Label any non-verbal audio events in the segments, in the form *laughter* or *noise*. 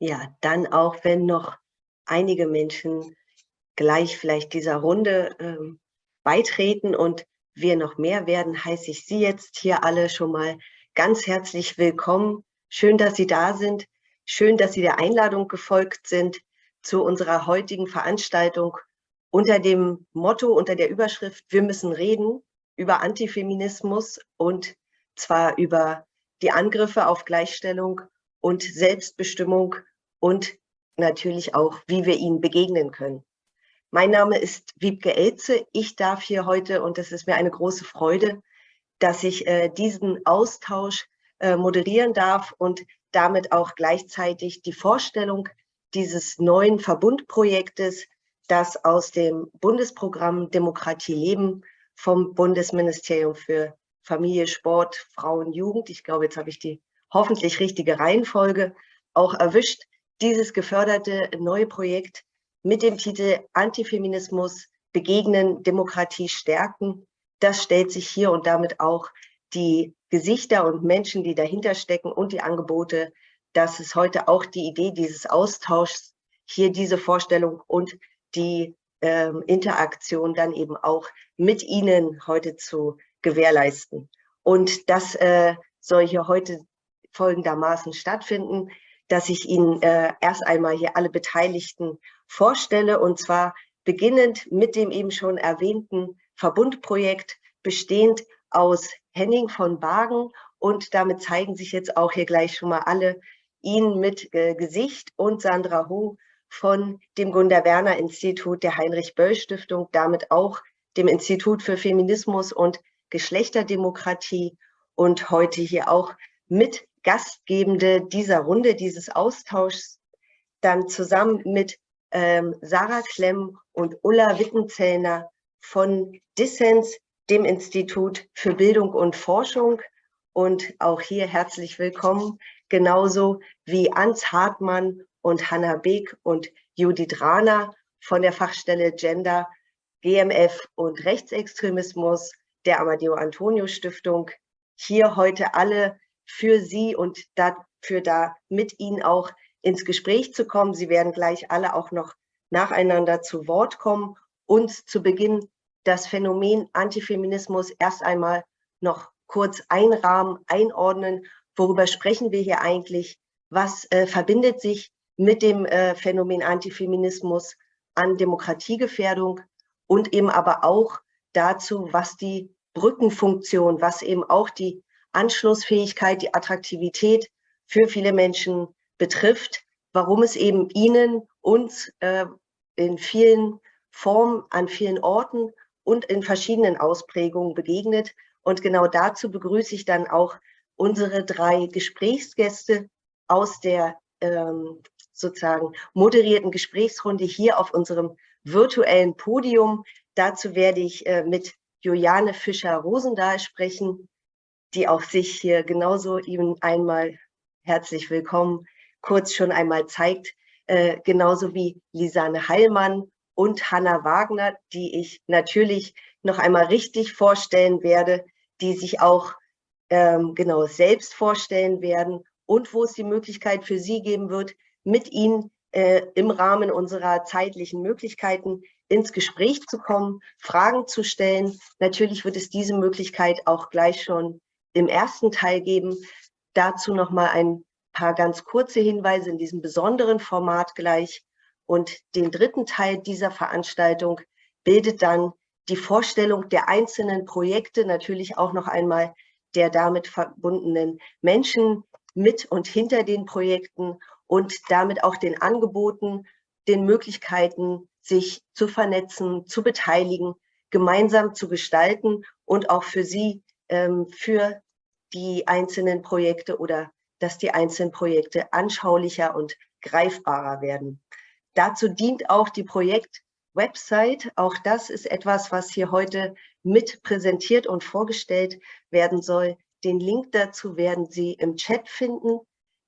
Ja, dann auch, wenn noch einige Menschen gleich vielleicht dieser Runde ähm, beitreten und wir noch mehr werden, heiße ich Sie jetzt hier alle schon mal ganz herzlich willkommen. Schön, dass Sie da sind. Schön, dass Sie der Einladung gefolgt sind zu unserer heutigen Veranstaltung unter dem Motto, unter der Überschrift Wir müssen reden über Antifeminismus und zwar über die Angriffe auf Gleichstellung und Selbstbestimmung und natürlich auch, wie wir ihnen begegnen können. Mein Name ist Wiebke Elze. Ich darf hier heute, und es ist mir eine große Freude, dass ich äh, diesen Austausch äh, moderieren darf und damit auch gleichzeitig die Vorstellung dieses neuen Verbundprojektes, das aus dem Bundesprogramm Demokratie leben vom Bundesministerium für Familie, Sport, Frauen, Jugend, ich glaube, jetzt habe ich die hoffentlich richtige Reihenfolge auch erwischt, dieses geförderte neue Projekt mit dem Titel Antifeminismus begegnen, Demokratie stärken. Das stellt sich hier und damit auch die Gesichter und Menschen, die dahinter stecken und die Angebote. Das ist heute auch die Idee dieses Austauschs, hier diese Vorstellung und die ähm, Interaktion dann eben auch mit Ihnen heute zu gewährleisten. Und das äh, soll hier heute folgendermaßen stattfinden dass ich Ihnen äh, erst einmal hier alle Beteiligten vorstelle. Und zwar beginnend mit dem eben schon erwähnten Verbundprojekt, bestehend aus Henning von Bagen. Und damit zeigen sich jetzt auch hier gleich schon mal alle Ihnen mit äh, Gesicht und Sandra Hu von dem Gunda Werner Institut der Heinrich Böll Stiftung, damit auch dem Institut für Feminismus und Geschlechterdemokratie und heute hier auch mit Gastgebende dieser Runde, dieses Austauschs, dann zusammen mit ähm, Sarah Klemm und Ulla Wittenzellner von Dissens, dem Institut für Bildung und Forschung. Und auch hier herzlich willkommen, genauso wie Ans Hartmann und Hanna Beek und Judith Rahner von der Fachstelle Gender, GMF und Rechtsextremismus der Amadeo Antonio Stiftung. Hier heute alle für Sie und dafür da mit Ihnen auch ins Gespräch zu kommen. Sie werden gleich alle auch noch nacheinander zu Wort kommen und zu Beginn das Phänomen Antifeminismus erst einmal noch kurz einrahmen, einordnen. Worüber sprechen wir hier eigentlich? Was äh, verbindet sich mit dem äh, Phänomen Antifeminismus an Demokratiegefährdung und eben aber auch dazu, was die Brückenfunktion, was eben auch die Anschlussfähigkeit, die Attraktivität für viele Menschen betrifft, warum es eben Ihnen, uns äh, in vielen Formen, an vielen Orten und in verschiedenen Ausprägungen begegnet. Und genau dazu begrüße ich dann auch unsere drei Gesprächsgäste aus der ähm, sozusagen moderierten Gesprächsrunde hier auf unserem virtuellen Podium. Dazu werde ich äh, mit Juliane Fischer-Rosendahl sprechen die auch sich hier genauso Ihnen einmal herzlich willkommen kurz schon einmal zeigt, äh, genauso wie Lisanne Heilmann und Hanna Wagner, die ich natürlich noch einmal richtig vorstellen werde, die sich auch ähm, genau selbst vorstellen werden und wo es die Möglichkeit für Sie geben wird, mit Ihnen äh, im Rahmen unserer zeitlichen Möglichkeiten ins Gespräch zu kommen, Fragen zu stellen. Natürlich wird es diese Möglichkeit auch gleich schon im ersten Teil geben. Dazu noch mal ein paar ganz kurze Hinweise in diesem besonderen Format gleich. Und den dritten Teil dieser Veranstaltung bildet dann die Vorstellung der einzelnen Projekte, natürlich auch noch einmal der damit verbundenen Menschen mit und hinter den Projekten und damit auch den Angeboten, den Möglichkeiten, sich zu vernetzen, zu beteiligen, gemeinsam zu gestalten und auch für Sie für die einzelnen Projekte oder dass die einzelnen Projekte anschaulicher und greifbarer werden. Dazu dient auch die Projektwebsite. Auch das ist etwas, was hier heute mit präsentiert und vorgestellt werden soll. Den Link dazu werden Sie im Chat finden,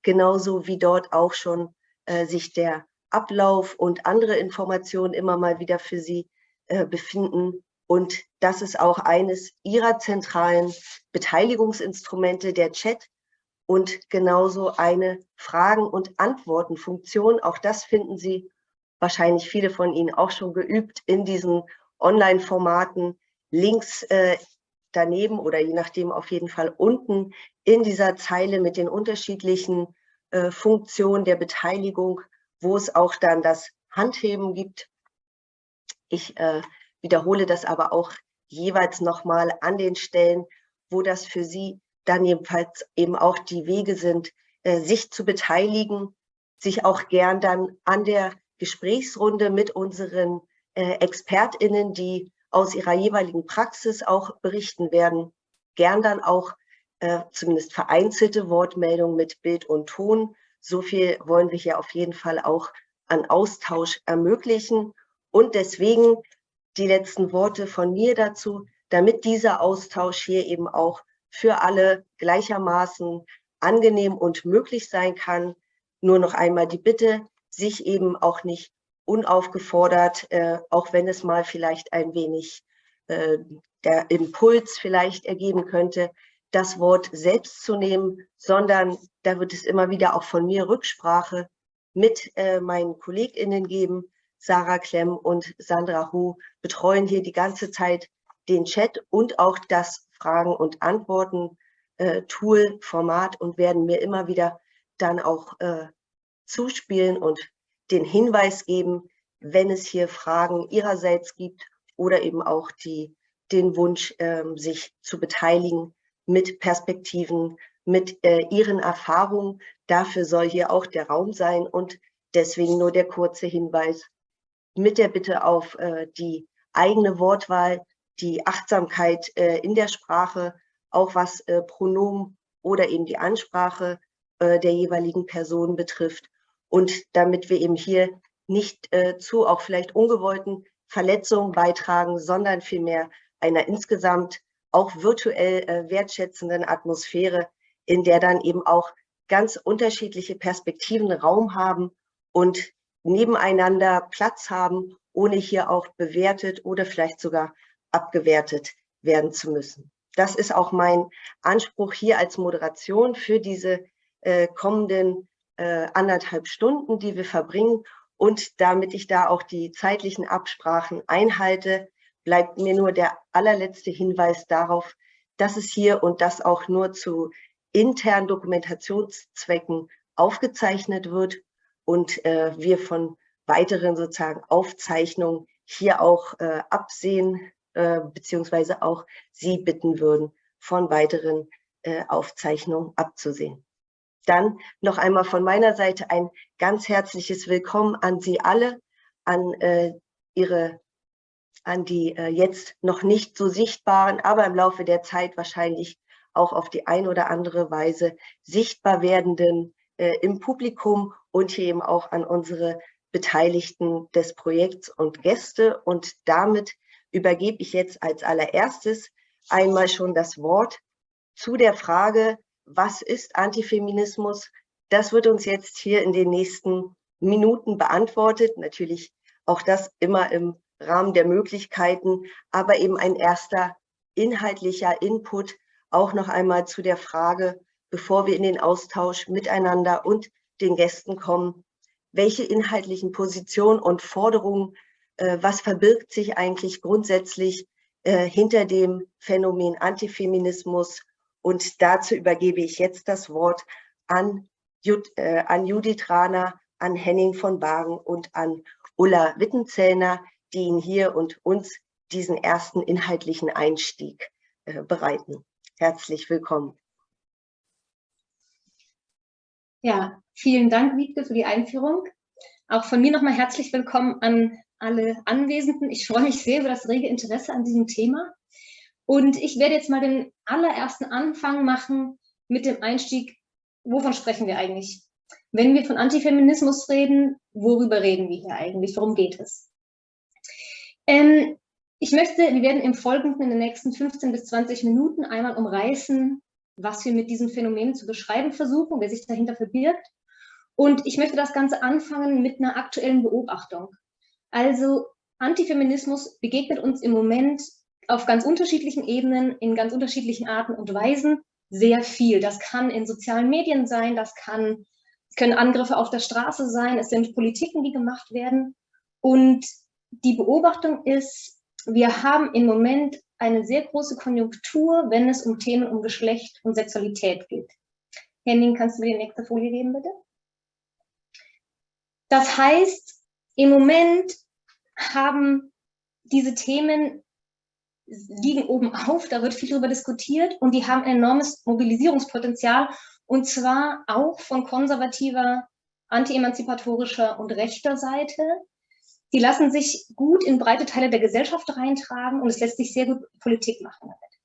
genauso wie dort auch schon äh, sich der Ablauf und andere Informationen immer mal wieder für Sie äh, befinden. Und das ist auch eines ihrer zentralen Beteiligungsinstrumente, der Chat. und genauso eine Fragen- und Antworten-Funktion. Auch das finden Sie wahrscheinlich viele von Ihnen auch schon geübt in diesen Online-Formaten. Links äh, daneben oder je nachdem auf jeden Fall unten in dieser Zeile mit den unterschiedlichen äh, Funktionen der Beteiligung, wo es auch dann das Handheben gibt. Ich äh, wiederhole das aber auch jeweils nochmal an den Stellen, wo das für Sie dann jedenfalls eben auch die Wege sind, äh, sich zu beteiligen, sich auch gern dann an der Gesprächsrunde mit unseren äh, ExpertInnen, die aus ihrer jeweiligen Praxis auch berichten werden, gern dann auch äh, zumindest vereinzelte Wortmeldungen mit Bild und Ton. So viel wollen wir hier auf jeden Fall auch an Austausch ermöglichen. Und deswegen die letzten Worte von mir dazu, damit dieser Austausch hier eben auch für alle gleichermaßen angenehm und möglich sein kann. Nur noch einmal die Bitte, sich eben auch nicht unaufgefordert, äh, auch wenn es mal vielleicht ein wenig äh, der Impuls vielleicht ergeben könnte, das Wort selbst zu nehmen, sondern da wird es immer wieder auch von mir Rücksprache mit äh, meinen KollegInnen geben. Sarah Klemm und Sandra Hu betreuen hier die ganze Zeit den Chat und auch das Fragen- und Antworten-Tool, äh, Format und werden mir immer wieder dann auch äh, zuspielen und den Hinweis geben, wenn es hier Fragen ihrerseits gibt oder eben auch die, den Wunsch, äh, sich zu beteiligen mit Perspektiven, mit äh, ihren Erfahrungen. Dafür soll hier auch der Raum sein und deswegen nur der kurze Hinweis mit der Bitte auf äh, die eigene Wortwahl, die Achtsamkeit äh, in der Sprache, auch was äh, Pronomen oder eben die Ansprache äh, der jeweiligen Person betrifft. Und damit wir eben hier nicht äh, zu auch vielleicht ungewollten Verletzungen beitragen, sondern vielmehr einer insgesamt auch virtuell äh, wertschätzenden Atmosphäre, in der dann eben auch ganz unterschiedliche Perspektiven Raum haben und nebeneinander Platz haben, ohne hier auch bewertet oder vielleicht sogar abgewertet werden zu müssen. Das ist auch mein Anspruch hier als Moderation für diese äh, kommenden äh, anderthalb Stunden, die wir verbringen. Und damit ich da auch die zeitlichen Absprachen einhalte, bleibt mir nur der allerletzte Hinweis darauf, dass es hier und das auch nur zu internen Dokumentationszwecken aufgezeichnet wird und äh, wir von weiteren sozusagen Aufzeichnungen hier auch äh, absehen äh, beziehungsweise auch Sie bitten würden, von weiteren äh, Aufzeichnungen abzusehen. Dann noch einmal von meiner Seite ein ganz herzliches Willkommen an Sie alle, an äh, Ihre an die äh, jetzt noch nicht so sichtbaren, aber im Laufe der Zeit wahrscheinlich auch auf die ein oder andere Weise sichtbar werdenden äh, im Publikum und hier eben auch an unsere Beteiligten des Projekts und Gäste. Und damit übergebe ich jetzt als allererstes einmal schon das Wort zu der Frage, was ist Antifeminismus? Das wird uns jetzt hier in den nächsten Minuten beantwortet. Natürlich auch das immer im Rahmen der Möglichkeiten, aber eben ein erster inhaltlicher Input auch noch einmal zu der Frage, bevor wir in den Austausch miteinander und den Gästen kommen, welche inhaltlichen Positionen und Forderungen äh, was verbirgt sich eigentlich grundsätzlich äh, hinter dem Phänomen Antifeminismus. Und dazu übergebe ich jetzt das Wort an, Jud, äh, an Judith Rahner, an Henning von Bagen und an Ulla Wittenzellner, die Ihnen hier und uns diesen ersten inhaltlichen Einstieg äh, bereiten. Herzlich willkommen. Ja, vielen Dank, Wiebke, für die Einführung. Auch von mir nochmal herzlich willkommen an alle Anwesenden. Ich freue mich sehr über das rege Interesse an diesem Thema. Und ich werde jetzt mal den allerersten Anfang machen mit dem Einstieg, wovon sprechen wir eigentlich? Wenn wir von Antifeminismus reden, worüber reden wir hier eigentlich? Worum geht es? Ähm, ich möchte, wir werden im Folgenden in den nächsten 15 bis 20 Minuten einmal umreißen, was wir mit diesem Phänomen zu beschreiben versuchen, wer sich dahinter verbirgt. Und ich möchte das Ganze anfangen mit einer aktuellen Beobachtung. Also Antifeminismus begegnet uns im Moment auf ganz unterschiedlichen Ebenen, in ganz unterschiedlichen Arten und Weisen. sehr viel. Das kann in sozialen Medien sein, das kann, können Angriffe auf der Straße sein, es sind Politiken, die gemacht werden. Und die Beobachtung ist, wir haben im Moment eine sehr große Konjunktur, wenn es um Themen um Geschlecht und Sexualität geht. Henning, kannst du mir die nächste Folie geben, bitte? Das heißt, im Moment haben diese Themen liegen oben auf, da wird viel darüber diskutiert und die haben ein enormes Mobilisierungspotenzial und zwar auch von konservativer, anti-emanzipatorischer und rechter Seite. Die lassen sich gut in breite Teile der Gesellschaft reintragen und es lässt sich sehr gut Politik machen damit.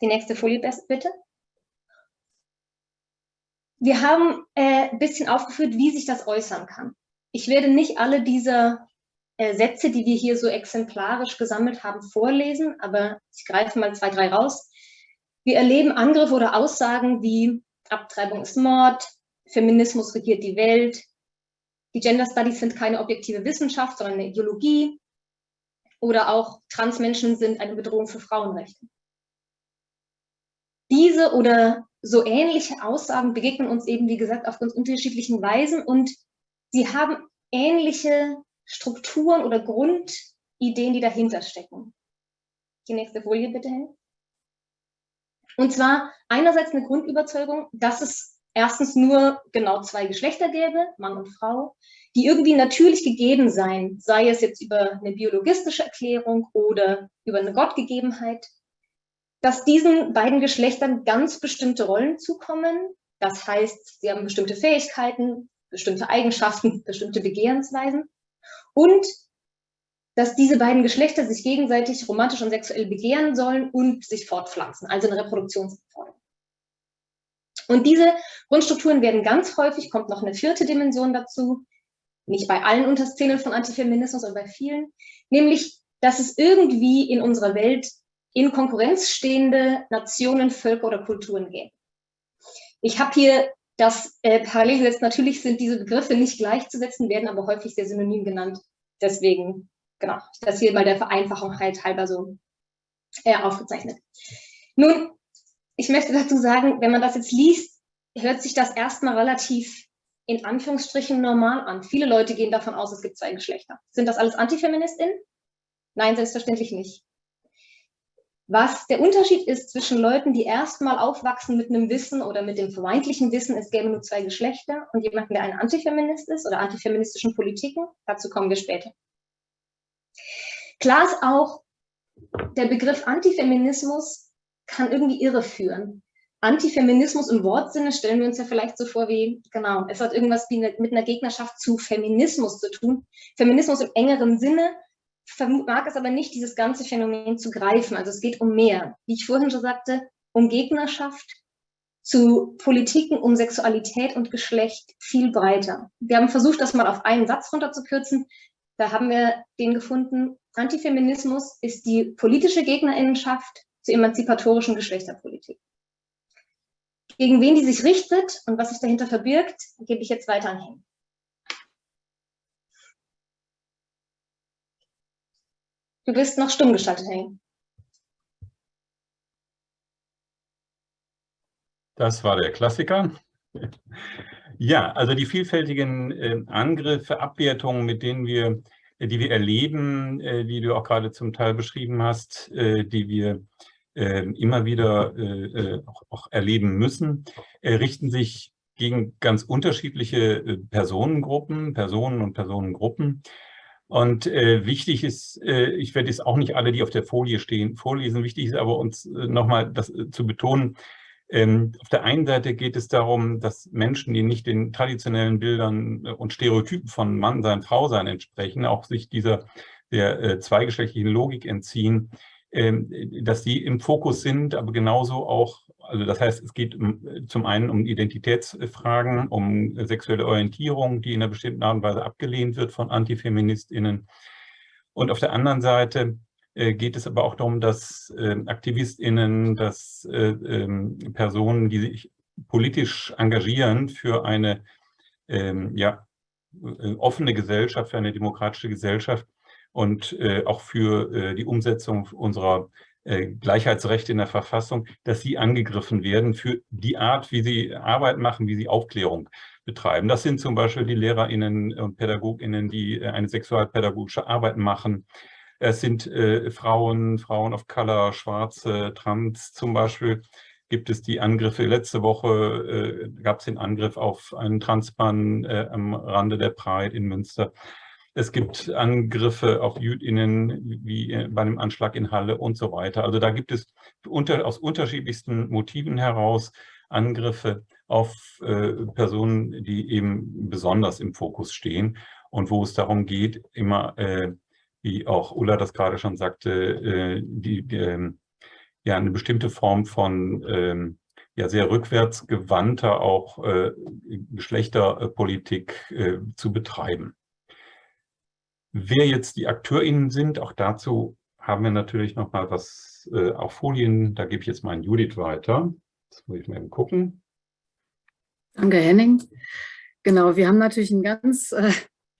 Die nächste Folie bitte. Wir haben äh, ein bisschen aufgeführt, wie sich das äußern kann. Ich werde nicht alle dieser äh, Sätze, die wir hier so exemplarisch gesammelt haben, vorlesen, aber ich greife mal zwei, drei raus. Wir erleben Angriffe oder Aussagen wie Abtreibung ist Mord, Feminismus regiert die Welt, die Gender Studies sind keine objektive Wissenschaft, sondern eine Ideologie oder auch Transmenschen sind eine Bedrohung für Frauenrechte. Diese oder so ähnliche Aussagen begegnen uns eben, wie gesagt, auf ganz unterschiedlichen Weisen und sie haben ähnliche Strukturen oder Grundideen, die dahinter stecken. Die nächste Folie bitte hin. Und zwar einerseits eine Grundüberzeugung, dass es erstens nur genau zwei Geschlechter gäbe, Mann und Frau, die irgendwie natürlich gegeben seien, sei es jetzt über eine biologistische Erklärung oder über eine Gottgegebenheit, dass diesen beiden Geschlechtern ganz bestimmte Rollen zukommen. Das heißt, sie haben bestimmte Fähigkeiten, bestimmte Eigenschaften, *laughs* bestimmte Begehrensweisen und dass diese beiden Geschlechter sich gegenseitig romantisch und sexuell begehren sollen und sich fortpflanzen, also eine Reproduktionsform. Und diese Grundstrukturen werden ganz häufig, kommt noch eine vierte Dimension dazu, nicht bei allen Unterszenen von Antifeminismus, aber bei vielen, nämlich, dass es irgendwie in unserer Welt in Konkurrenz stehende Nationen, Völker oder Kulturen gibt. Ich habe hier das äh, parallel gesetzt. Natürlich sind diese Begriffe nicht gleichzusetzen, werden aber häufig sehr synonym genannt. Deswegen, genau, das hier mal der Vereinfachung halt halber so äh, aufgezeichnet. Nun, ich möchte dazu sagen, wenn man das jetzt liest, hört sich das erstmal relativ in Anführungsstrichen normal an. Viele Leute gehen davon aus, es gibt zwei Geschlechter. Sind das alles Antifeministinnen? Nein, selbstverständlich nicht. Was der Unterschied ist zwischen Leuten, die erstmal aufwachsen mit einem Wissen oder mit dem vermeintlichen Wissen, es gäbe nur zwei Geschlechter und jemanden, der ein Antifeminist ist oder antifeministischen Politiken, dazu kommen wir später. Klar ist auch, der Begriff Antifeminismus kann irgendwie irreführen. Antifeminismus im Wortsinne stellen wir uns ja vielleicht so vor wie, genau, es hat irgendwas mit einer Gegnerschaft zu Feminismus zu tun. Feminismus im engeren Sinne vermag es aber nicht, dieses ganze Phänomen zu greifen. Also es geht um mehr. Wie ich vorhin schon sagte, um Gegnerschaft zu Politiken um Sexualität und Geschlecht viel breiter. Wir haben versucht, das mal auf einen Satz runterzukürzen. Da haben wir den gefunden, Antifeminismus ist die politische Gegnerinnenschaft zur emanzipatorischen Geschlechterpolitik. Gegen wen die sich richtet und was sich dahinter verbirgt, gebe ich jetzt weiter an Henning. Du bist noch stumm geschaltet, Henning. Das war der Klassiker. Ja, also die vielfältigen äh, Angriffe, Abwertungen, mit denen wir, äh, die wir erleben, äh, die du auch gerade zum Teil beschrieben hast, äh, die wir immer wieder äh, auch, auch, erleben müssen, richten sich gegen ganz unterschiedliche Personengruppen, Personen und Personengruppen. Und äh, wichtig ist, äh, ich werde jetzt auch nicht alle, die auf der Folie stehen, vorlesen. Wichtig ist aber uns äh, nochmal das äh, zu betonen. Ähm, auf der einen Seite geht es darum, dass Menschen, die nicht den traditionellen Bildern äh, und Stereotypen von Mann sein, Frau sein entsprechen, auch sich dieser der äh, zweigeschlechtlichen Logik entziehen, ähm, dass die im Fokus sind, aber genauso auch also das heißt, es geht zum einen um Identitätsfragen, um sexuelle Orientierung, die in einer bestimmten Art und Weise abgelehnt wird von AntifeministInnen. Und auf der anderen Seite äh, geht es aber auch darum, dass ähm, AktivistInnen, dass äh, ähm, Personen, die sich politisch engagieren für eine ähm, ja, äh, offene Gesellschaft, für eine demokratische Gesellschaft und auch für die Umsetzung unserer äh, Gleichheitsrechte in der Verfassung, dass sie angegriffen werden für die Art, wie sie Arbeit machen, wie sie Aufklärung betreiben. Das sind zum Beispiel die LehrerInnen und PädagogInnen, die äh, eine sexualpädagogische Arbeit machen. Es sind äh, Frauen, Frauen of Color, Schwarze, Trans zum Beispiel. Gibt es die Angriffe, letzte Woche äh, gab es den Angriff auf einen Transmann äh, am Rande der Pride in Münster. Es gibt Angriffe auf JüdInnen, wie bei einem Anschlag in Halle und so weiter. Also da gibt es unter, aus unterschiedlichsten Motiven heraus Angriffe auf äh, Personen, die eben besonders im Fokus stehen und wo es darum geht, immer, äh, wie auch Ulla das gerade schon sagte, äh, die, die ähm, ja, eine bestimmte Form von ähm, ja, sehr rückwärtsgewandter auch äh, Geschlechterpolitik äh, zu betreiben. Wer jetzt die AkteurInnen sind, auch dazu haben wir natürlich noch mal was äh, auf Folien. Da gebe ich jetzt mal an Judith weiter. Das muss ich mal eben gucken. Danke, Henning. Genau, wir haben natürlich ein ganz, äh,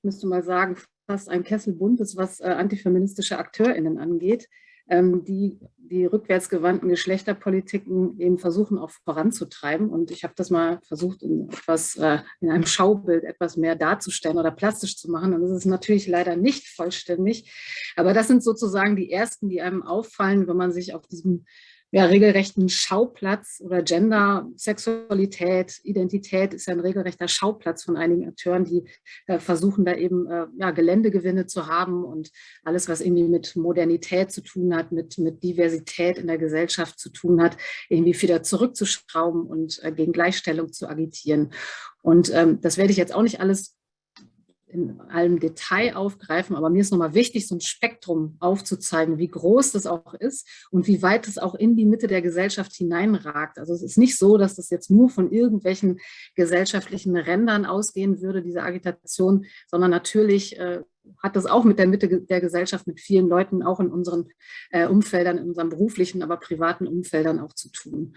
müsste mal sagen, fast ein Kessel buntes, was äh, antifeministische AkteurInnen angeht die die rückwärtsgewandten Geschlechterpolitiken eben versuchen auch voranzutreiben. Und ich habe das mal versucht, in, etwas, äh, in einem Schaubild etwas mehr darzustellen oder plastisch zu machen. Und das ist natürlich leider nicht vollständig. Aber das sind sozusagen die ersten, die einem auffallen, wenn man sich auf diesem ja, regelrechten Schauplatz oder Gender, Sexualität, Identität ist ja ein regelrechter Schauplatz von einigen Akteuren, die äh, versuchen da eben äh, ja, Geländegewinne zu haben und alles, was irgendwie mit Modernität zu tun hat, mit, mit Diversität in der Gesellschaft zu tun hat, irgendwie wieder zurückzuschrauben und äh, gegen Gleichstellung zu agitieren. Und ähm, das werde ich jetzt auch nicht alles in allem Detail aufgreifen, aber mir ist nochmal wichtig, so ein Spektrum aufzuzeigen, wie groß das auch ist und wie weit es auch in die Mitte der Gesellschaft hineinragt. Also es ist nicht so, dass das jetzt nur von irgendwelchen gesellschaftlichen Rändern ausgehen würde, diese Agitation, sondern natürlich äh, hat das auch mit der Mitte der Gesellschaft, mit vielen Leuten, auch in unseren äh, Umfeldern, in unseren beruflichen, aber privaten Umfeldern auch zu tun.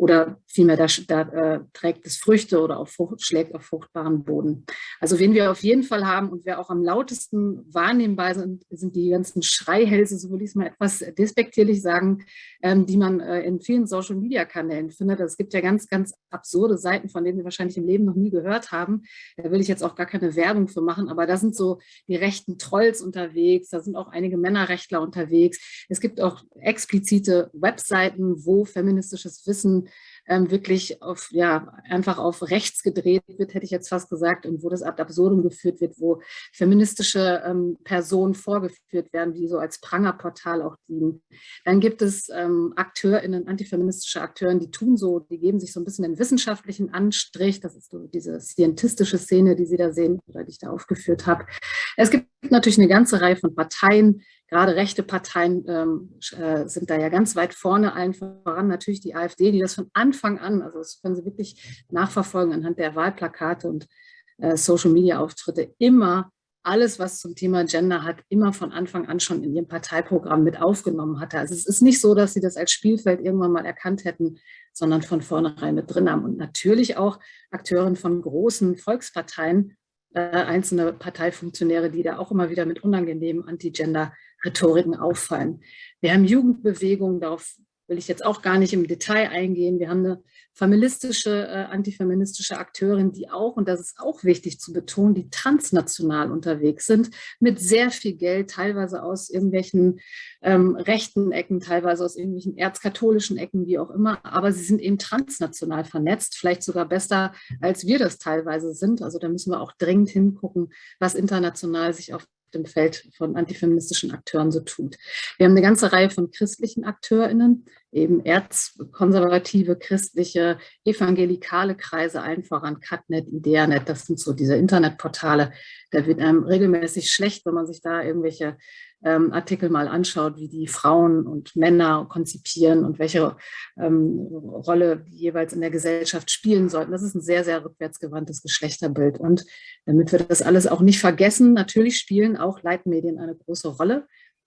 Oder vielmehr, da, da äh, trägt es Früchte oder auf Frucht, schlägt auf fruchtbaren Boden. Also wen wir auf jeden Fall haben und wer auch am lautesten wahrnehmbar sind, sind die ganzen Schreihälse, so will ich es mal etwas despektierlich sagen, ähm, die man äh, in vielen Social-Media-Kanälen findet. Es gibt ja ganz, ganz absurde Seiten, von denen wir wahrscheinlich im Leben noch nie gehört haben. Da will ich jetzt auch gar keine Werbung für machen, aber da sind so die rechten Trolls unterwegs, da sind auch einige Männerrechtler unterwegs. Es gibt auch explizite Webseiten, wo feministisches Wissen ähm, wirklich auf, ja, einfach auf rechts gedreht wird, hätte ich jetzt fast gesagt, und wo das ad absurdum geführt wird, wo feministische ähm, Personen vorgeführt werden, die so als Prangerportal auch dienen. Dann gibt es ähm, AkteurInnen, antifeministische Akteuren, die tun so, die geben sich so ein bisschen den wissenschaftlichen Anstrich, das ist so diese scientistische Szene, die Sie da sehen, oder die ich da aufgeführt habe. Es gibt natürlich eine ganze Reihe von Parteien, gerade rechte Parteien ähm, äh, sind da ja ganz weit vorne, allen voran natürlich die AfD, die das von Anfang an, also das können Sie wirklich nachverfolgen anhand der Wahlplakate und äh, Social-Media-Auftritte, immer alles, was zum Thema Gender hat, immer von Anfang an schon in ihrem Parteiprogramm mit aufgenommen hatte. Also es ist nicht so, dass sie das als Spielfeld irgendwann mal erkannt hätten, sondern von vornherein mit drin haben. Und natürlich auch Akteuren von großen Volksparteien, äh, einzelne Parteifunktionäre, die da auch immer wieder mit unangenehmen Anti-Gender-Rhetoriken auffallen. Wir haben Jugendbewegungen, darauf will ich jetzt auch gar nicht im Detail eingehen. Wir haben eine feministische, äh, antifeministische Akteurin, die auch, und das ist auch wichtig zu betonen, die transnational unterwegs sind, mit sehr viel Geld, teilweise aus irgendwelchen ähm, rechten Ecken, teilweise aus irgendwelchen erzkatholischen Ecken, wie auch immer, aber sie sind eben transnational vernetzt, vielleicht sogar besser, als wir das teilweise sind. Also da müssen wir auch dringend hingucken, was international sich auf dem Feld von antifeministischen Akteuren so tut. Wir haben eine ganze Reihe von christlichen AkteurInnen, eben erzkonservative, christliche, evangelikale Kreise, allen voran Catnet, Ideanet, das sind so diese Internetportale. Da wird einem regelmäßig schlecht, wenn man sich da irgendwelche ähm, Artikel mal anschaut, wie die Frauen und Männer konzipieren und welche ähm, Rolle die jeweils in der Gesellschaft spielen sollten. Das ist ein sehr, sehr rückwärtsgewandtes Geschlechterbild. Und damit wir das alles auch nicht vergessen, natürlich spielen auch Leitmedien eine große Rolle.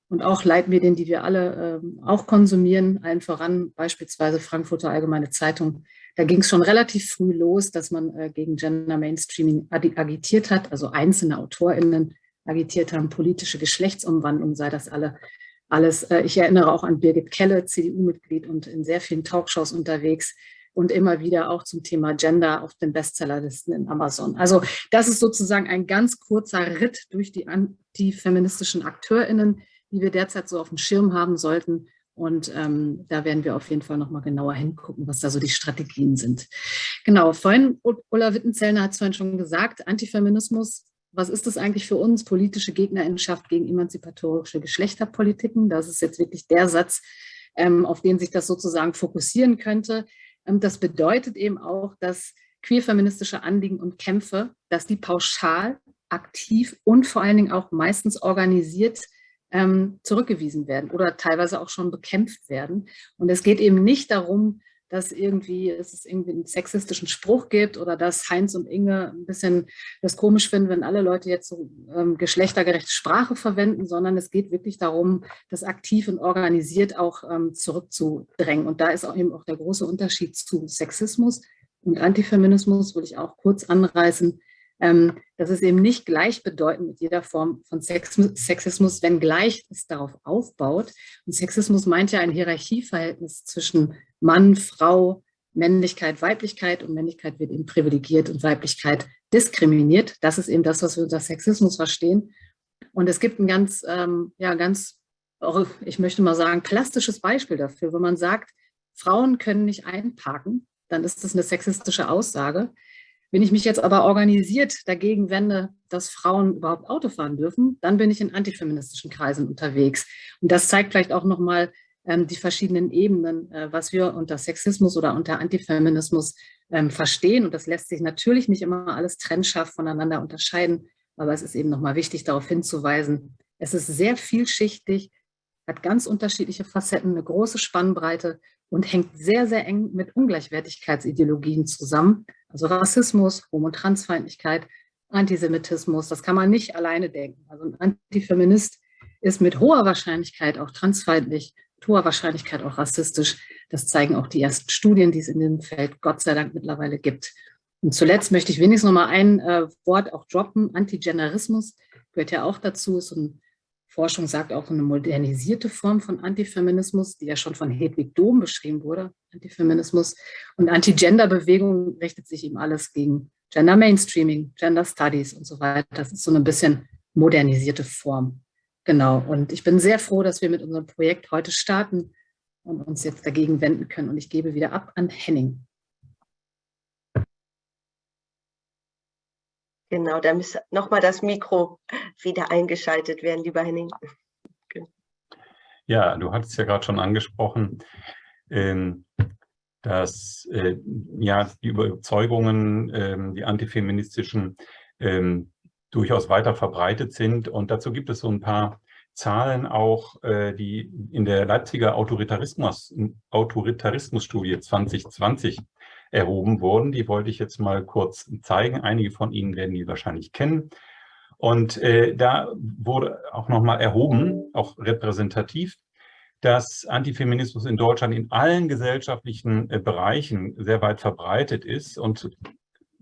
Und auch Leitmedien, die wir alle ähm, auch konsumieren, allen voran beispielsweise Frankfurter Allgemeine Zeitung. Da ging es schon relativ früh los, dass man äh, gegen Gender Mainstreaming agitiert hat, also einzelne AutorInnen agitiert haben, politische Geschlechtsumwandlung sei das alle alles. Äh, ich erinnere auch an Birgit Kelle, CDU-Mitglied und in sehr vielen Talkshows unterwegs und immer wieder auch zum Thema Gender auf den Bestsellerlisten in Amazon. Also das ist sozusagen ein ganz kurzer Ritt durch die antifeministischen AkteurInnen, die wir derzeit so auf dem Schirm haben sollten. Und ähm, da werden wir auf jeden Fall nochmal genauer hingucken, was da so die Strategien sind. Genau, vorhin, Ulla Wittenzellner hat es vorhin schon gesagt, Antifeminismus was ist das eigentlich für uns, politische Gegnerinschaft gegen emanzipatorische Geschlechterpolitiken? Das ist jetzt wirklich der Satz, ähm, auf den sich das sozusagen fokussieren könnte. Ähm, das bedeutet eben auch, dass queerfeministische Anliegen und Kämpfe, dass die pauschal, aktiv und vor allen Dingen auch meistens organisiert ähm, zurückgewiesen werden oder teilweise auch schon bekämpft werden. Und es geht eben nicht darum, dass irgendwie es irgendwie einen sexistischen Spruch gibt oder dass Heinz und Inge ein bisschen das komisch finden, wenn alle Leute jetzt so ähm, geschlechtergerechte Sprache verwenden, sondern es geht wirklich darum, das aktiv und organisiert auch ähm, zurückzudrängen. Und da ist auch eben auch der große Unterschied zu Sexismus und Antifeminismus, will ich auch kurz anreißen. Ähm, das ist eben nicht gleichbedeutend mit jeder Form von Sexismus, wenngleich es darauf aufbaut. Und Sexismus meint ja ein Hierarchieverhältnis zwischen Mann, Frau, Männlichkeit, Weiblichkeit und Männlichkeit wird eben privilegiert und Weiblichkeit diskriminiert. Das ist eben das, was wir unter Sexismus verstehen. Und es gibt ein ganz, ähm, ja, ganz, ich möchte mal sagen, plastisches Beispiel dafür. Wenn man sagt, Frauen können nicht einparken, dann ist das eine sexistische Aussage. Wenn ich mich jetzt aber organisiert dagegen wende, dass Frauen überhaupt Auto fahren dürfen, dann bin ich in antifeministischen Kreisen unterwegs. Und das zeigt vielleicht auch nochmal, ähm, die verschiedenen Ebenen, äh, was wir unter Sexismus oder unter Antifeminismus ähm, verstehen. Und das lässt sich natürlich nicht immer alles trennscharf voneinander unterscheiden, aber es ist eben nochmal wichtig, darauf hinzuweisen, es ist sehr vielschichtig, hat ganz unterschiedliche Facetten, eine große Spannbreite und hängt sehr, sehr eng mit Ungleichwertigkeitsideologien zusammen. Also Rassismus, Homo- und Transfeindlichkeit, Antisemitismus, das kann man nicht alleine denken. Also ein Antifeminist ist mit hoher Wahrscheinlichkeit auch transfeindlich hoher Wahrscheinlichkeit auch rassistisch. Das zeigen auch die ersten Studien, die es in dem Feld Gott sei Dank mittlerweile gibt. Und zuletzt möchte ich wenigstens noch mal ein äh, Wort auch droppen. Antigenerismus gehört ja auch dazu. Ist ein, Forschung sagt auch eine modernisierte Form von Antifeminismus, die ja schon von Hedwig Dohm beschrieben wurde, Antifeminismus. Und Anti-Gender-Bewegung richtet sich eben alles gegen Gender Mainstreaming, Gender Studies und so weiter. Das ist so eine bisschen modernisierte Form. Genau, und ich bin sehr froh, dass wir mit unserem Projekt heute starten und uns jetzt dagegen wenden können. Und ich gebe wieder ab an Henning. Genau, da muss nochmal das Mikro wieder eingeschaltet werden, lieber Henning. Ja, du hattest ja gerade schon angesprochen, ähm, dass äh, ja, die Überzeugungen, ähm, die antifeministischen, ähm, durchaus weiter verbreitet sind. Und dazu gibt es so ein paar Zahlen auch, äh, die in der Leipziger Autoritarismus, Autoritarismusstudie 2020 erhoben wurden. Die wollte ich jetzt mal kurz zeigen. Einige von Ihnen werden die wahrscheinlich kennen. Und äh, da wurde auch nochmal erhoben, auch repräsentativ, dass Antifeminismus in Deutschland in allen gesellschaftlichen äh, Bereichen sehr weit verbreitet ist und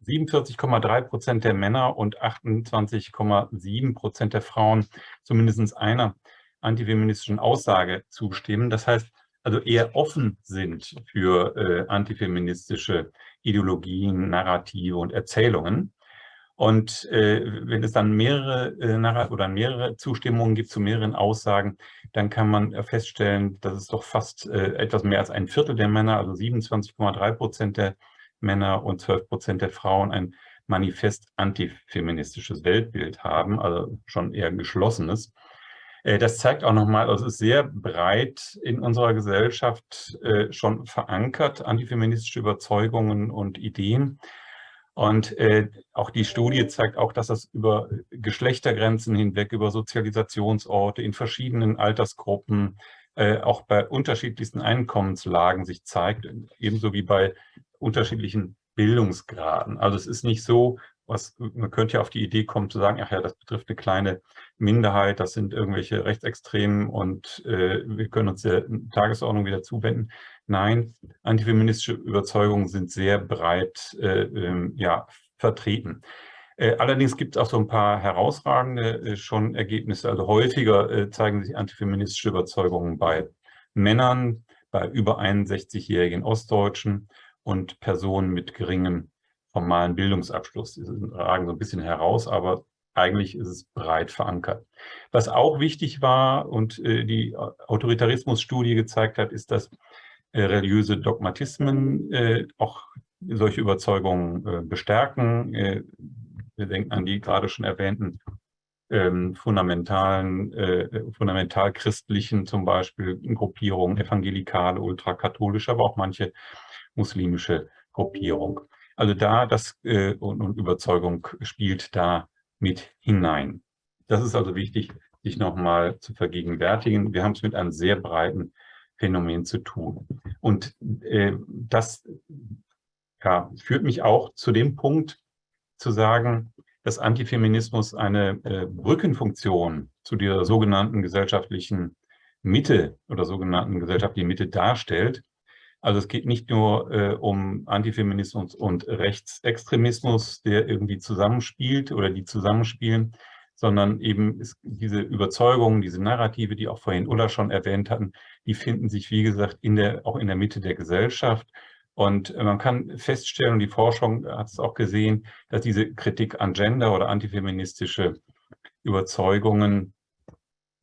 47,3 Prozent der Männer und 28,7 Prozent der Frauen zumindest einer antifeministischen Aussage zustimmen. Das heißt, also eher offen sind für äh, antifeministische Ideologien, Narrative und Erzählungen. Und äh, wenn es dann mehrere äh, oder mehrere Zustimmungen gibt zu mehreren Aussagen, dann kann man feststellen, dass es doch fast äh, etwas mehr als ein Viertel der Männer, also 27,3 Prozent der Männer und 12 Prozent der Frauen ein manifest antifeministisches Weltbild haben, also schon eher geschlossenes. Äh, das zeigt auch nochmal, also es ist sehr breit in unserer Gesellschaft äh, schon verankert, antifeministische Überzeugungen und Ideen. Und äh, auch die Studie zeigt auch, dass das über Geschlechtergrenzen hinweg, über Sozialisationsorte in verschiedenen Altersgruppen, auch bei unterschiedlichsten Einkommenslagen sich zeigt, ebenso wie bei unterschiedlichen Bildungsgraden. Also es ist nicht so, was man könnte ja auf die Idee kommen zu sagen, ach ja, das betrifft eine kleine Minderheit, das sind irgendwelche Rechtsextremen und äh, wir können uns der Tagesordnung wieder zuwenden. Nein, antifeministische Überzeugungen sind sehr breit äh, ähm, ja, vertreten. Äh, allerdings gibt es auch so ein paar herausragende äh, schon Ergebnisse. Also häufiger äh, zeigen sich antifeministische Überzeugungen bei Männern, bei über 61-jährigen Ostdeutschen und Personen mit geringem formalen Bildungsabschluss. Die ragen so ein bisschen heraus, aber eigentlich ist es breit verankert. Was auch wichtig war und äh, die Autoritarismusstudie gezeigt hat, ist, dass äh, religiöse Dogmatismen äh, auch solche Überzeugungen äh, bestärken. Wir denken an die gerade schon erwähnten ähm, fundamentalen, äh, fundamental christlichen zum Beispiel Gruppierungen, evangelikale, ultrakatholische, aber auch manche muslimische Gruppierung. Also da das äh, und, und Überzeugung spielt da mit hinein. Das ist also wichtig, sich nochmal zu vergegenwärtigen. Wir haben es mit einem sehr breiten Phänomen zu tun. Und äh, das ja, führt mich auch zu dem Punkt zu sagen, dass Antifeminismus eine äh, Brückenfunktion zu der sogenannten gesellschaftlichen Mitte oder sogenannten gesellschaftlichen Mitte darstellt. Also es geht nicht nur äh, um Antifeminismus und Rechtsextremismus, der irgendwie zusammenspielt oder die zusammenspielen, sondern eben ist diese Überzeugungen, diese Narrative, die auch vorhin Ulla schon erwähnt hatten, die finden sich, wie gesagt, in der, auch in der Mitte der Gesellschaft. Und man kann feststellen, und die Forschung hat es auch gesehen, dass diese Kritik an Gender oder antifeministische Überzeugungen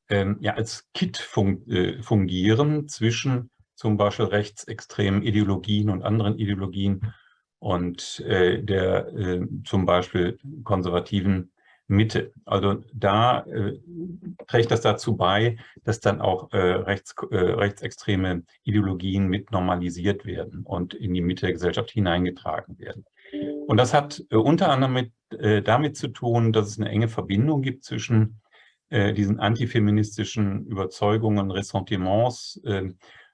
ähm, ja als Kit äh, fungieren zwischen zum Beispiel rechtsextremen Ideologien und anderen Ideologien und äh, der äh, zum Beispiel konservativen Mitte. Also da äh, trägt das dazu bei, dass dann auch äh, rechts, äh, rechtsextreme Ideologien mit normalisiert werden und in die Mitte der Gesellschaft hineingetragen werden. Und das hat äh, unter anderem mit, äh, damit zu tun, dass es eine enge Verbindung gibt zwischen äh, diesen antifeministischen Überzeugungen, Ressentiments äh,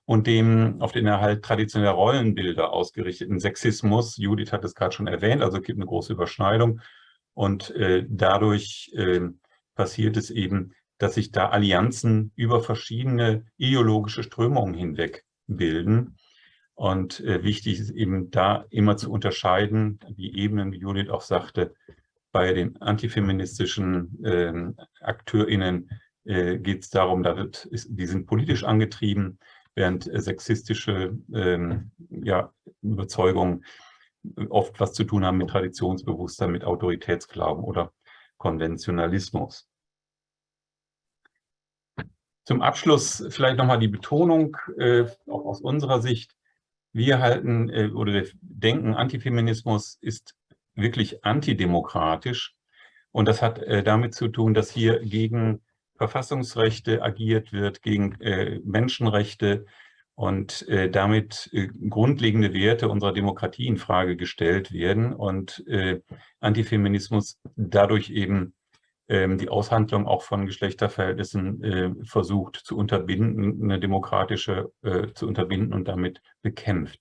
und dem auf den Erhalt traditioneller Rollenbilder ausgerichteten Sexismus. Judith hat es gerade schon erwähnt, also es gibt eine große Überschneidung. Und äh, dadurch äh, passiert es eben, dass sich da Allianzen über verschiedene ideologische Strömungen hinweg bilden. Und äh, wichtig ist eben da immer zu unterscheiden, die Ebenen, wie Judith auch sagte, bei den antifeministischen äh, AkteurInnen äh, geht es darum, da die sind politisch angetrieben, während äh, sexistische ähm, ja, Überzeugungen oft was zu tun haben mit Traditionsbewusstsein, mit Autoritätsglauben oder Konventionalismus. Zum Abschluss vielleicht nochmal die Betonung, äh, auch aus unserer Sicht. Wir halten äh, oder denken, Antifeminismus ist wirklich antidemokratisch. Und das hat äh, damit zu tun, dass hier gegen Verfassungsrechte agiert wird, gegen äh, Menschenrechte und äh, damit äh, grundlegende Werte unserer Demokratie in Frage gestellt werden und äh, Antifeminismus dadurch eben ähm, die Aushandlung auch von Geschlechterverhältnissen äh, versucht zu unterbinden, eine demokratische äh, zu unterbinden und damit bekämpft.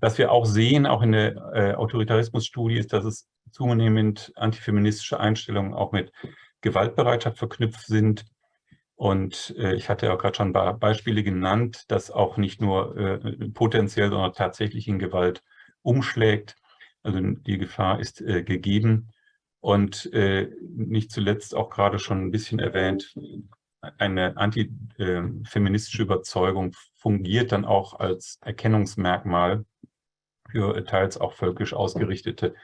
Was wir auch sehen, auch in der Autoritarismusstudie, ist, dass es zunehmend antifeministische Einstellungen auch mit Gewaltbereitschaft verknüpft sind. Und äh, ich hatte ja gerade schon Beispiele genannt, dass auch nicht nur äh, potenziell, sondern tatsächlich in Gewalt umschlägt. Also die Gefahr ist äh, gegeben. Und äh, nicht zuletzt auch gerade schon ein bisschen erwähnt, eine antifeministische Überzeugung fungiert dann auch als Erkennungsmerkmal für teils auch völkisch ausgerichtete,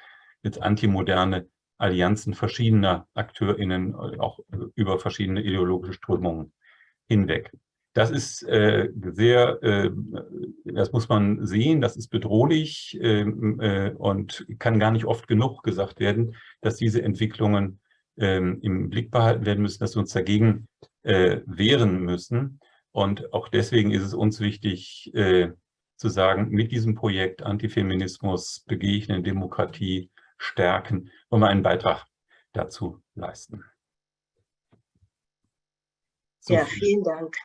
jetzt antimoderne Allianzen verschiedener AkteurInnen, auch über verschiedene ideologische Strömungen hinweg. Das ist äh, sehr, äh, das muss man sehen, das ist bedrohlich ähm, äh, und kann gar nicht oft genug gesagt werden, dass diese Entwicklungen ähm, im Blick behalten werden müssen, dass wir uns dagegen äh, wehren müssen. Und auch deswegen ist es uns wichtig äh, zu sagen, mit diesem Projekt Antifeminismus, Begegnen, Demokratie, stärken, wollen wir einen Beitrag dazu leisten. So ja, vielen Dank.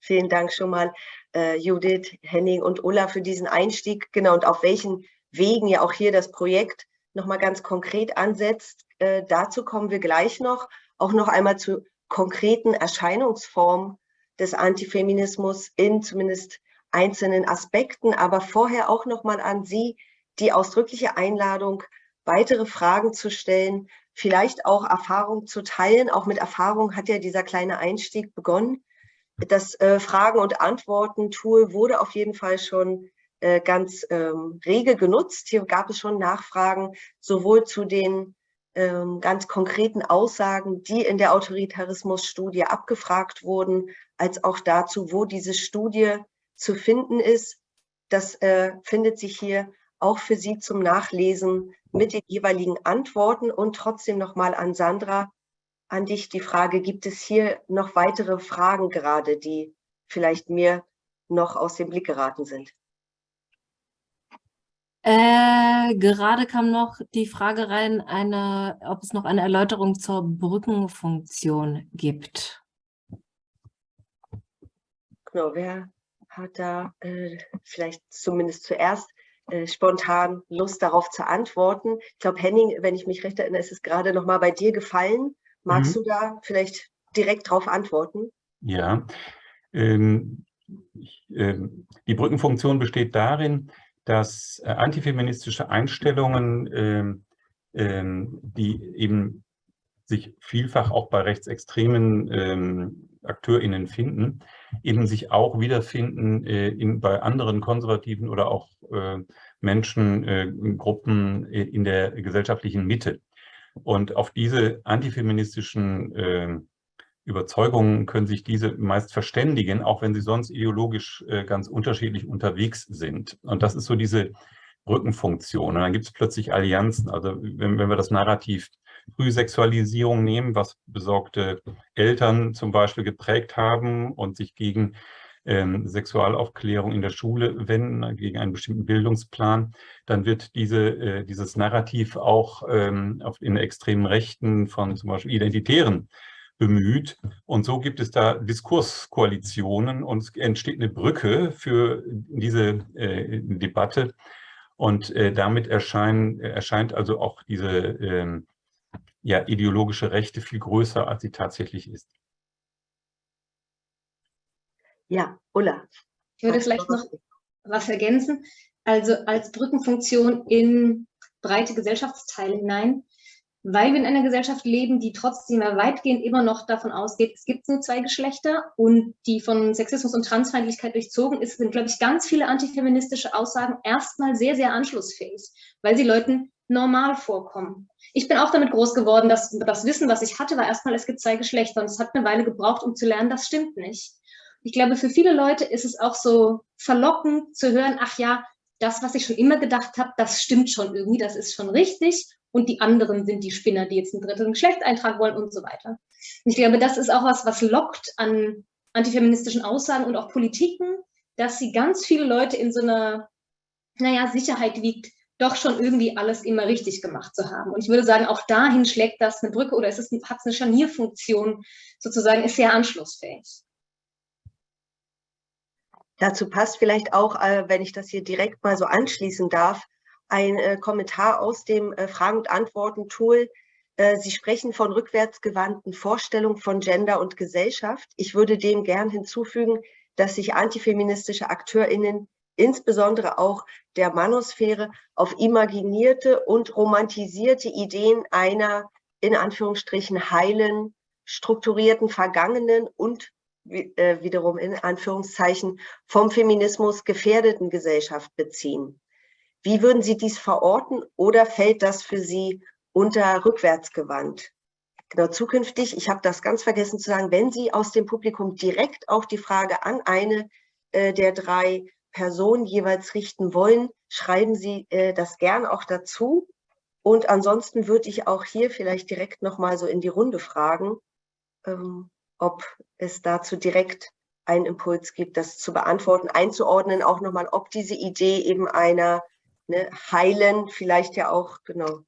Vielen Dank schon mal, äh, Judith, Henning und Ulla für diesen Einstieg. Genau, und auf welchen Wegen ja auch hier das Projekt nochmal ganz konkret ansetzt. Äh, dazu kommen wir gleich noch. Auch noch einmal zu konkreten Erscheinungsformen des Antifeminismus in zumindest einzelnen Aspekten, aber vorher auch nochmal an Sie die ausdrückliche Einladung, weitere Fragen zu stellen, vielleicht auch Erfahrung zu teilen. Auch mit Erfahrung hat ja dieser kleine Einstieg begonnen. Das äh, Fragen- und Antworten-Tool wurde auf jeden Fall schon äh, ganz ähm, rege genutzt. Hier gab es schon Nachfragen, sowohl zu den ähm, ganz konkreten Aussagen, die in der Autoritarismus-Studie abgefragt wurden, als auch dazu, wo diese Studie zu finden ist. Das äh, findet sich hier auch für Sie zum Nachlesen mit den jeweiligen Antworten und trotzdem nochmal an Sandra, an dich die Frage, gibt es hier noch weitere Fragen gerade, die vielleicht mir noch aus dem Blick geraten sind? Äh, gerade kam noch die Frage rein, eine, ob es noch eine Erläuterung zur Brückenfunktion gibt. Genau, wer hat da äh, vielleicht zumindest zuerst äh, spontan Lust darauf zu antworten? Ich glaube, Henning, wenn ich mich recht erinnere, ist es gerade noch mal bei dir gefallen. Magst mhm. du da vielleicht direkt darauf antworten? Ja, ähm, ich, ähm, die Brückenfunktion besteht darin, dass äh, antifeministische Einstellungen, ähm, ähm, die eben sich vielfach auch bei rechtsextremen ähm, AkteurInnen finden, eben sich auch wiederfinden äh, in, bei anderen konservativen oder auch äh, Menschengruppen äh, in der gesellschaftlichen Mitte. Und auf diese antifeministischen Überzeugungen können sich diese meist verständigen, auch wenn sie sonst ideologisch ganz unterschiedlich unterwegs sind. Und das ist so diese Brückenfunktion. Und dann gibt es plötzlich Allianzen. Also wenn, wenn wir das Narrativ Frühsexualisierung nehmen, was besorgte Eltern zum Beispiel geprägt haben und sich gegen ähm, Sexualaufklärung in der Schule wenden, gegen einen bestimmten Bildungsplan, dann wird diese, äh, dieses Narrativ auch ähm, in extremen Rechten von zum Beispiel Identitären bemüht. Und so gibt es da Diskurskoalitionen und es entsteht eine Brücke für diese äh, Debatte. Und äh, damit erscheinen, erscheint also auch diese äh, ja, ideologische Rechte viel größer, als sie tatsächlich ist. Ja, Ulla. Ich würde vielleicht noch was ergänzen. Also als Brückenfunktion in breite Gesellschaftsteile hinein weil wir in einer Gesellschaft leben, die trotzdem weitgehend immer noch davon ausgeht, es gibt nur zwei Geschlechter und die von Sexismus und Transfeindlichkeit durchzogen ist, sind, glaube ich, ganz viele antifeministische Aussagen erstmal sehr, sehr anschlussfähig, weil sie Leuten normal vorkommen. Ich bin auch damit groß geworden, dass das Wissen, was ich hatte, war erstmal, es gibt zwei Geschlechter und es hat eine Weile gebraucht, um zu lernen, das stimmt nicht. Ich glaube, für viele Leute ist es auch so verlockend zu hören, ach ja, das, was ich schon immer gedacht habe, das stimmt schon irgendwie, das ist schon richtig und die anderen sind die Spinner, die jetzt einen dritten Geschlechtseintrag wollen und so weiter. Und ich glaube, das ist auch was, was lockt an antifeministischen Aussagen und auch Politiken, dass sie ganz viele Leute in so einer, naja, Sicherheit wiegt, doch schon irgendwie alles immer richtig gemacht zu haben. Und ich würde sagen, auch dahin schlägt das eine Brücke oder es hat eine Scharnierfunktion, sozusagen, ist sehr anschlussfähig. Dazu passt vielleicht auch, äh, wenn ich das hier direkt mal so anschließen darf, ein äh, Kommentar aus dem äh, Fragen- und Antworten-Tool. Sie sprechen von rückwärtsgewandten Vorstellungen von Gender und Gesellschaft. Ich würde dem gern hinzufügen, dass sich antifeministische AkteurInnen insbesondere auch der Manosphäre auf imaginierte und romantisierte Ideen einer in Anführungsstrichen heilen, strukturierten Vergangenen und äh, wiederum in Anführungszeichen vom Feminismus gefährdeten Gesellschaft beziehen. Wie würden Sie dies verorten oder fällt das für Sie unter rückwärtsgewandt? Genau, zukünftig, ich habe das ganz vergessen zu sagen, wenn Sie aus dem Publikum direkt auch die Frage an eine äh, der drei Personen jeweils richten wollen, schreiben Sie äh, das gern auch dazu. Und ansonsten würde ich auch hier vielleicht direkt nochmal so in die Runde fragen, ähm, ob es dazu direkt einen Impuls gibt, das zu beantworten, einzuordnen, auch nochmal, ob diese Idee eben einer ne, heilen, vielleicht ja auch genau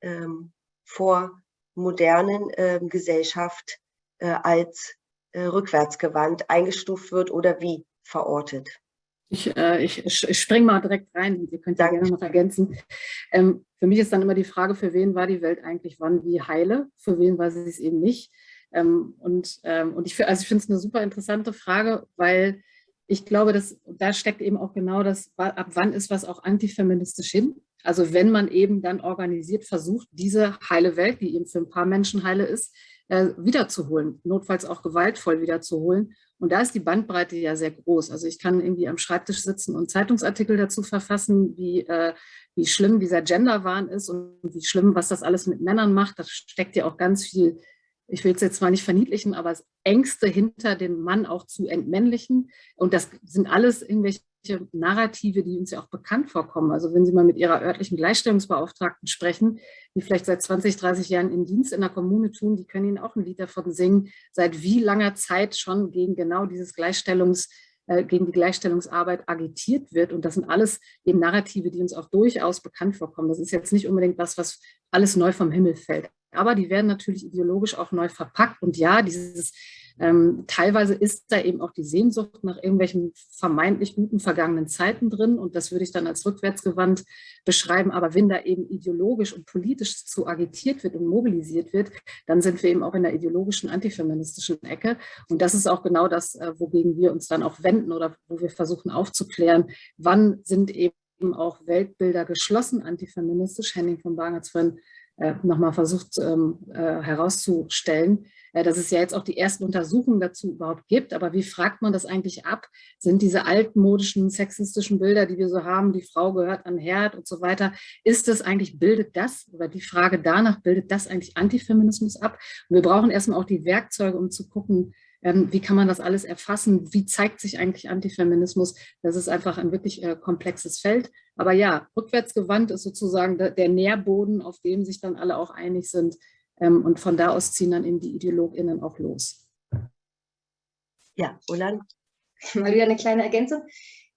ähm, vor modernen ähm, Gesellschaft äh, als äh, rückwärtsgewandt eingestuft wird oder wie verortet. Ich, äh, ich, ich springe mal direkt rein, Sie könnt ja gerne noch ergänzen. Ähm, für mich ist dann immer die Frage, für wen war die Welt eigentlich wann wie heile, für wen war sie es eben nicht. Ähm, und, ähm, und ich, also ich finde es eine super interessante Frage, weil ich glaube, dass da steckt eben auch genau das, ab wann ist was auch antifeministisch hin. Also wenn man eben dann organisiert versucht, diese heile Welt, die eben für ein paar Menschen heile ist, äh, wiederzuholen, notfalls auch gewaltvoll wiederzuholen. Und da ist die Bandbreite ja sehr groß. Also ich kann irgendwie am Schreibtisch sitzen und Zeitungsartikel dazu verfassen, wie, äh, wie schlimm dieser Genderwahn ist und wie schlimm, was das alles mit Männern macht. Da steckt ja auch ganz viel, ich will es jetzt zwar nicht verniedlichen, aber Ängste hinter dem Mann auch zu entmännlichen. Und das sind alles irgendwelche Narrative, die uns ja auch bekannt vorkommen. Also wenn Sie mal mit Ihrer örtlichen Gleichstellungsbeauftragten sprechen, die vielleicht seit 20, 30 Jahren in Dienst in der Kommune tun, die können Ihnen auch ein Lied davon singen, seit wie langer Zeit schon gegen genau dieses Gleichstellungs, äh, gegen die Gleichstellungsarbeit agitiert wird. Und das sind alles eben Narrative, die uns auch durchaus bekannt vorkommen. Das ist jetzt nicht unbedingt was, was alles neu vom Himmel fällt. Aber die werden natürlich ideologisch auch neu verpackt. Und ja, dieses ähm, teilweise ist da eben auch die Sehnsucht nach irgendwelchen vermeintlich guten vergangenen Zeiten drin und das würde ich dann als rückwärtsgewandt beschreiben. Aber wenn da eben ideologisch und politisch zu agitiert wird und mobilisiert wird, dann sind wir eben auch in der ideologischen antifeministischen Ecke. Und das ist auch genau das, äh, wogegen wir uns dann auch wenden oder wo wir versuchen aufzuklären, wann sind eben auch Weltbilder geschlossen antifeministisch. Henning von Bang hat es vorhin äh, nochmal versucht ähm, äh, herauszustellen, äh, dass es ja jetzt auch die ersten Untersuchungen dazu überhaupt gibt. Aber wie fragt man das eigentlich ab? Sind diese altmodischen sexistischen Bilder, die wir so haben, die Frau gehört an Herd und so weiter, ist das eigentlich, bildet das oder die Frage danach, bildet das eigentlich Antifeminismus ab? Und wir brauchen erstmal auch die Werkzeuge, um zu gucken, wie kann man das alles erfassen? Wie zeigt sich eigentlich Antifeminismus? Das ist einfach ein wirklich äh, komplexes Feld. Aber ja, rückwärtsgewandt ist sozusagen der, Nährboden, auf dem sich dann alle auch einig sind, ähm, und von da aus ziehen dann eben die IdeologInnen auch los. Ja, Ulan? Mal wieder eine kleine Ergänzung.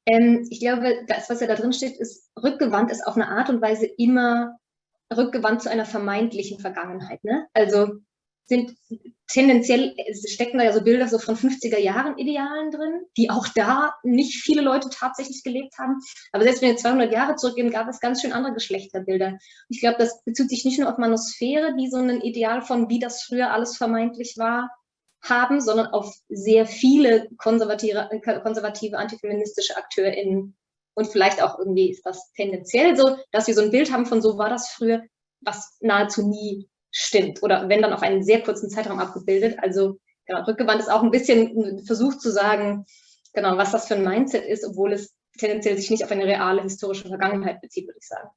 Ähm, ich glaube, das, was ja da drin steht, ist, rückgewandt ist auf eine Art und Weise immer rückgewandt zu einer vermeintlichen Vergangenheit. Ne? Also sind tendenziell stecken da ja so Bilder so von 50er Jahren Idealen drin, die auch da nicht viele Leute tatsächlich gelebt haben. Aber selbst wenn wir 200 Jahre zurückgehen, gab es ganz schön andere Geschlechterbilder. Ich glaube, das bezieht sich nicht nur auf Manosphäre, die so ein Ideal von, wie das früher alles vermeintlich war, haben, sondern auf sehr viele konservative, konservative antifeministische AkteurInnen. Und vielleicht auch irgendwie ist das tendenziell so, dass wir so ein Bild haben von so war das früher, was nahezu nie stimmt oder wenn dann auf einen sehr kurzen Zeitraum abgebildet. Also genau, rückgewandt ist auch ein bisschen ein Versuch zu sagen, genau, was das für ein Mindset ist, obwohl es tendenziell sich nicht auf eine reale historische Vergangenheit bezieht, würde ich sagen.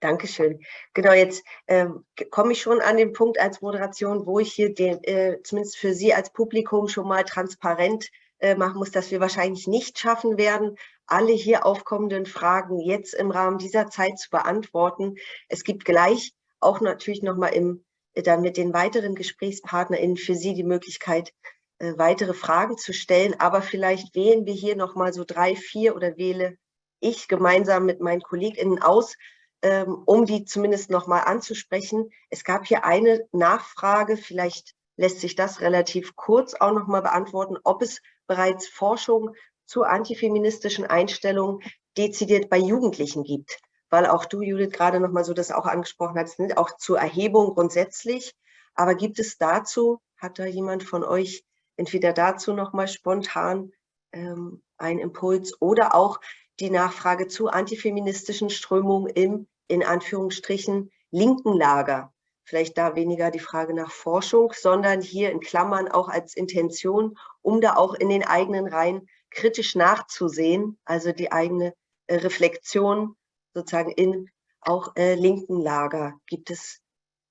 Dankeschön. Genau, jetzt ähm, komme ich schon an den Punkt als Moderation, wo ich hier den, äh, zumindest für Sie als Publikum schon mal transparent äh, machen muss, dass wir wahrscheinlich nicht schaffen werden, alle hier aufkommenden Fragen jetzt im Rahmen dieser Zeit zu beantworten. Es gibt gleich auch natürlich nochmal im, äh, dann mit den weiteren GesprächspartnerInnen für Sie die Möglichkeit, äh, weitere Fragen zu stellen. Aber vielleicht wählen wir hier nochmal so drei, vier oder wähle ich gemeinsam mit meinen KollegInnen aus, ähm, um die zumindest nochmal anzusprechen. Es gab hier eine Nachfrage, vielleicht lässt sich das relativ kurz auch nochmal beantworten, ob es bereits Forschung zu antifeministischen Einstellungen dezidiert bei Jugendlichen gibt. Weil auch du, Judith, gerade nochmal so das auch angesprochen hast, nicht auch zur Erhebung grundsätzlich. Aber gibt es dazu, hat da jemand von euch entweder dazu nochmal spontan ähm, einen Impuls oder auch die Nachfrage zu antifeministischen Strömungen im, in Anführungsstrichen, linken Lager? Vielleicht da weniger die Frage nach Forschung, sondern hier in Klammern auch als Intention, um da auch in den eigenen Reihen kritisch nachzusehen, also die eigene äh, Reflexion sozusagen in auch äh, linken Lager. Gibt es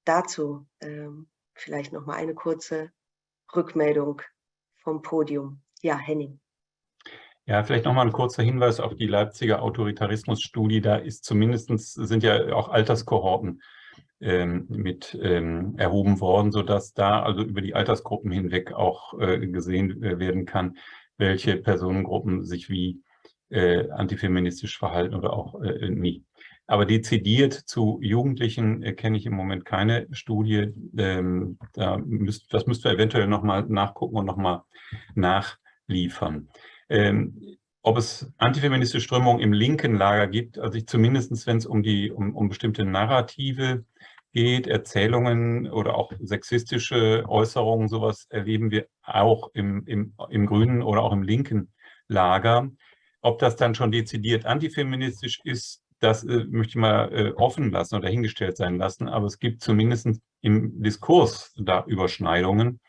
dazu ähm, vielleicht noch mal eine kurze Rückmeldung vom Podium? Ja, Henning. Ja, vielleicht noch mal ein kurzer Hinweis auf die Leipziger Autoritarismusstudie. Da ist zumindest sind ja auch Alterskohorten ähm, mit ähm, erhoben worden, sodass da also über die Altersgruppen hinweg auch äh, gesehen äh, werden kann, welche Personengruppen sich wie äh, antifeministisch verhalten oder auch äh, nie. Aber dezidiert zu Jugendlichen äh, kenne ich im Moment keine Studie. Ähm, da müsst, das müsst ihr eventuell nochmal nachgucken und nochmal nachliefern. Ähm, ob es antifeministische Strömungen im linken Lager gibt, also ich zumindest, wenn es um, die, um, um bestimmte Narrative geht, Erzählungen oder auch sexistische Äußerungen, sowas erleben wir auch im, im, im grünen oder auch im linken Lager. Ob das dann schon dezidiert antifeministisch ist, das äh, möchte ich mal äh, offen lassen oder hingestellt sein lassen, aber es gibt zumindest im Diskurs da Überschneidungen.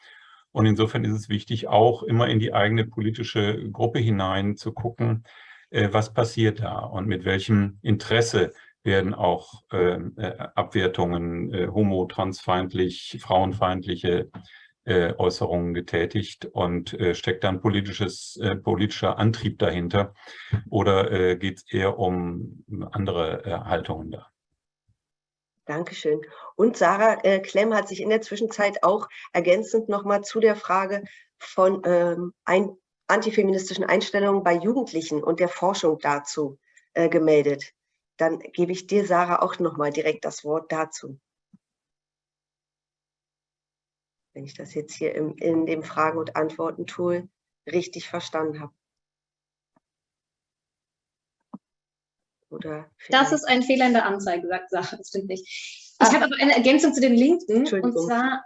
Und insofern ist es wichtig, auch immer in die eigene politische Gruppe hinein zu gucken, äh, was passiert da und mit welchem Interesse werden auch ähm, äh, Abwertungen äh, homo-, transfeindlich, frauenfeindliche äh, Äußerungen getätigt und äh, steckt dann politisches, äh, politischer Antrieb dahinter oder äh, geht es eher um andere Haltungen da? Dankeschön. Und Sarah äh, Klemm hat sich in der Zwischenzeit auch ergänzend nochmal zu der Frage von ähm, ein, antifeministischen Einstellungen bei Jugendlichen und der Forschung dazu äh, gemeldet. Dann gebe ich dir, Sarah, auch nochmal direkt das Wort dazu. wenn ich das jetzt hier im, in dem Fragen- und Antworten-Tool richtig verstanden habe. Das ist ein Fehler in der Anzeige, sagt Sache, das stimmt nicht. Ich ah. habe aber eine Ergänzung zu den Linken. Und zwar,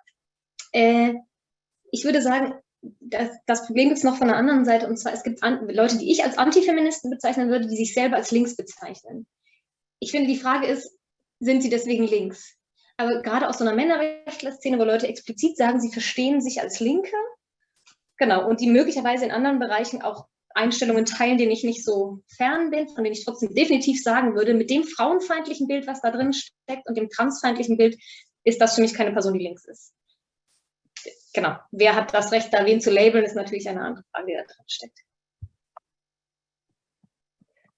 äh, ich würde sagen, das, das Problem gibt es noch von der anderen Seite. Und zwar, es gibt Leute, die ich als Antifeministen bezeichnen würde, die sich selber als links bezeichnen. Ich finde, die Frage ist, sind sie deswegen links? aber gerade aus so einer Männerrechtler-Szene, wo Leute explizit sagen, sie verstehen sich als Linke, genau, und die möglicherweise in anderen Bereichen auch Einstellungen teilen, denen ich nicht so fern bin, von denen ich trotzdem definitiv sagen würde, mit dem frauenfeindlichen Bild, was da drin steckt und dem transfeindlichen Bild, ist das für mich keine Person, die links ist. Genau. Wer hat das Recht, da wen zu labeln, ist natürlich eine andere Frage, die da drin steckt.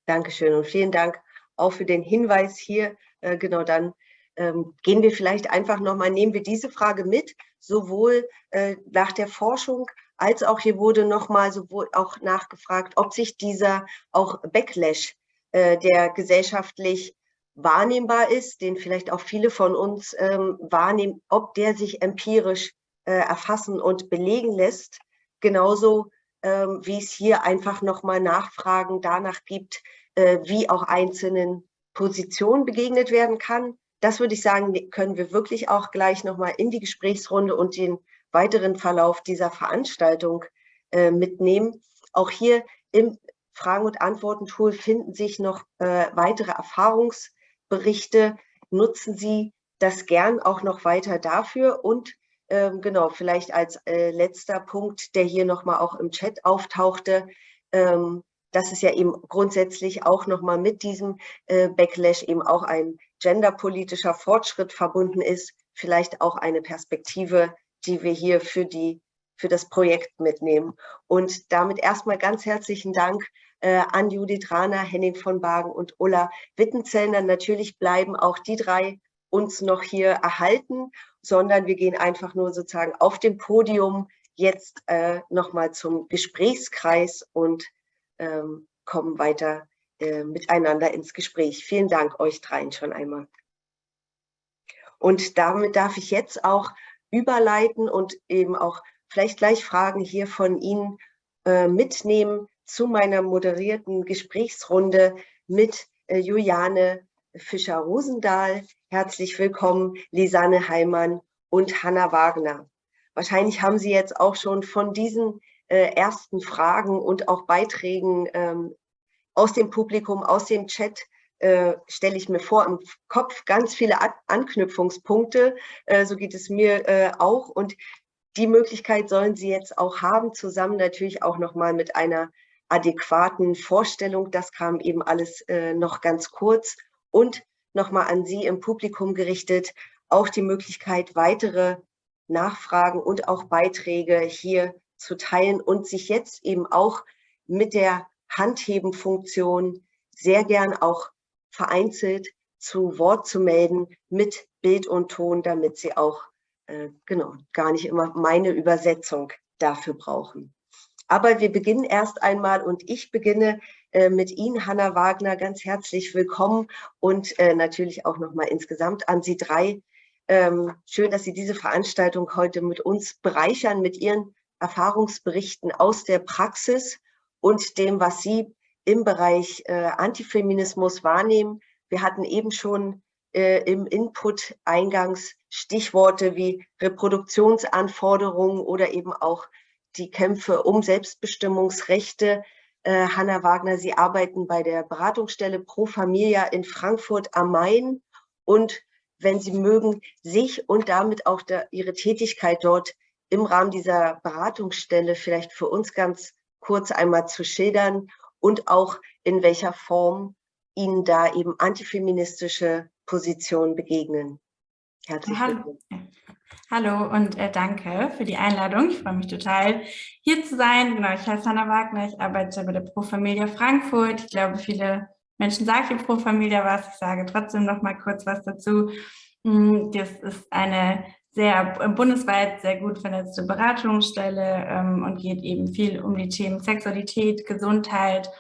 Dankeschön und vielen Dank auch für den Hinweis hier. Äh, genau dann ähm, gehen wir vielleicht einfach nochmal, nehmen wir diese Frage mit, sowohl äh, nach der Forschung als auch hier wurde nochmal sowohl auch nachgefragt, ob sich dieser auch Backlash, äh, der gesellschaftlich wahrnehmbar ist, den vielleicht auch viele von uns ähm, wahrnehmen, ob der sich empirisch äh, erfassen und belegen lässt, genauso ähm, wie es hier einfach nochmal Nachfragen danach gibt, äh, wie auch einzelnen Positionen begegnet werden kann das würde ich sagen, können wir wirklich auch gleich nochmal in die Gesprächsrunde und den weiteren Verlauf dieser Veranstaltung äh, mitnehmen. Auch hier im Fragen- und Antworten-Tool finden sich noch äh, weitere Erfahrungsberichte. Nutzen Sie das gern auch noch weiter dafür und ähm, genau, vielleicht als äh, letzter Punkt, der hier nochmal auch im Chat auftauchte, ähm, dass es ja eben grundsätzlich auch nochmal mit diesem äh, Backlash eben auch ein genderpolitischer Fortschritt verbunden ist, vielleicht auch eine Perspektive, die wir hier für, die, für das Projekt mitnehmen. Und damit erstmal ganz herzlichen Dank äh, an Judith Rahner, Henning von Bagen und Ulla Wittenzellner. Natürlich bleiben auch die drei uns noch hier erhalten, sondern wir gehen einfach nur sozusagen auf dem Podium jetzt äh, nochmal zum Gesprächskreis und ähm, kommen weiter äh, miteinander ins Gespräch. Vielen Dank euch dreien schon einmal. Und damit darf ich jetzt auch überleiten und eben auch vielleicht gleich Fragen hier von Ihnen äh, mitnehmen zu meiner moderierten Gesprächsrunde mit äh, Juliane Fischer-Rosendahl. Herzlich willkommen, Lisanne Heimann und Hanna Wagner. Wahrscheinlich haben Sie jetzt auch schon von diesen ersten Fragen und auch Beiträgen ähm, aus dem Publikum, aus dem Chat äh, stelle ich mir vor im Kopf ganz viele An Anknüpfungspunkte. Äh, so geht es mir äh, auch. Und die Möglichkeit sollen Sie jetzt auch haben, zusammen natürlich auch nochmal mit einer adäquaten Vorstellung. Das kam eben alles äh, noch ganz kurz. Und nochmal an Sie im Publikum gerichtet, auch die Möglichkeit, weitere Nachfragen und auch Beiträge hier zu teilen und sich jetzt eben auch mit der Handhebenfunktion sehr gern auch vereinzelt zu Wort zu melden mit Bild und Ton, damit sie auch äh, genau gar nicht immer meine Übersetzung dafür brauchen. Aber wir beginnen erst einmal und ich beginne äh, mit Ihnen, Hanna Wagner, ganz herzlich willkommen und äh, natürlich auch nochmal insgesamt an Sie drei. Ähm, schön, dass Sie diese Veranstaltung heute mit uns bereichern, mit Ihren Erfahrungsberichten aus der Praxis und dem, was Sie im Bereich äh, Antifeminismus wahrnehmen. Wir hatten eben schon äh, im Input eingangs Stichworte wie Reproduktionsanforderungen oder eben auch die Kämpfe um Selbstbestimmungsrechte. äh, Hanna Wagner, Sie arbeiten bei der Beratungsstelle Pro Familia in Frankfurt am Main und wenn Sie mögen, sich und damit auch der, Ihre Tätigkeit dort im Rahmen dieser Beratungsstelle vielleicht für uns ganz kurz einmal zu schildern und auch in welcher Form Ihnen da eben antifeministische Positionen begegnen. Herzlich willkommen. Hallo und äh, danke für die Einladung. Ich freue mich total, hier zu sein. Genau, ich heiße Hanna Wagner, ich arbeite bei der Pro Familia Frankfurt. Ich glaube, viele Menschen sagen hier Pro Familia was. Ich sage trotzdem noch mal kurz was dazu. Mm, das ist eine sehr äh, bundesweit sehr gut vernetzte Beratungsstelle ähm, und geht eben viel um die Themen Sexualität, Gesundheit,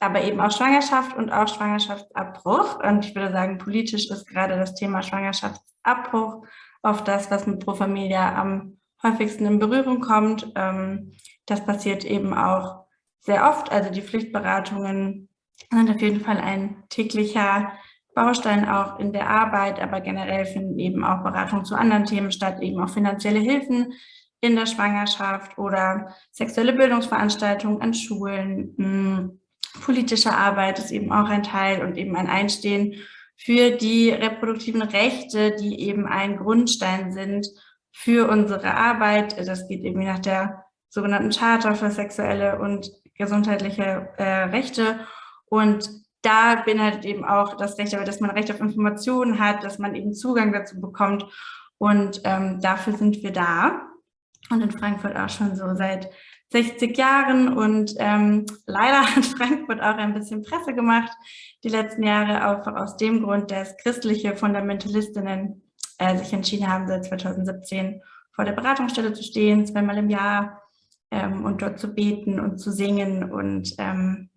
aber eben auch Schwangerschaft und auch Schwangerschaftsabbruch. Und ich würde sagen, politisch ist gerade das Thema Schwangerschaftsabbruch auf das, was mit Pro Familia am häufigsten in Berührung kommt. Ähm, das passiert eben auch sehr oft. Also die Pflichtberatungen sind auf jeden Fall ein täglicher Baustein auch in der Arbeit, aber generell finden eben auch Beratungen zu anderen Themen statt, eben auch finanzielle Hilfen in der Schwangerschaft oder sexuelle Bildungsveranstaltungen an Schulen. Hm, politische Arbeit ist eben auch ein Teil und eben ein Einstehen für die reproduktiven Rechte, die eben ein Grundstein sind für unsere Arbeit. Das geht eben nach der sogenannten Charta für sexuelle und gesundheitliche äh, Rechte. Und da beinhaltet eben auch das Recht, dass man Recht auf Informationen hat, dass man eben Zugang dazu bekommt. Und ähm, dafür sind wir da. Und in Frankfurt auch schon so seit 60 Jahren und ähm, leider *laughs* hat Frankfurt auch ein bisschen Presse gemacht die letzten Jahre, auch aus dem Grund, dass christliche Fundamentalistinnen äh, sich entschieden haben, seit 2017 vor der Beratungsstelle zu stehen, zweimal im Jahr ähm, und dort zu beten und zu singen und ähm,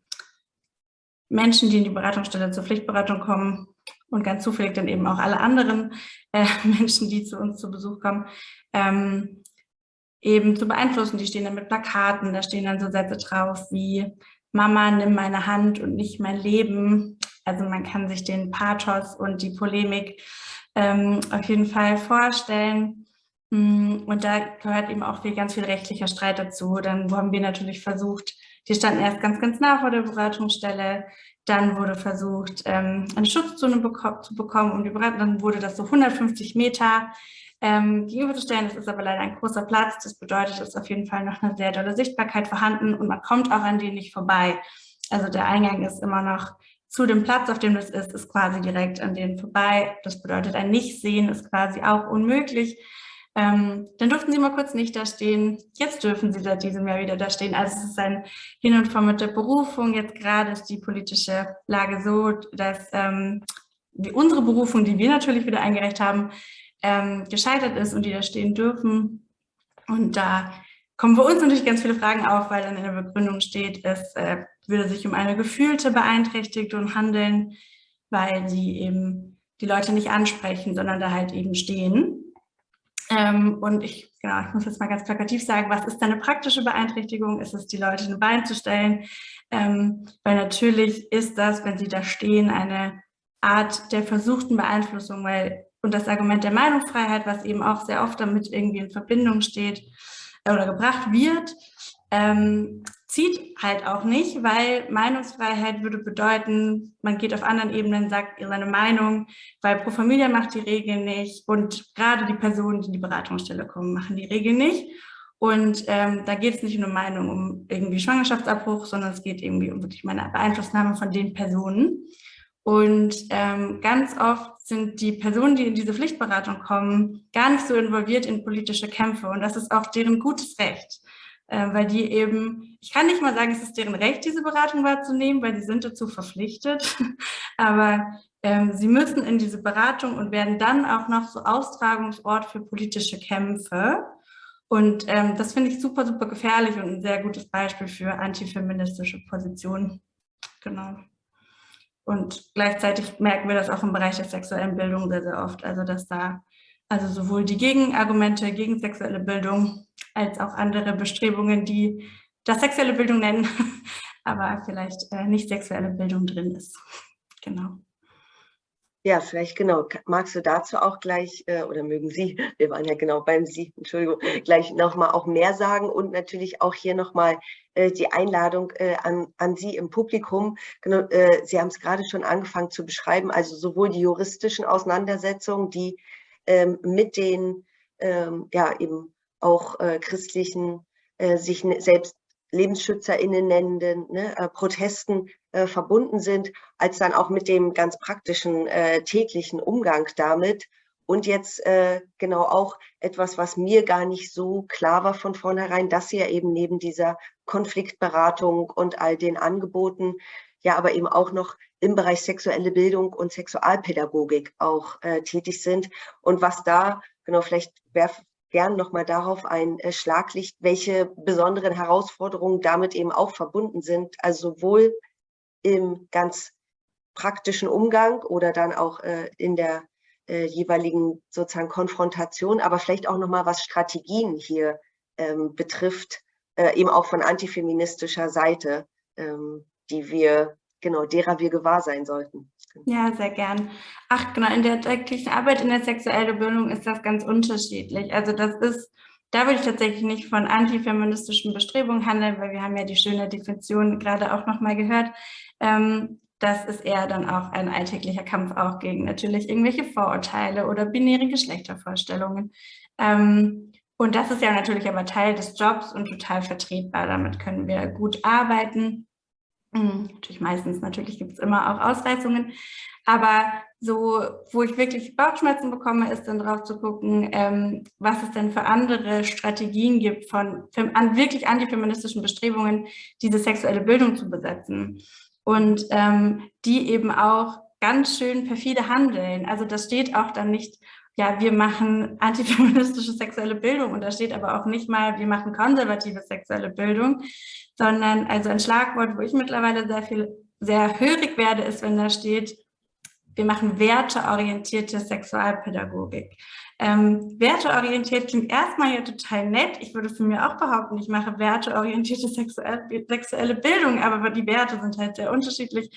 Menschen, die in die Beratungsstelle zur Pflichtberatung kommen und ganz zufällig dann eben auch alle anderen äh, *laughs* Menschen, die zu uns zu Besuch kommen, ähm, eben zu beeinflussen. Die stehen dann mit Plakaten, da stehen dann so Sätze drauf wie Mama, nimm meine Hand und nicht mein Leben. Also man kann sich den Pathos und die Polemik ähm, auf jeden Fall vorstellen. Mm, und da gehört eben auch viel, ganz viel rechtlicher Streit dazu. Dann haben wir natürlich versucht, die standen erst ganz, ganz nah vor der Beratungsstelle. Dann wurde versucht, ähm, eine Schutzzone zu bekommen, um die Beratung. Dann wurde das so 150 Meter ähm, gegenüberzustellen. Das ist aber leider ein großer Platz. Das bedeutet, es ist auf jeden Fall noch eine sehr dolle Sichtbarkeit vorhanden und man kommt auch an denen nicht vorbei. Also der Eingang ist immer noch zu dem Platz, auf dem das ist, ist quasi direkt an denen vorbei. Das bedeutet, ein Nichtsehen ist quasi auch unmöglich. Ähm, dann durften sie mal kurz nicht da stehen. Jetzt dürfen sie seit diesem Jahr wieder da stehen. Also es ist ein Hin und Vor mit der Berufung. Jetzt gerade ist die politische Lage so, dass ähm, unsere Berufung, die wir natürlich wieder eingereicht haben, ähm, gescheitert ist und die da stehen dürfen. Und da kommen für uns natürlich ganz viele Fragen auf, weil dann in der Begründung steht, es äh, würde sich um eine gefühlte Beeinträchtigung handeln, weil sie eben die Leute nicht ansprechen, sondern da halt eben stehen. Ähm, und ich, genau, ich muss jetzt mal ganz plakativ sagen, was ist eine praktische Beeinträchtigung? Ist es, die Leute in ein Bein zu stellen? Ähm, weil natürlich ist das, wenn sie da stehen, eine Art der versuchten Beeinflussung, weil und das Argument der Meinungsfreiheit, was eben auch sehr oft damit irgendwie in Verbindung steht äh, oder gebracht wird, ähm, zieht halt auch nicht, weil Meinungsfreiheit würde bedeuten, man geht auf anderen Ebenen, sagt seine Meinung, weil Pro Familia macht die Regeln nicht und gerade die Personen, die in die Beratungsstelle kommen, machen die Regeln nicht. Und ähm, da geht es nicht nur um Meinung um irgendwie Schwangerschaftsabbruch, sondern es geht irgendwie um wirklich meine Beeinflussnahme von den Personen. Und ähm, ganz oft sind die Personen, die in diese Pflichtberatung kommen, gar nicht so involviert in politische Kämpfe. Und das ist auch deren gutes Recht, äh, weil die eben, ich kann nicht mal sagen, es ist deren Recht, diese Beratung wahrzunehmen, weil sie sind dazu verpflichtet. *laughs* Aber ähm, sie müssen in diese Beratung und werden dann auch noch so Austragungsort für politische Kämpfe. Und ähm, das finde ich super, super gefährlich und ein sehr gutes Beispiel für antifeministische Positionen. Genau. Und gleichzeitig merken wir das auch im Bereich der sexuellen Bildung sehr, sehr oft. Also dass da also sowohl die Gegenargumente gegen sexuelle Bildung als auch andere Bestrebungen, die das sexuelle Bildung nennen, *laughs* aber vielleicht äh, nicht sexuelle Bildung drin ist. Genau. Ja, vielleicht genau. Magst du dazu auch gleich, äh, oder mögen Sie, *laughs* wir waren ja genau beim Sie, Entschuldigung, gleich nochmal auch mehr sagen und natürlich auch hier nochmal äh, die Einladung an, an Sie im Publikum. Genau, Sie haben es gerade schon angefangen zu beschreiben, also sowohl die juristischen Auseinandersetzungen, die ähm, mit den ähm, ja eben auch äh, christlichen, äh, sich ne, selbst LebensschützerInnen nennenden ne, äh, Protesten äh, verbunden sind, als dann auch mit dem ganz praktischen äh, täglichen Umgang damit. Und jetzt äh, genau auch etwas, was mir gar nicht so klar war von vornherein, dass sie ja eben neben dieser Konfliktberatung und all den Angeboten ja aber eben auch noch im Bereich sexuelle Bildung und Sexualpädagogik auch äh, tätig sind. Und was da, genau, vielleicht werf, gern nochmal darauf ein äh, Schlaglicht, welche besonderen Herausforderungen damit eben auch verbunden sind, also sowohl im ganz praktischen Umgang oder dann auch äh, in der äh, jeweiligen sozusagen Konfrontation, aber vielleicht auch nochmal was Strategien hier ähm, betrifft, äh, eben auch von antifeministischer Seite, ähm, die wir genau, derer wir gewahr sein sollten. Ja, sehr gern. Ach, genau, in der täglichen Arbeit in der sexuellen Bildung ist das ganz unterschiedlich. Also das ist, da würde ich tatsächlich nicht von antifeministischen Bestrebungen handeln, weil wir haben ja die schöne Definition gerade auch nochmal gehört. Ähm, das ist eher dann auch ein alltäglicher Kampf auch gegen natürlich irgendwelche Vorurteile oder binäre Geschlechtervorstellungen. Ähm, und das ist ja natürlich aber Teil des Jobs und total vertretbar. Damit können wir gut arbeiten. Hm, natürlich meistens, natürlich gibt es immer auch Ausreißungen, aber so, wo ich wirklich Bauchschmerzen bekomme, ist dann drauf zu gucken, ähm, was es denn für andere Strategien gibt von an, wirklich antifeministischen Bestrebungen, diese sexuelle Bildung zu besetzen. Und ähm, die eben auch ganz schön perfide handeln. Also das steht auch dann nicht, ja, wir machen antifeministische sexuelle Bildung und da steht aber auch nicht mal, wir machen konservative sexuelle Bildung, sondern also ein Schlagwort, wo ich mittlerweile sehr viel, sehr hörig werde, ist, wenn da steht, wir machen werteorientierte Sexualpädagogik. Ähm, werteorientiert klingt erstmal ja total nett. Ich würde für mich auch behaupten, ich mache werteorientierte sexuelle Bildung, aber die Werte sind halt sehr unterschiedlich.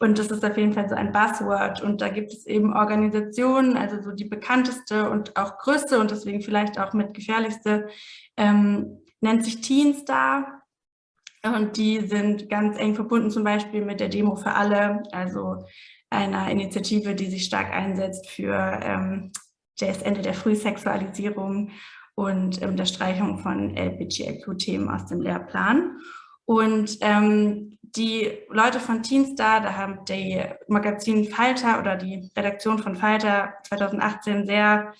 Und das ist auf jeden Fall so ein Buzzword. Und da gibt es eben Organisationen, also so die bekannteste und auch größte und deswegen vielleicht auch mit gefährlichste, ähm, nennt sich Teenstar. Und die sind ganz eng verbunden zum Beispiel mit der Demo für alle, also einer Initiative, die sich stark einsetzt für ähm, das Ende der Frühsexualisierung und ähm, der Streichung von LGBTIQ-Themen aus dem Lehrplan. Und ähm, die Leute von Teenstar, da haben die Magazin Falter oder die Redaktion von Falter 2018 sehr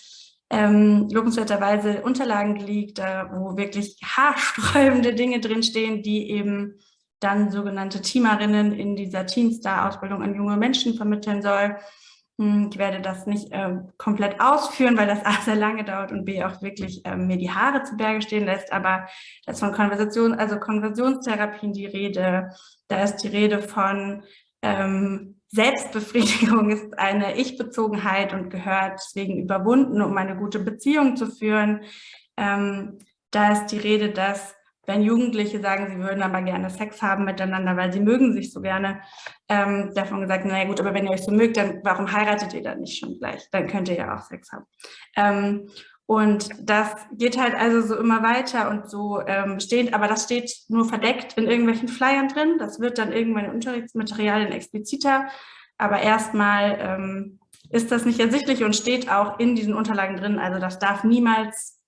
ähm, lobenswerterweise Unterlagen geleakt, da, wo wirklich haarsträubende Dinge drinstehen, die eben dann sogenannte Teamerinnen in dieser Teenstar-Ausbildung an junge Menschen vermitteln soll. Hm, ich werde das nicht äh, komplett ausführen, weil das *laughs* A sehr lange dauert und B auch wirklich äh, mir die Haare zu Berge stehen lässt, aber da ist von Konversation, also Konversionstherapien die Rede, da ist die Rede von ähm, Selbstbefriedigung *laughs* ist eine Ich-Bezogenheit und gehört deswegen überwunden, um eine gute Beziehung zu führen. Ähm, da ist die Rede, dass wenn Jugendliche sagen, sie würden aber gerne Sex haben miteinander, weil sie mögen sich so gerne, ähm, davon gesagt, naja gut, aber wenn ihr euch so mögt, dann warum heiratet ihr dann nicht schon gleich? Dann könnt ihr ja auch Sex haben. Ähm, und das geht halt also so immer weiter und so ähm, steht, aber das steht nur verdeckt in irgendwelchen Flyern drin. Das wird dann irgendwann in Unterrichtsmaterialien expliziter. Aber erstmal ähm, ist das nicht ersichtlich und steht auch in diesen Unterlagen drin. Also das darf niemals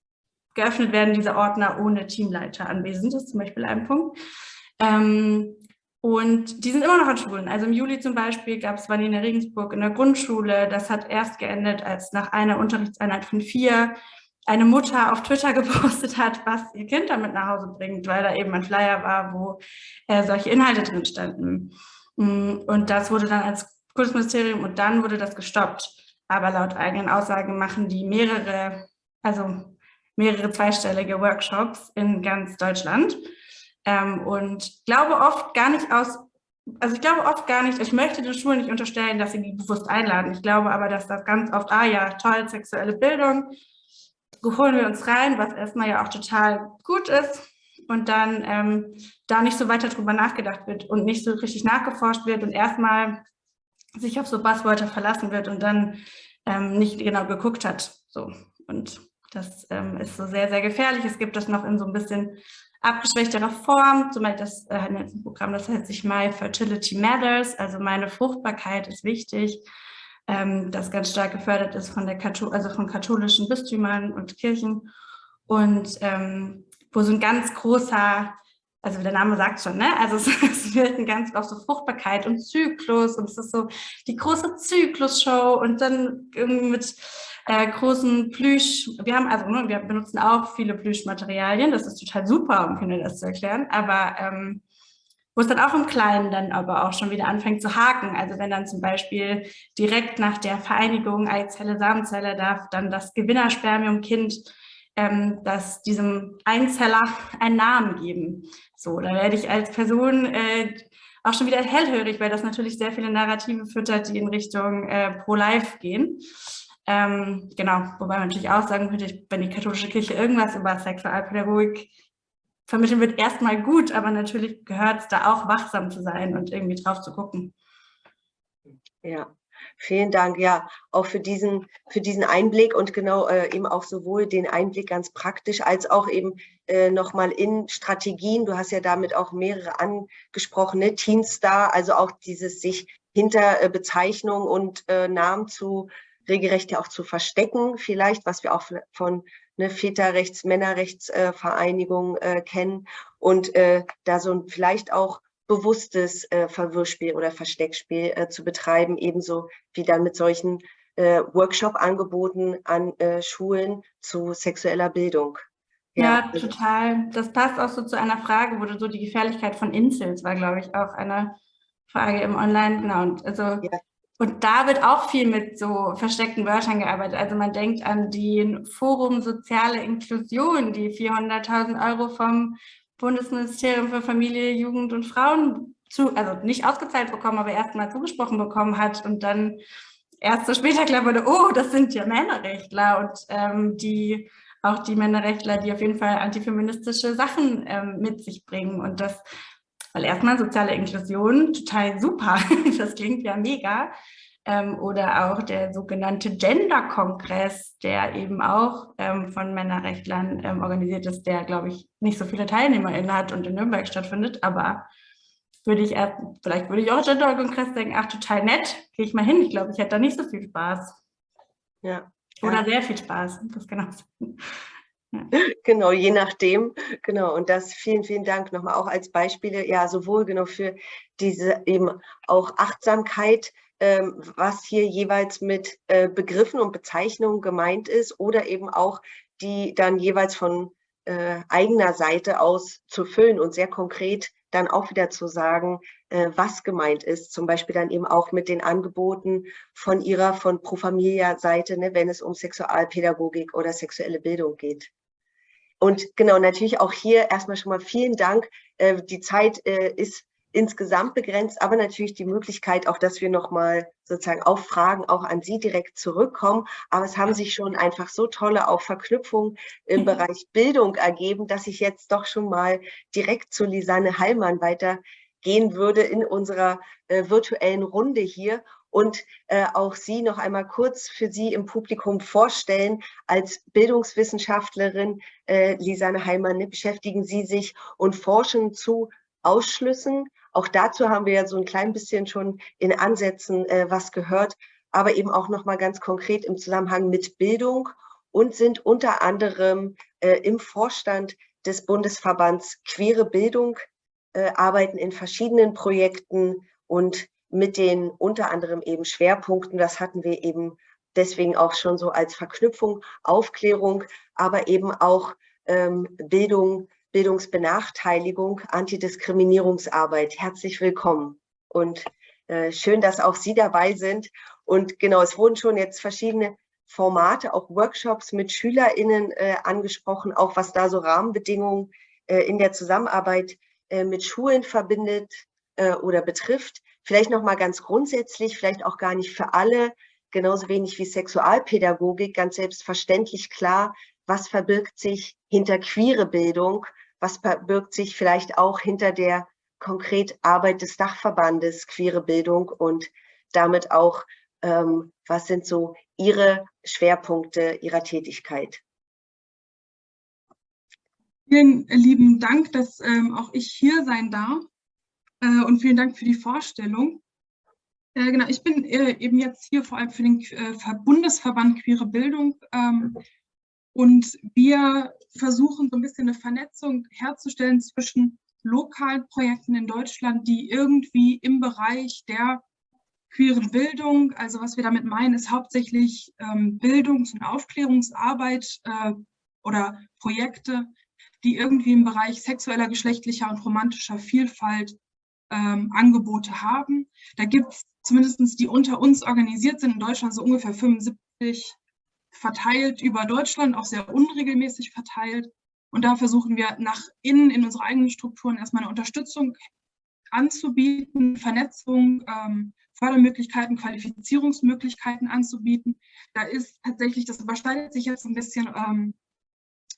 geöffnet werden, diese Ordner ohne Teamleiter anwesend. Das ist zum Beispiel ein Punkt. Ähm, und die sind immer noch an Schulen. Also im Juli zum Beispiel gab es Vanina Regensburg in der Grundschule. Das hat erst geendet, als nach einer Unterrichtseinheit von vier eine Mutter auf Twitter *laughs* gepostet hat, was ihr Kind damit nach Hause bringt, weil da eben ein Flyer war, wo äh, solche Inhalte drin standen. Mm, und das wurde dann als Kultusministerium und dann wurde das gestoppt. Aber laut eigenen Aussagen machen die mehrere, also mehrere zweistellige Workshops in ganz Deutschland. Ähm, und glaube oft gar nicht aus, also ich glaube oft gar nicht, ich möchte den Schulen nicht unterstellen, dass sie die bewusst einladen. Ich glaube aber, dass das ganz oft, ah ja, toll, sexuelle Bildung, holen wir uns rein, was erstmal ja auch total gut ist. Und dann ähm, da nicht so weiter drüber nachgedacht wird und nicht so richtig nachgeforscht wird und erstmal sich auf so Buzzwörter verlassen wird und dann ähm, nicht genau geguckt hat. So. Und das ähm, ist so sehr, sehr gefährlich. Es gibt das noch in so ein bisschen abgeschwächterer Form, zum Beispiel das äh, ein Programm, das heißt sich My Fertility Matters, also meine Fruchtbarkeit ist wichtig, ähm, das ganz stark gefördert ist von der Katho also von katholischen Bistümern und Kirchen und ähm, wo so ein ganz großer also der Name sagt schon, ne? Also es, *laughs* es wird ein ganz auf so Fruchtbarkeit und Zyklus und es ist so die große Zyklusshow und dann irgendwie mit äh, großen Plüsch. Wir haben also, ne, wir benutzen auch viele Plüschmaterialien. Das ist total super, um Kindern das zu erklären. Aber ähm, wo es dann auch im Kleinen dann aber auch schon wieder anfängt zu haken. Also wenn dann zum Beispiel direkt nach der Vereinigung Eizelle, Samenzelle darf dann das Gewinnerspermiumkind ähm, das diesem Einzeller einen Namen geben. So, da werde ich als Person äh, auch schon wieder hellhörig, weil das natürlich sehr viele Narrative füttert, die in Richtung äh, Pro-Life gehen. Ähm, genau, wobei man natürlich auch sagen könnte, wenn die katholische Kirche irgendwas über Sexualpädagogik vermitteln wird, erstmal gut, aber natürlich gehört es da auch wachsam zu sein und irgendwie drauf zu gucken. Ja, Vielen Dank, ja, auch für diesen, für diesen Einblick und genau äh, eben auch sowohl den Einblick ganz praktisch als auch eben äh, nochmal in Strategien. Du hast ja damit auch mehrere angesprochene Teenstar, also auch dieses sich hinter äh, Bezeichnung und äh, Namen zu regelrecht ja auch zu verstecken, vielleicht, was wir auch von ne, Väterrechts-, Männerrechtsvereinigung äh, kennen und äh, da so vielleicht auch bewusstes äh, Verwirrspiel oder Versteckspiel äh, zu betreiben, ebenso wie dann mit solchen äh, Workshop-Angeboten an äh, Schulen zu sexueller Bildung. Ja, ja, also total. Das passt auch so zu einer Frage, wo du so die Gefährlichkeit von Incels war, glaube ich, auch eine Frage im Online. Genau. Und, also, ja. Und da wird auch viel mit so versteckten Wörtern gearbeitet. Also man denkt an den Forum Soziale Inklusion, die 400.000 Euro vom Bundesministerium für Familie, Jugend und Frauen zu, also nicht ausgezahlt bekommen, aber erstmal zugesprochen bekommen hat und dann erst so später klar wurde, oh, das sind ja Männerrechtler und ähm, die auch die Männerrechtler, die auf jeden Fall antifeministische Sachen ähm, mit sich bringen und das, weil erstmal soziale Inklusion total super, *laughs* das klingt ja mega, ähm, oder auch der sogenannte Gender-Kongress, der eben auch ähm, von Männerrechtlern ähm, organisiert ist, der, glaube ich, nicht so viele TeilnehmerInnen hat und in Nürnberg stattfindet, aber würde ich erst, vielleicht würde ich auch Gender-Kongress denken, ach, total nett, gehe ich mal hin. Ich glaube, ich hätte da nicht so viel Spaß. Ja. Oder ja. sehr viel Spaß, das genau. Ja. *laughs* Genau, je nachdem. Genau, und das vielen, vielen Dank nochmal auch als Beispiele, ja, sowohl genau für diese eben auch Achtsamkeit, ähm, was hier jeweils mit äh, Begriffen und Bezeichnungen gemeint ist oder eben auch die dann jeweils von äh, eigener Seite aus zu füllen und sehr konkret dann auch wieder zu sagen, äh, was gemeint ist. Zum Beispiel dann eben auch mit den Angeboten von ihrer, von Pro Familia Seite, ne, wenn es um Sexualpädagogik oder sexuelle Bildung geht. Und genau, natürlich auch hier erstmal schon mal vielen Dank. Äh, die Zeit äh, ist insgesamt begrenzt, aber natürlich die Möglichkeit auch, dass wir nochmal sozusagen auf Fragen auch an Sie direkt zurückkommen. Aber es haben sich schon einfach so tolle auch Verknüpfungen im Bereich Bildung ergeben, dass ich jetzt doch schon mal direkt zu Lisanne Heilmann weitergehen würde in unserer äh, virtuellen Runde hier und äh, auch Sie noch einmal kurz für Sie im Publikum vorstellen. Als Bildungswissenschaftlerin, äh, Lisanne Heilmann, ne, beschäftigen Sie sich und forschen zu Ausschlüssen, auch dazu haben wir ja so ein klein bisschen schon in Ansätzen äh, was gehört, aber eben auch nochmal ganz konkret im Zusammenhang mit Bildung und sind unter anderem äh, im Vorstand des Bundesverbands Queere Bildung, äh, arbeiten in verschiedenen Projekten und mit den unter anderem eben Schwerpunkten, das hatten wir eben deswegen auch schon so als Verknüpfung, Aufklärung, aber eben auch ähm, Bildung, Bildungsbenachteiligung, Antidiskriminierungsarbeit. Herzlich willkommen und äh, schön, dass auch Sie dabei sind. Und genau, es wurden schon jetzt verschiedene Formate, auch Workshops mit SchülerInnen äh, angesprochen, auch was da so Rahmenbedingungen äh, in der Zusammenarbeit äh, mit Schulen verbindet äh, oder betrifft. Vielleicht nochmal ganz grundsätzlich, vielleicht auch gar nicht für alle, genauso wenig wie Sexualpädagogik, ganz selbstverständlich klar, was verbirgt sich hinter queere Bildung was verbirgt sich vielleicht auch hinter der konkret Arbeit des Dachverbandes Queere Bildung und damit auch, ähm, was sind so Ihre Schwerpunkte Ihrer Tätigkeit? Vielen lieben Dank, dass ähm, auch ich hier sein darf äh, und vielen Dank für die Vorstellung. Äh, genau, ich bin äh, eben jetzt hier vor allem für den äh, Bundesverband Queere Bildung ähm, und wir versuchen so ein bisschen eine Vernetzung herzustellen zwischen lokalen Projekten in Deutschland, die irgendwie im Bereich der queeren Bildung, also was wir damit meinen, ist hauptsächlich ähm, Bildungs- und Aufklärungsarbeit äh, oder Projekte, die irgendwie im Bereich sexueller, geschlechtlicher und romantischer Vielfalt ähm, Angebote haben. Da gibt es zumindest die unter uns organisiert sind in Deutschland so ungefähr 75 verteilt über Deutschland, auch sehr unregelmäßig verteilt. Und da versuchen wir nach innen in unsere eigenen Strukturen erstmal eine Unterstützung anzubieten, Vernetzung, ähm, Fördermöglichkeiten, Qualifizierungsmöglichkeiten anzubieten. Da ist tatsächlich, das überschneidet sich jetzt ein bisschen ähm,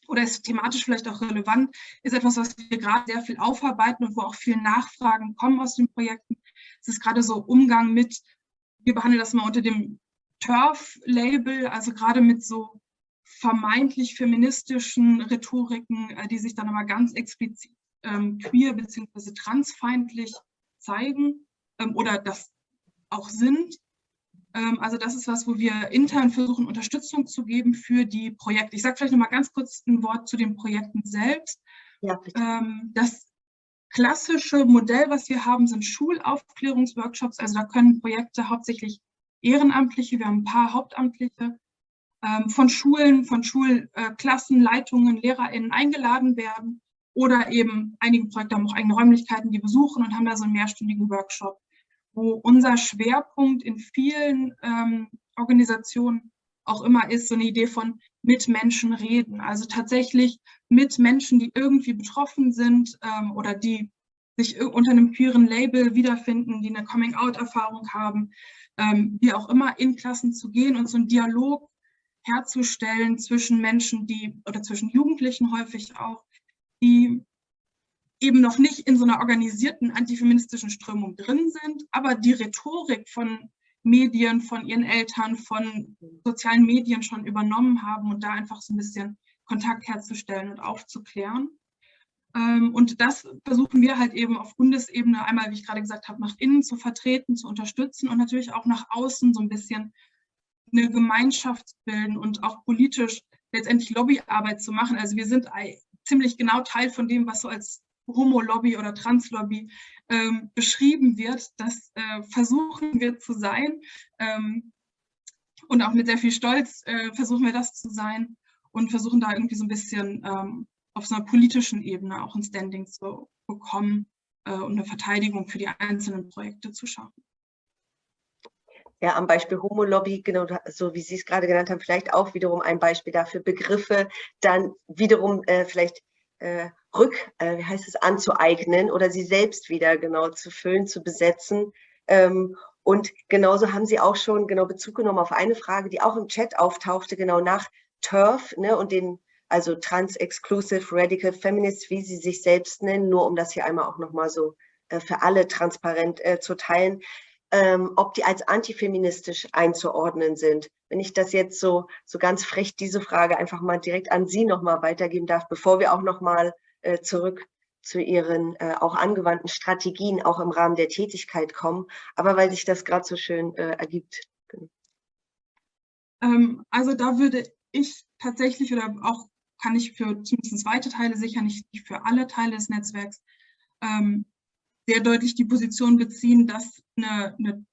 oder ist thematisch vielleicht auch relevant, ist etwas, was wir gerade sehr viel aufarbeiten und wo auch viele Nachfragen kommen aus den Projekten. Es ist gerade so Umgang mit, wir behandeln das mal unter dem Turf-Label, also gerade mit so vermeintlich feministischen Rhetoriken, äh, die sich dann aber ganz explizit ähm, queer bzw. transfeindlich zeigen ähm, oder das auch sind. Ähm, also das ist was, wo wir intern versuchen, Unterstützung zu geben für die Projekte. Ich sage vielleicht noch mal ganz kurz ein Wort zu den Projekten selbst. Ja, ähm, das klassische Modell, was wir haben, sind Schulaufklärungsworkshops. Also da können Projekte hauptsächlich Ehrenamtliche, wir haben ein paar Hauptamtliche, ähm, von Schulen, von Schulklassen, Leitungen, LehrerInnen eingeladen werden oder eben einige Projekte haben auch eigene Räumlichkeiten, die besuchen und haben da so einen mehrstündigen Workshop wo unser Schwerpunkt in vielen ähm, Organisationen auch immer ist, so eine Idee von mit Menschen reden. Also tatsächlich mit Menschen, die irgendwie betroffen sind ähm, oder die sich unter einem queeren Label wiederfinden, die eine Coming-out-Erfahrung haben, ähm, wie auch immer in Klassen zu gehen und so einen Dialog herzustellen zwischen Menschen, die oder zwischen Jugendlichen häufig auch, die eben noch nicht in so einer organisierten antifeministischen Strömung drin sind, aber die Rhetorik von Medien, von ihren Eltern, von sozialen Medien schon übernommen haben und da einfach so ein bisschen Kontakt herzustellen und aufzuklären. Ähm, und das versuchen wir halt eben auf Bundesebene einmal, wie ich gerade gesagt habe, nach innen zu vertreten, zu unterstützen und natürlich auch nach außen so ein bisschen eine Gemeinschaft bilden und auch politisch letztendlich Lobbyarbeit zu machen. Also wir sind ziemlich genau Teil von dem, was so als Homo-Lobby oder Trans-Lobby ähm, beschrieben wird. Das äh, versuchen wir zu sein ähm, und auch mit sehr viel Stolz äh, versuchen wir das zu sein und versuchen da irgendwie so ein bisschen ähm, auf so einer politischen Ebene auch ein Standing zu bekommen äh, und eine Verteidigung für die einzelnen Projekte zu schaffen. Ja, am Beispiel Homo-Lobby, genau so wie Sie es gerade genannt haben, vielleicht auch wiederum ein Beispiel dafür, Begriffe dann wiederum äh, vielleicht äh, rück, äh, wie heißt es, anzueignen oder sie selbst wieder genau zu füllen, zu besetzen. Ähm, und genauso haben Sie auch schon genau Bezug genommen auf eine Frage, die auch im Chat auftauchte, genau nach TERF ne, und den, also Trans-Exclusive Radical Feminists, wie sie sich selbst nennen, nur um das hier einmal auch nochmal so äh, für alle transparent äh, zu teilen ähm, ob die als antifeministisch einzuordnen sind. Wenn ich das jetzt so, so ganz frech, diese Frage einfach mal direkt an Sie nochmal weitergeben darf, bevor wir auch nochmal äh, zurück zu Ihren äh, auch angewandten Strategien auch im Rahmen der Tätigkeit kommen, aber weil sich das gerade so schön äh, ergibt. Ähm, also da würde ich tatsächlich oder auch kann ich für zumindest weite Teile, sicher nicht für alle Teile des Netzwerks, ähm, sehr deutlich die Position beziehen, dass eine, eine,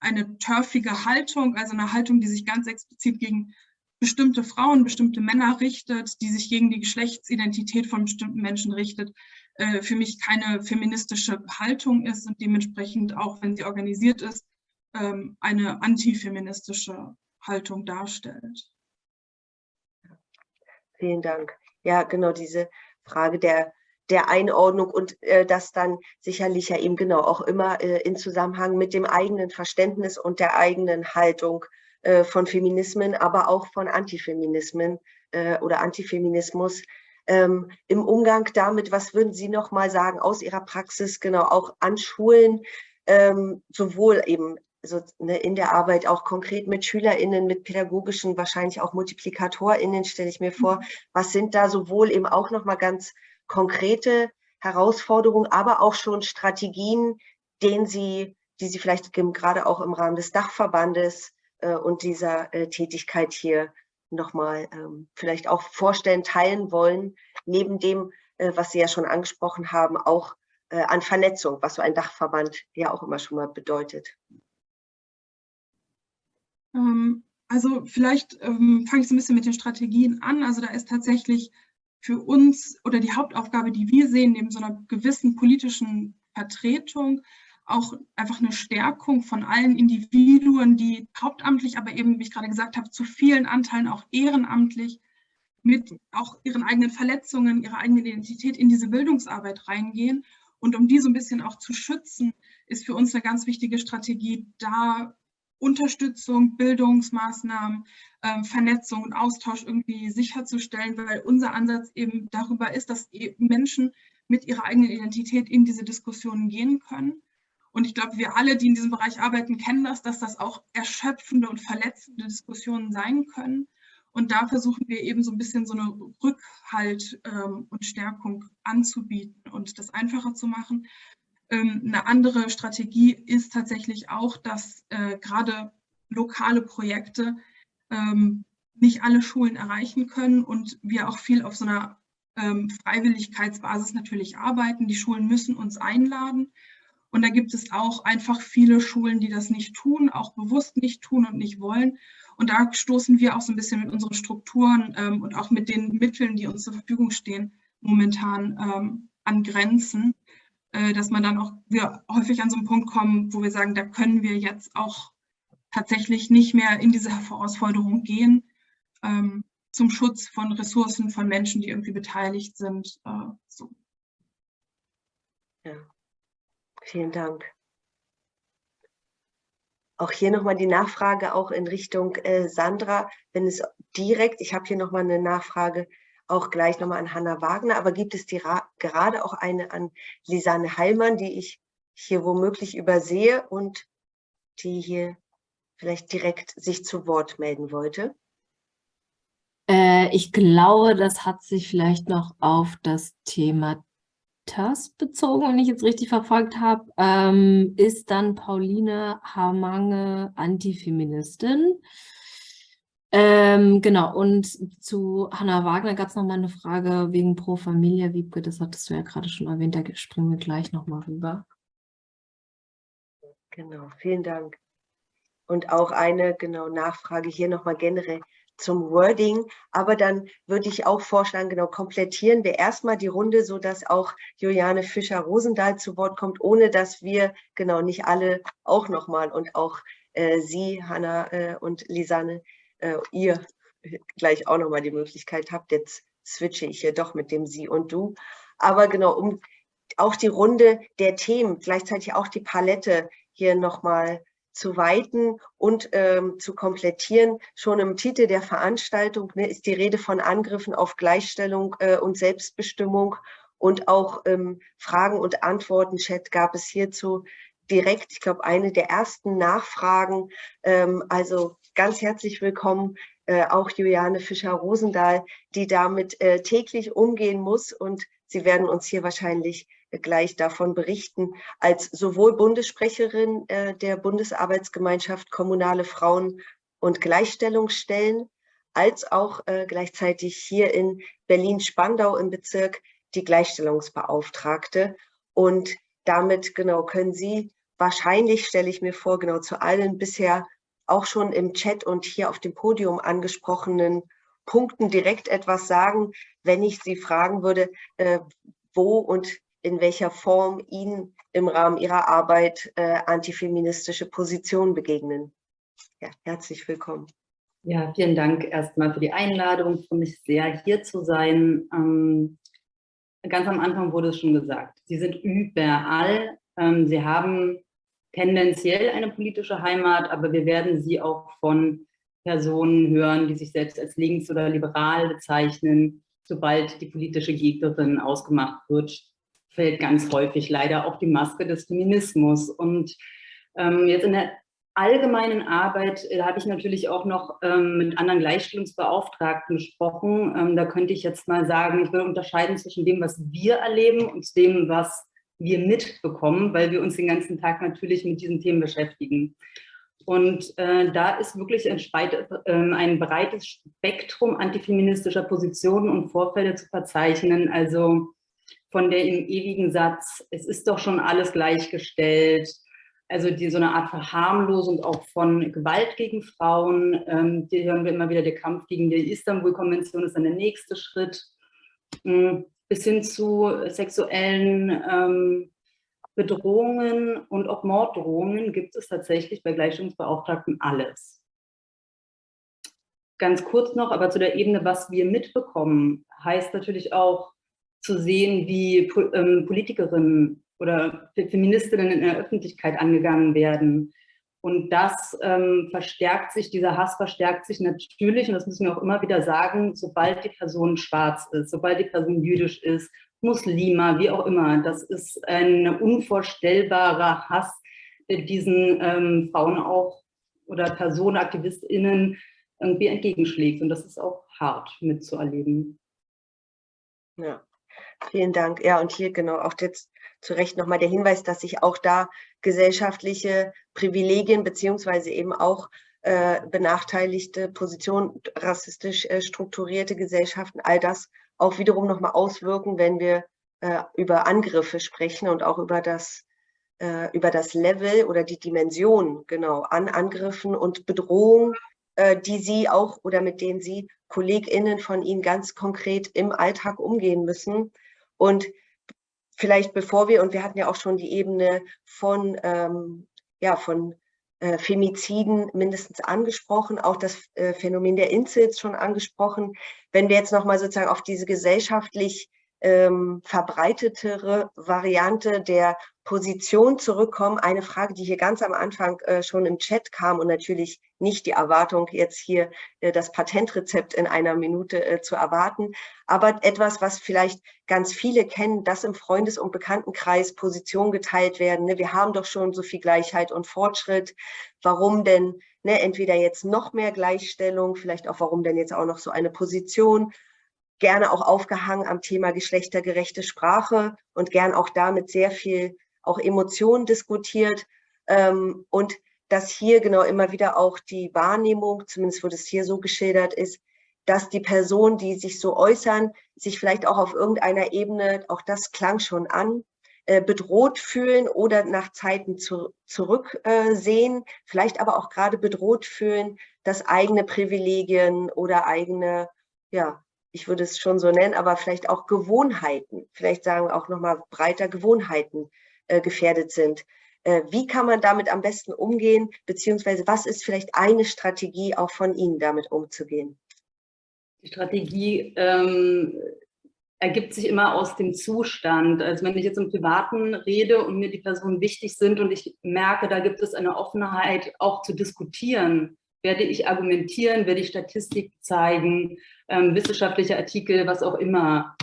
eine turfige Haltung, also eine Haltung, die sich ganz explizit gegen bestimmte Frauen, bestimmte Männer richtet, die sich gegen die Geschlechtsidentität von bestimmten Menschen richtet, äh, für mich keine feministische Haltung ist und dementsprechend auch, wenn sie organisiert ist, ähm, eine antifeministische Haltung darstellt. Vielen Dank. Ja, genau diese Frage der der Einordnung und äh, das dann sicherlich ja eben genau auch immer äh, in Zusammenhang mit dem eigenen Verständnis und der eigenen Haltung äh, von Feminismen, aber auch von Antifeminismen äh, oder Antifeminismus. Ähm, Im Umgang damit, was würden Sie noch mal sagen aus Ihrer Praxis, genau auch an Schulen, ähm, sowohl eben so, ne, in der Arbeit auch konkret mit SchülerInnen, mit pädagogischen, wahrscheinlich auch MultiplikatorInnen, stelle ich mir vor. Was sind da sowohl eben auch nochmal ganz konkrete Herausforderungen, aber auch schon Strategien, denen Sie, die Sie vielleicht gerade auch im Rahmen des Dachverbandes und dieser äh, Tätigkeit hier nochmal ähm, vielleicht auch vorstellen, teilen wollen, neben dem, äh, was Sie ja schon angesprochen haben, auch äh, an Vernetzung, was so ein Dachverband ja auch immer schon mal bedeutet. Ähm, also vielleicht ähm, fange ich so ein bisschen mit den Strategien an. Also da ist tatsächlich für uns oder die Hauptaufgabe, die wir sehen, neben so einer gewissen politischen Vertretung, auch einfach eine Stärkung von allen Individuen, die hauptamtlich, aber eben, wie ich gerade gesagt habe, zu vielen Anteilen auch ehrenamtlich mit auch ihren eigenen Verletzungen, ihrer eigenen Identität in diese Bildungsarbeit reingehen. Und um die so ein bisschen auch zu schützen, ist für uns eine ganz wichtige Strategie, da Unterstützung, Bildungsmaßnahmen, äh, Vernetzung und Austausch irgendwie sicherzustellen, weil unser Ansatz eben darüber ist, dass Menschen mit ihrer eigenen Identität in diese Diskussionen gehen können. Und ich glaube, wir alle, die in diesem Bereich arbeiten, kennen das, dass das auch erschöpfende und verletzende Diskussionen sein können. Und da versuchen wir eben so ein bisschen so eine Rückhalt ähm, und Stärkung anzubieten und das einfacher zu machen. Ähm, eine andere Strategie ist tatsächlich auch, dass äh, gerade lokale Projekte ähm, nicht alle Schulen erreichen können und wir auch viel auf so einer ähm, Freiwilligkeitsbasis natürlich arbeiten. Die Schulen müssen uns einladen. Und da gibt es auch einfach viele Schulen, die das nicht tun, auch bewusst nicht tun und nicht wollen. Und da stoßen wir auch so ein bisschen mit unseren Strukturen ähm, und auch mit den Mitteln, die uns zur Verfügung stehen, momentan ähm, an Grenzen. Äh, dass man dann auch wir häufig an so einen Punkt kommen, wo wir sagen, da können wir jetzt auch tatsächlich nicht mehr in diese Herausforderung gehen, ähm, zum Schutz von Ressourcen, von Menschen, die irgendwie beteiligt sind. Äh, so. Ja, vielen Dank. Auch hier nochmal die Nachfrage auch in Richtung äh, Sandra, wenn es direkt, ich habe hier nochmal eine Nachfrage, auch gleich nochmal an Hanna Wagner, aber gibt es die, gerade auch eine an Lisanne Heilmann, die ich hier womöglich übersehe und die hier vielleicht direkt sich zu Wort melden wollte? Äh, ich glaube, das hat sich vielleicht noch auf das Thema bezogen, wenn ich jetzt richtig verfolgt habe. Ähm, ist dann Pauline Hamange Antifeministin? Ähm, genau, und zu Hanna Wagner gab es nochmal eine Frage wegen Pro Familia, Wiebke, das hattest du ja gerade schon erwähnt, da springen wir gleich nochmal rüber. Genau, vielen Dank. Und auch eine genau Nachfrage hier nochmal generell zum Wording, aber dann würde ich auch vorschlagen, genau komplettieren wir erstmal die Runde, so dass auch Juliane Fischer-Rosendahl zu Wort kommt, ohne dass wir genau nicht alle auch nochmal und auch äh, Sie, Hanna äh, und Lisanne, äh, ihr gleich auch nochmal die Möglichkeit habt. Jetzt switche ich hier doch mit dem Sie und Du. Aber genau, um auch die Runde der Themen, gleichzeitig auch die Palette hier nochmal zu weiten und ähm, zu komplettieren. Schon im Titel der Veranstaltung ne, ist die Rede von Angriffen auf Gleichstellung äh, und Selbstbestimmung und auch ähm, Fragen und Antworten-Chat gab es hierzu direkt, ich glaube, eine der ersten Nachfragen. Ähm, also ganz herzlich willkommen äh, auch Juliane Fischer-Rosendahl, die damit äh, täglich umgehen muss. Und Sie werden uns hier wahrscheinlich gleich davon berichten, als sowohl Bundessprecherin äh, der Bundesarbeitsgemeinschaft Kommunale Frauen- und Gleichstellungsstellen, als auch äh, gleichzeitig hier in Berlin-Spandau im Bezirk die Gleichstellungsbeauftragte. Und damit genau können Sie wahrscheinlich, stelle ich mir vor, genau zu allen bisher auch schon im Chat und hier auf dem Podium angesprochenen Punkten direkt etwas sagen, wenn ich Sie fragen würde, äh, wo und in welcher Form Ihnen im Rahmen Ihrer Arbeit äh, antifeministische Positionen begegnen. Ja, herzlich willkommen. Ja, vielen Dank erstmal für die Einladung. Ich freue mich sehr, hier zu sein. Ähm, ganz am Anfang wurde es schon gesagt, Sie sind überall. Ähm, Sie haben tendenziell eine politische Heimat, aber wir werden sie auch von Personen hören, die sich selbst als links oder liberal bezeichnen. Sobald die politische Gegnerin ausgemacht wird, fällt ganz häufig leider auch die Maske des Feminismus. Und ähm, jetzt in der allgemeinen Arbeit, da habe ich natürlich auch noch ähm, mit anderen Gleichstellungsbeauftragten gesprochen. Ähm, da könnte ich jetzt mal sagen, ich will unterscheiden zwischen dem, was wir erleben und dem, was wir mitbekommen, weil wir uns den ganzen Tag natürlich mit diesen Themen beschäftigen. Und äh, da ist wirklich ein, äh, ein, breites Spektrum antifeministischer Positionen und Vorfälle zu verzeichnen. Also von der im ewigen Satz, es ist doch schon alles gleichgestellt, also die so eine Art Verharmlosung auch von Gewalt gegen Frauen, ähm, die hören wir immer wieder, der Kampf gegen die Istanbul-Konvention ist dann der nächste Schritt, ähm, bis hin zu sexuellen ähm, Bedrohungen und auch Morddrohungen gibt es tatsächlich bei Gleichstellungsbeauftragten alles. Ganz kurz noch, aber zu der Ebene, was wir mitbekommen, heißt natürlich auch zu sehen, wie ähm, Politikerinnen oder Feministinnen in der Öffentlichkeit angegangen werden. Und das ähm, verstärkt sich, dieser Hass verstärkt sich natürlich, und das müssen wir auch immer wieder sagen, sobald die Person schwarz ist, sobald die Person jüdisch ist, Muslima, wie auch immer. Das ist ein unvorstellbarer Hass, der diesen ähm, Frauen auch oder Personen, AktivistInnen irgendwie entgegenschlägt. Und das ist auch hart mitzuerleben. Ja, vielen Dank. Ja, und hier genau auch jetzt zu Recht nochmal der Hinweis, dass sich auch da gesellschaftliche Privilegien beziehungsweise eben auch äh, benachteiligte Positionen, rassistisch äh, strukturierte Gesellschaften, all das auch wiederum nochmal auswirken, wenn wir äh, über Angriffe sprechen und auch über das, über das Level oder die Dimension genau an Angriffen und Bedrohungen, die Sie auch oder mit denen Sie KollegInnen von Ihnen ganz konkret im Alltag umgehen müssen. Und vielleicht bevor wir, und wir hatten ja auch schon die Ebene von, ähm, ja, von äh, Femiziden mindestens angesprochen, auch das äh, Phänomen der Inzels schon angesprochen. Wenn wir jetzt nochmal sozusagen auf diese gesellschaftlich ähm, verbreitetere Variante der Position zurückkommen. Eine Frage, die hier ganz am Anfang äh, schon im Chat kam und natürlich nicht die Erwartung, jetzt hier äh, das Patentrezept in einer Minute äh, zu erwarten, aber etwas, was vielleicht ganz viele kennen, dass im Freundes- und Bekanntenkreis Positionen geteilt werden. Ne? Wir haben doch schon so viel Gleichheit und Fortschritt. Warum denn ne, entweder jetzt noch mehr Gleichstellung, vielleicht auch warum denn jetzt auch noch so eine Position gerne auch aufgehangen am Thema geschlechtergerechte Sprache und gern auch damit sehr viel auch Emotionen diskutiert. Ähm, und dass hier genau immer wieder auch die Wahrnehmung, zumindest wo das hier so geschildert ist, dass die Personen, die sich so äußern, sich vielleicht auch auf irgendeiner Ebene, auch das klang schon an, äh, bedroht fühlen oder nach Zeiten zu, zurücksehen, äh, vielleicht aber auch gerade bedroht fühlen, dass eigene Privilegien oder eigene ja, ich würde es schon so nennen, aber vielleicht auch Gewohnheiten, vielleicht sagen wir auch nochmal breiter Gewohnheiten äh, gefährdet sind. Äh, wie kann man damit am besten umgehen, beziehungsweise was ist vielleicht eine Strategie auch von Ihnen, damit umzugehen? Die Strategie ähm, ergibt sich immer aus dem Zustand. Also wenn ich jetzt im Privaten rede und mir die Personen wichtig sind und ich merke, da gibt es eine Offenheit auch zu diskutieren, werde ich argumentieren, werde ich Statistik zeigen, ähm, wissenschaftliche Artikel, was auch immer,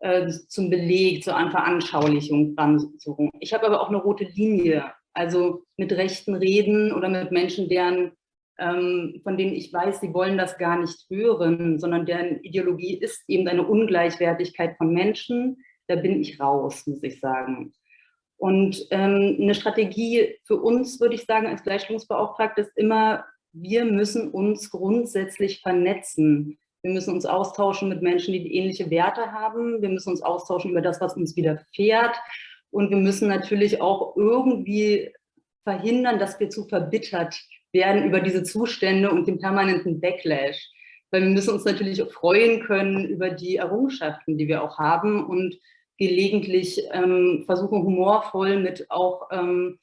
äh, zum Beleg, zur Veranschaulichung ransuchen. Ich habe aber auch eine rote Linie, also mit Rechten reden oder mit Menschen, deren, ähm, von denen ich weiß, sie wollen das gar nicht hören, sondern deren Ideologie ist eben eine Ungleichwertigkeit von Menschen. Da bin ich raus, muss ich sagen. Und ähm, eine Strategie für uns, würde ich sagen, als Gleichstellungsbeauftragte ist immer, wir müssen uns grundsätzlich vernetzen. Wir müssen uns austauschen mit Menschen, die ähnliche Werte haben. Wir müssen uns austauschen über das, was uns widerfährt. Und wir müssen natürlich auch irgendwie verhindern, dass wir zu verbittert werden über diese Zustände und den permanenten Backlash. Weil wir müssen uns natürlich freuen können über die Errungenschaften, die wir auch haben und gelegentlich ähm, versuchen, humorvoll mit auch ähm,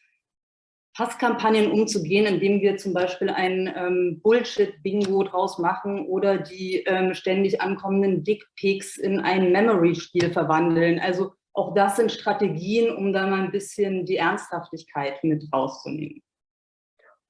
Hasskampagnen umzugehen, indem wir zum Beispiel ein ähm, Bullshit-Bingo draus machen oder die ähm, ständig ankommenden Dickpics in ein Memory-Spiel verwandeln. Also auch das sind Strategien, um da mal ein bisschen die Ernsthaftigkeit mit rauszunehmen.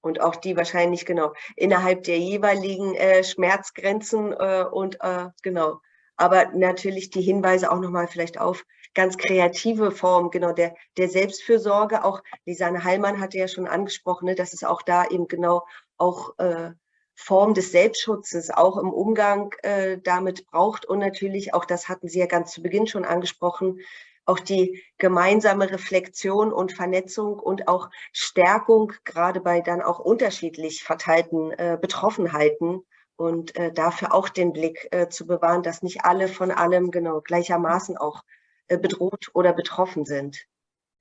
Und auch die wahrscheinlich genau innerhalb der jeweiligen äh, Schmerzgrenzen äh, und äh, genau aber natürlich die Hinweise auch nochmal vielleicht auf ganz kreative Formen, genau, der, der Selbstfürsorge. Auch Lisanne Heilmann hatte ja schon angesprochen, ne, dass es auch da eben genau auch äh, Form des Selbstschutzes auch im Umgang äh, damit braucht und natürlich auch, das hatten Sie ja ganz zu Beginn schon angesprochen, auch die gemeinsame Reflexion und Vernetzung und auch Stärkung, gerade bei dann auch unterschiedlich verteilten äh, Betroffenheiten und äh, dafür auch den Blick äh, zu bewahren, dass nicht alle von allem genau gleichermaßen auch bedroht oder betroffen sind.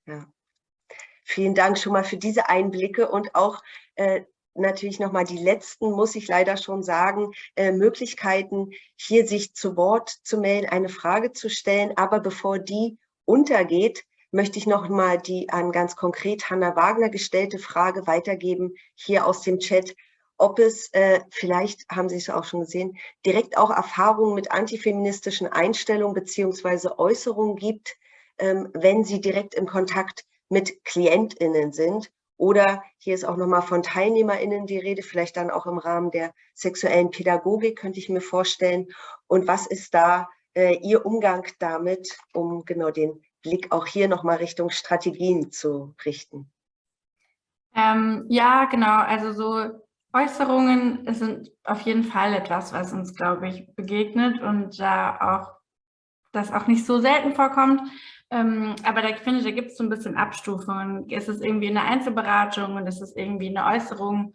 Ja. Vielen Dank schon mal für diese Einblicke und auch äh, natürlich nochmal die letzten, muss ich leider schon sagen, äh, Möglichkeiten, hier sich zu Wort zu melden, eine Frage zu stellen. Aber bevor die untergeht, möchte ich nochmal die an ganz konkret Hanna Wagner gestellte Frage weitergeben, hier aus dem Chat, ob es, äh, vielleicht haben Sie es auch schon gesehen, direkt auch Erfahrungen mit antifeministischen Einstellungen beziehungsweise Äußerungen gibt, ähm, wenn Sie direkt im Kontakt mit KlientInnen sind oder hier ist auch nochmal von TeilnehmerInnen die Rede, vielleicht dann auch im Rahmen der sexuellen Pädagogik, könnte ich mir vorstellen. Und was ist da äh, Ihr Umgang damit, um genau den Blick auch hier nochmal Richtung Strategien zu richten? Ähm, ja, genau. Also so Äußerungen sind auf jeden Fall etwas, was uns, glaube ich, begegnet und da auch das auch nicht so selten vorkommt. Ähm, aber da finde ich, da gibt es so ein bisschen Abstufungen. Ist es irgendwie eine Einzelberatung und ist es irgendwie eine Äußerung,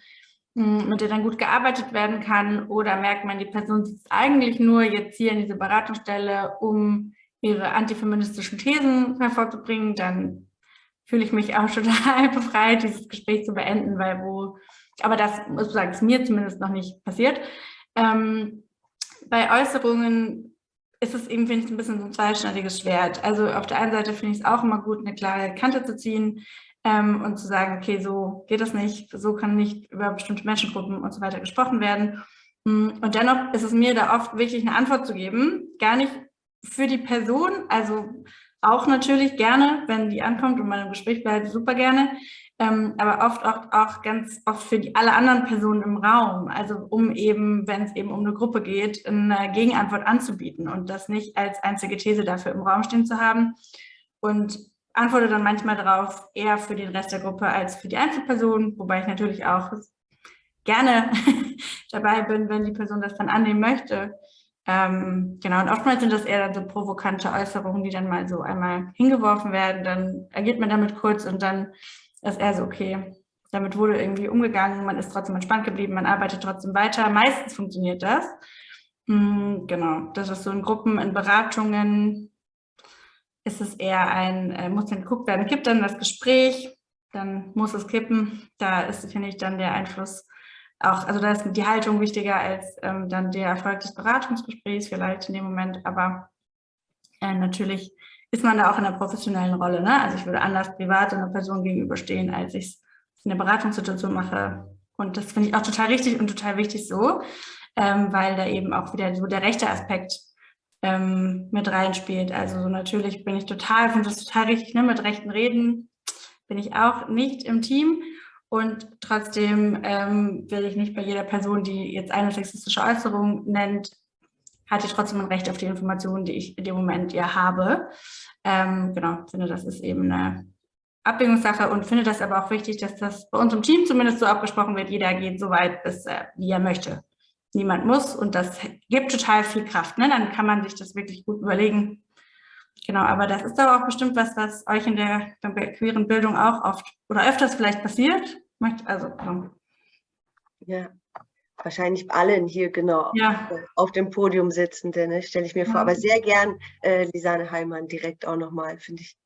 hm, mit der dann gut gearbeitet werden kann? Oder merkt man, die Person sitzt eigentlich nur jetzt hier in diese Beratungsstelle, um ihre antifeministischen Thesen hervorzubringen? Dann fühle ich mich auch *laughs* total befreit, dieses Gespräch zu beenden, weil wo, aber das muss sagen, ist mir zumindest noch nicht passiert. Ähm, bei Äußerungen ist es eben, finde ich, ein bisschen so ein zweischneidiges Schwert. Also auf der einen Seite finde ich es auch immer gut, eine klare Kante zu ziehen ähm, und zu sagen, okay, so geht das nicht, so kann nicht über bestimmte Menschengruppen und so weiter gesprochen werden. Hm, und dennoch ist es mir da oft wichtig, eine Antwort zu geben, gar nicht für die Person, also auch natürlich gerne, wenn die ankommt und man im Gespräch bleibt, super gerne, ähm, aber oft auch, auch ganz oft für die alle anderen Personen im Raum, also um eben, wenn es eben um eine Gruppe geht, eine Gegenantwort anzubieten und das nicht als einzige These dafür im Raum stehen zu haben. Und antworte dann manchmal darauf eher für den Rest der Gruppe als für die Einzelperson, wobei ich natürlich auch gerne *laughs* dabei bin, wenn die Person das dann annehmen möchte. Ähm, genau, und oftmals sind das eher dann so provokante Äußerungen, die dann mal so einmal hingeworfen werden, dann agiert man damit kurz und dann ist eher so, okay, damit wurde irgendwie umgegangen, man ist trotzdem entspannt geblieben, man arbeitet trotzdem weiter. Meistens funktioniert das. Mhm, genau, das ist so in Gruppen, in Beratungen ist es eher ein, äh, muss dann geguckt werden, kippt dann das Gespräch, dann muss es kippen. Da ist, finde ich, dann der Einfluss auch, also da ist die Haltung wichtiger als ähm, dann der Erfolg des Beratungsgesprächs vielleicht in dem Moment, aber äh, natürlich ist man da auch in einer professionellen Rolle. Ne? Also ich würde anders privat einer Person gegenüberstehen, als ich es in der Beratungssituation mache. Und das finde ich auch total richtig und total wichtig so, ähm, weil da eben auch wieder so der rechte Aspekt ähm, mit reinspielt. Also so natürlich bin ich total, finde das total richtig, ne? mit rechten Reden bin ich auch nicht im Team. Und trotzdem ähm, will ich nicht bei jeder Person, die jetzt eine sexistische Äußerung nennt, hat die trotzdem ein Recht auf die Informationen, die ich in dem Moment ja habe. Ähm, genau, finde, das ist eben eine Abwägungssache und finde das aber auch wichtig, dass das bei uns im Team zumindest so abgesprochen wird, jeder geht so weit, bis, äh, wie er möchte. Niemand muss und das gibt total viel Kraft. Ne? Dann kann man sich das wirklich gut überlegen. Genau, aber das ist aber auch bestimmt was, was euch in der, der queeren Bildung auch oft oder öfters vielleicht passiert. Also, ja, wahrscheinlich allen hier genau ja. auf dem Podium sitzende, ne, stelle ich mir ja. vor. Aber sehr gern äh, Lisanne Heimann direkt auch nochmal, finde ich.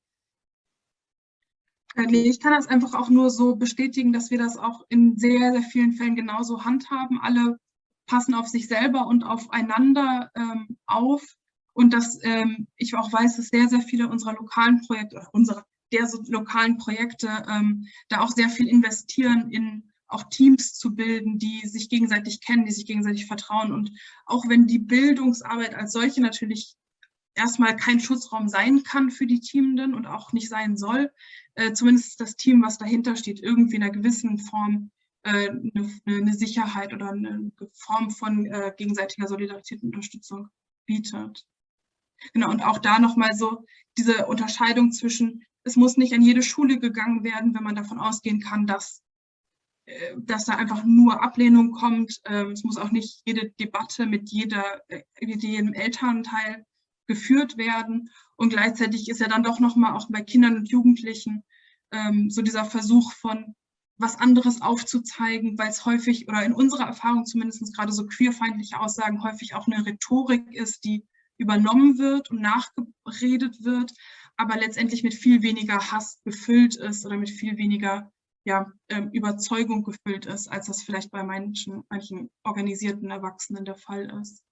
Ich kann das einfach auch nur so bestätigen, dass wir das auch in sehr, sehr vielen Fällen genauso handhaben. Alle passen auf sich selber und aufeinander ähm, auf und dass ähm, ich auch weiß, dass sehr, sehr viele unserer lokalen Projekte, unserer der so lokalen Projekte ähm, da auch sehr viel investieren in auch Teams zu bilden, die sich gegenseitig kennen, die sich gegenseitig vertrauen. Und auch wenn die Bildungsarbeit als solche natürlich erstmal kein Schutzraum sein kann für die Teamenden und auch nicht sein soll, äh, zumindest das Team, was dahinter steht, irgendwie in einer gewissen Form äh, eine, eine, Sicherheit oder eine Form von äh, gegenseitiger Solidarität und Unterstützung bietet. Genau, und auch da nochmal so diese Unterscheidung zwischen, es muss nicht an jede Schule gegangen werden, wenn man davon ausgehen kann, dass, dass da einfach nur Ablehnung kommt. Ähm, es muss auch nicht jede Debatte mit, jeder, äh, mit jedem Elternteil geführt werden. Und gleichzeitig ist ja dann doch nochmal auch bei Kindern und Jugendlichen ähm, so dieser Versuch von was anderes aufzuzeigen, weil es häufig oder in unserer Erfahrung zumindest gerade so queerfeindliche Aussagen häufig auch eine Rhetorik ist, die übernommen wird und nachgeredet wird, aber letztendlich mit viel weniger Hass gefüllt ist oder mit viel weniger ja, ähm, Überzeugung gefüllt ist, als das vielleicht bei manchen, manchen organisierten Erwachsenen der Fall ist.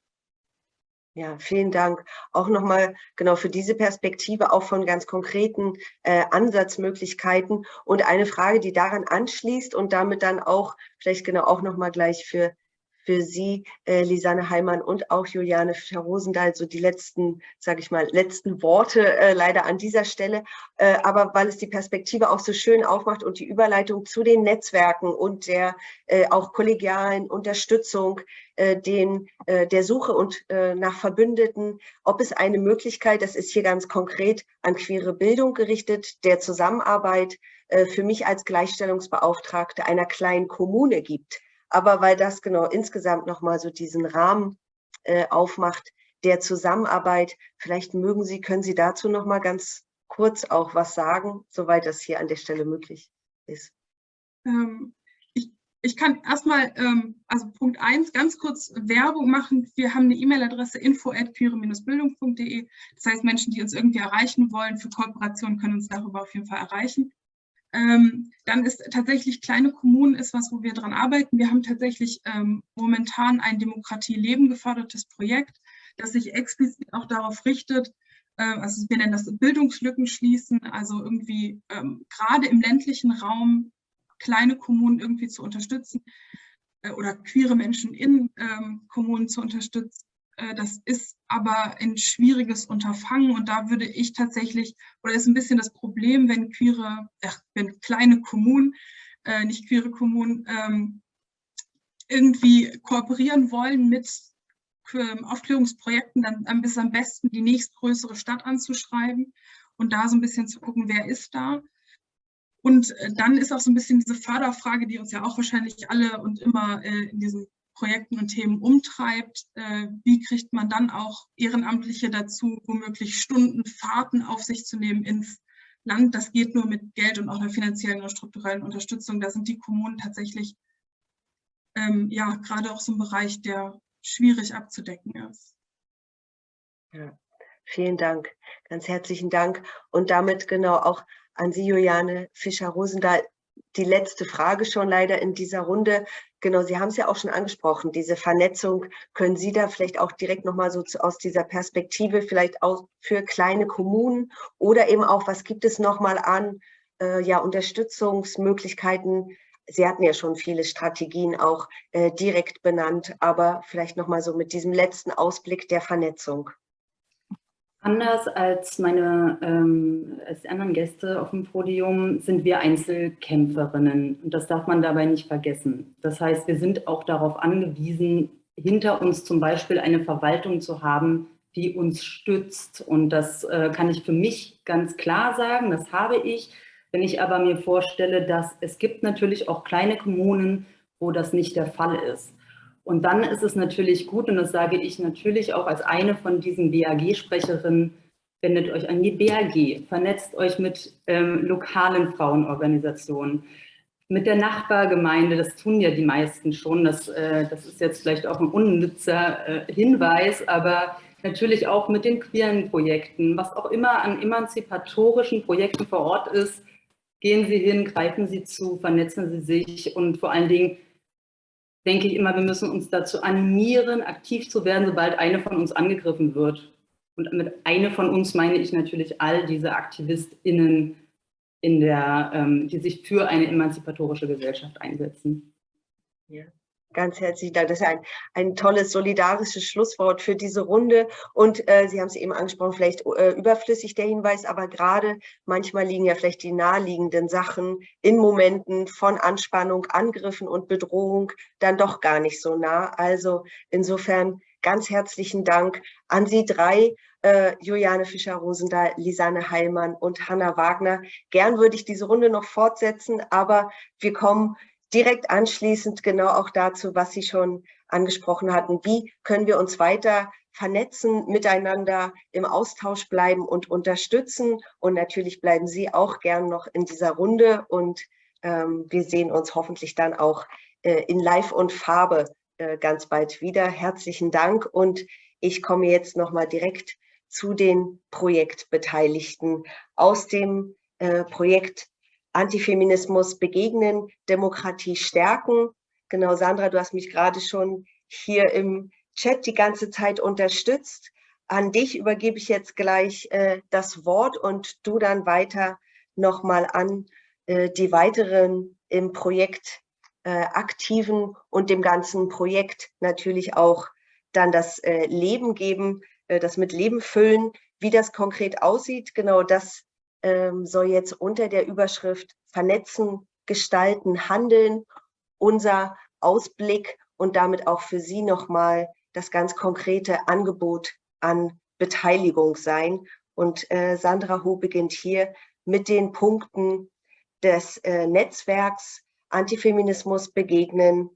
Ja, vielen Dank. Auch nochmal genau für diese Perspektive, auch von ganz konkreten äh, Ansatzmöglichkeiten. Und eine Frage, die daran anschließt und damit dann auch vielleicht genau auch nochmal gleich für für Sie, äh, Lisanne Heimann und auch Juliane Fischer-Rosendahl, so die letzten, sage ich mal, letzten Worte äh, leider an dieser Stelle. Äh, aber weil es die Perspektive auch so schön aufmacht und die Überleitung zu den Netzwerken und der äh, auch kollegialen Unterstützung, äh, den, äh, der Suche und äh, nach Verbündeten, ob es eine Möglichkeit, das ist hier ganz konkret an queere Bildung gerichtet, der Zusammenarbeit äh, für mich als Gleichstellungsbeauftragte einer kleinen Kommune gibt aber weil das genau insgesamt nochmal so diesen Rahmen äh, aufmacht der Zusammenarbeit. Vielleicht mögen Sie, können Sie dazu nochmal ganz kurz auch was sagen, soweit das hier an der Stelle möglich ist. Ähm, ich, ich kann erstmal, ähm, also Punkt eins ganz kurz Werbung machen. Wir haben eine E-Mail-Adresse info.queere-bildung.de. Das heißt, Menschen, die uns irgendwie erreichen wollen für Kooperationen, können uns darüber auf jeden Fall erreichen. Ähm, dann ist tatsächlich kleine Kommunen ist was, wo wir dran arbeiten. Wir haben tatsächlich ähm, momentan ein Demokratie-Leben gefördertes Projekt, das sich explizit auch darauf richtet, äh, also wir nennen das Bildungslücken schließen, also irgendwie ähm, gerade im ländlichen Raum kleine Kommunen irgendwie zu unterstützen äh, oder queere Menschen in ähm, Kommunen zu unterstützen. Äh, das ist aber ein schwieriges Unterfangen und da würde ich tatsächlich, oder ist ein bisschen das Problem, wenn queere, äh, wenn kleine Kommunen, äh, nicht queere Kommunen, ähm, irgendwie kooperieren wollen mit ähm, Aufklärungsprojekten, dann ist am besten, die nächstgrößere Stadt anzuschreiben und da so ein bisschen zu gucken, wer ist da. Und äh, dann ist auch so ein bisschen diese Förderfrage, die uns ja auch wahrscheinlich alle und immer äh, in diesem Projekten und Themen umtreibt. Äh, wie kriegt man dann auch Ehrenamtliche dazu, womöglich Stunden Fahrten auf sich zu nehmen ins Land? Das geht nur mit Geld und auch einer finanziellen und strukturellen Unterstützung. Da sind die Kommunen tatsächlich ähm, ja gerade auch so ein Bereich, der schwierig abzudecken ist. Ja, vielen Dank, ganz herzlichen Dank. Und damit genau auch an Sie, Juliane Fischer-Rosendahl, die letzte Frage schon leider in dieser Runde. Genau, Sie haben es ja auch schon angesprochen, diese Vernetzung. Können Sie da vielleicht auch direkt nochmal so zu, aus dieser Perspektive vielleicht auch für kleine Kommunen oder eben auch, was gibt es nochmal an äh, ja, Unterstützungsmöglichkeiten? Sie hatten ja schon viele Strategien auch äh, direkt benannt, aber vielleicht nochmal so mit diesem letzten Ausblick der Vernetzung. Anders als meine ähm, als anderen Gäste auf dem Podium sind wir Einzelkämpferinnen und das darf man dabei nicht vergessen. Das heißt, wir sind auch darauf angewiesen, hinter uns zum Beispiel eine Verwaltung zu haben, die uns stützt und das äh, kann ich für mich ganz klar sagen, das habe ich. Wenn ich aber mir vorstelle, dass es gibt natürlich auch kleine Kommunen, wo das nicht der Fall ist. Und dann ist es natürlich gut, und das sage ich natürlich auch als eine von diesen BAG-Sprecherinnen, wendet euch an die BAG, vernetzt euch mit ähm, lokalen Frauenorganisationen, mit der Nachbargemeinde, das tun ja die meisten schon, das, äh, das ist jetzt vielleicht auch ein unnützer äh, Hinweis, aber natürlich auch mit den queeren Projekten, was auch immer an emanzipatorischen Projekten vor Ort ist, gehen Sie hin, greifen Sie zu, vernetzen Sie sich und vor allen Dingen denke ich immer, wir müssen uns dazu animieren, aktiv zu werden, sobald eine von uns angegriffen wird. Und mit eine von uns meine ich natürlich all diese AktivistInnen, in der, ähm, die sich für eine emanzipatorische Gesellschaft einsetzen. Ja. Ganz herzlichen Dank. Das ist ein, ein tolles, solidarisches Schlusswort für diese Runde. Und äh, Sie haben es eben angesprochen, vielleicht äh, überflüssig der Hinweis, aber gerade manchmal liegen ja vielleicht die naheliegenden Sachen in Momenten von Anspannung, Angriffen und Bedrohung dann doch gar nicht so nah. Also insofern ganz herzlichen Dank an Sie drei, äh, Juliane Fischer-Rosendahl, Lisanne Heilmann und Hanna Wagner. Gern würde ich diese Runde noch fortsetzen, aber wir kommen direkt anschließend genau auch dazu, was Sie schon angesprochen hatten. Wie können wir uns weiter vernetzen, miteinander im Austausch bleiben und unterstützen? Und natürlich bleiben Sie auch gern noch in dieser Runde und ähm, wir sehen uns hoffentlich dann auch äh, in Live und Farbe äh, ganz bald wieder. Herzlichen Dank und ich komme jetzt nochmal direkt zu den Projektbeteiligten aus dem äh, Projekt Antifeminismus begegnen, Demokratie stärken. Genau, Sandra, du hast mich gerade schon hier im Chat die ganze Zeit unterstützt. An dich übergebe ich jetzt gleich äh, das Wort und du dann weiter nochmal an äh, die weiteren im Projekt äh, aktiven und dem ganzen Projekt natürlich auch dann das äh, Leben geben, äh, das mit Leben füllen. Wie das konkret aussieht, genau das ähm, soll jetzt unter der Überschrift Vernetzen, Gestalten, Handeln unser Ausblick und damit auch für Sie nochmal das ganz konkrete Angebot an Beteiligung sein. Und äh, Sandra Ho beginnt hier mit den Punkten des äh, Netzwerks Antifeminismus begegnen,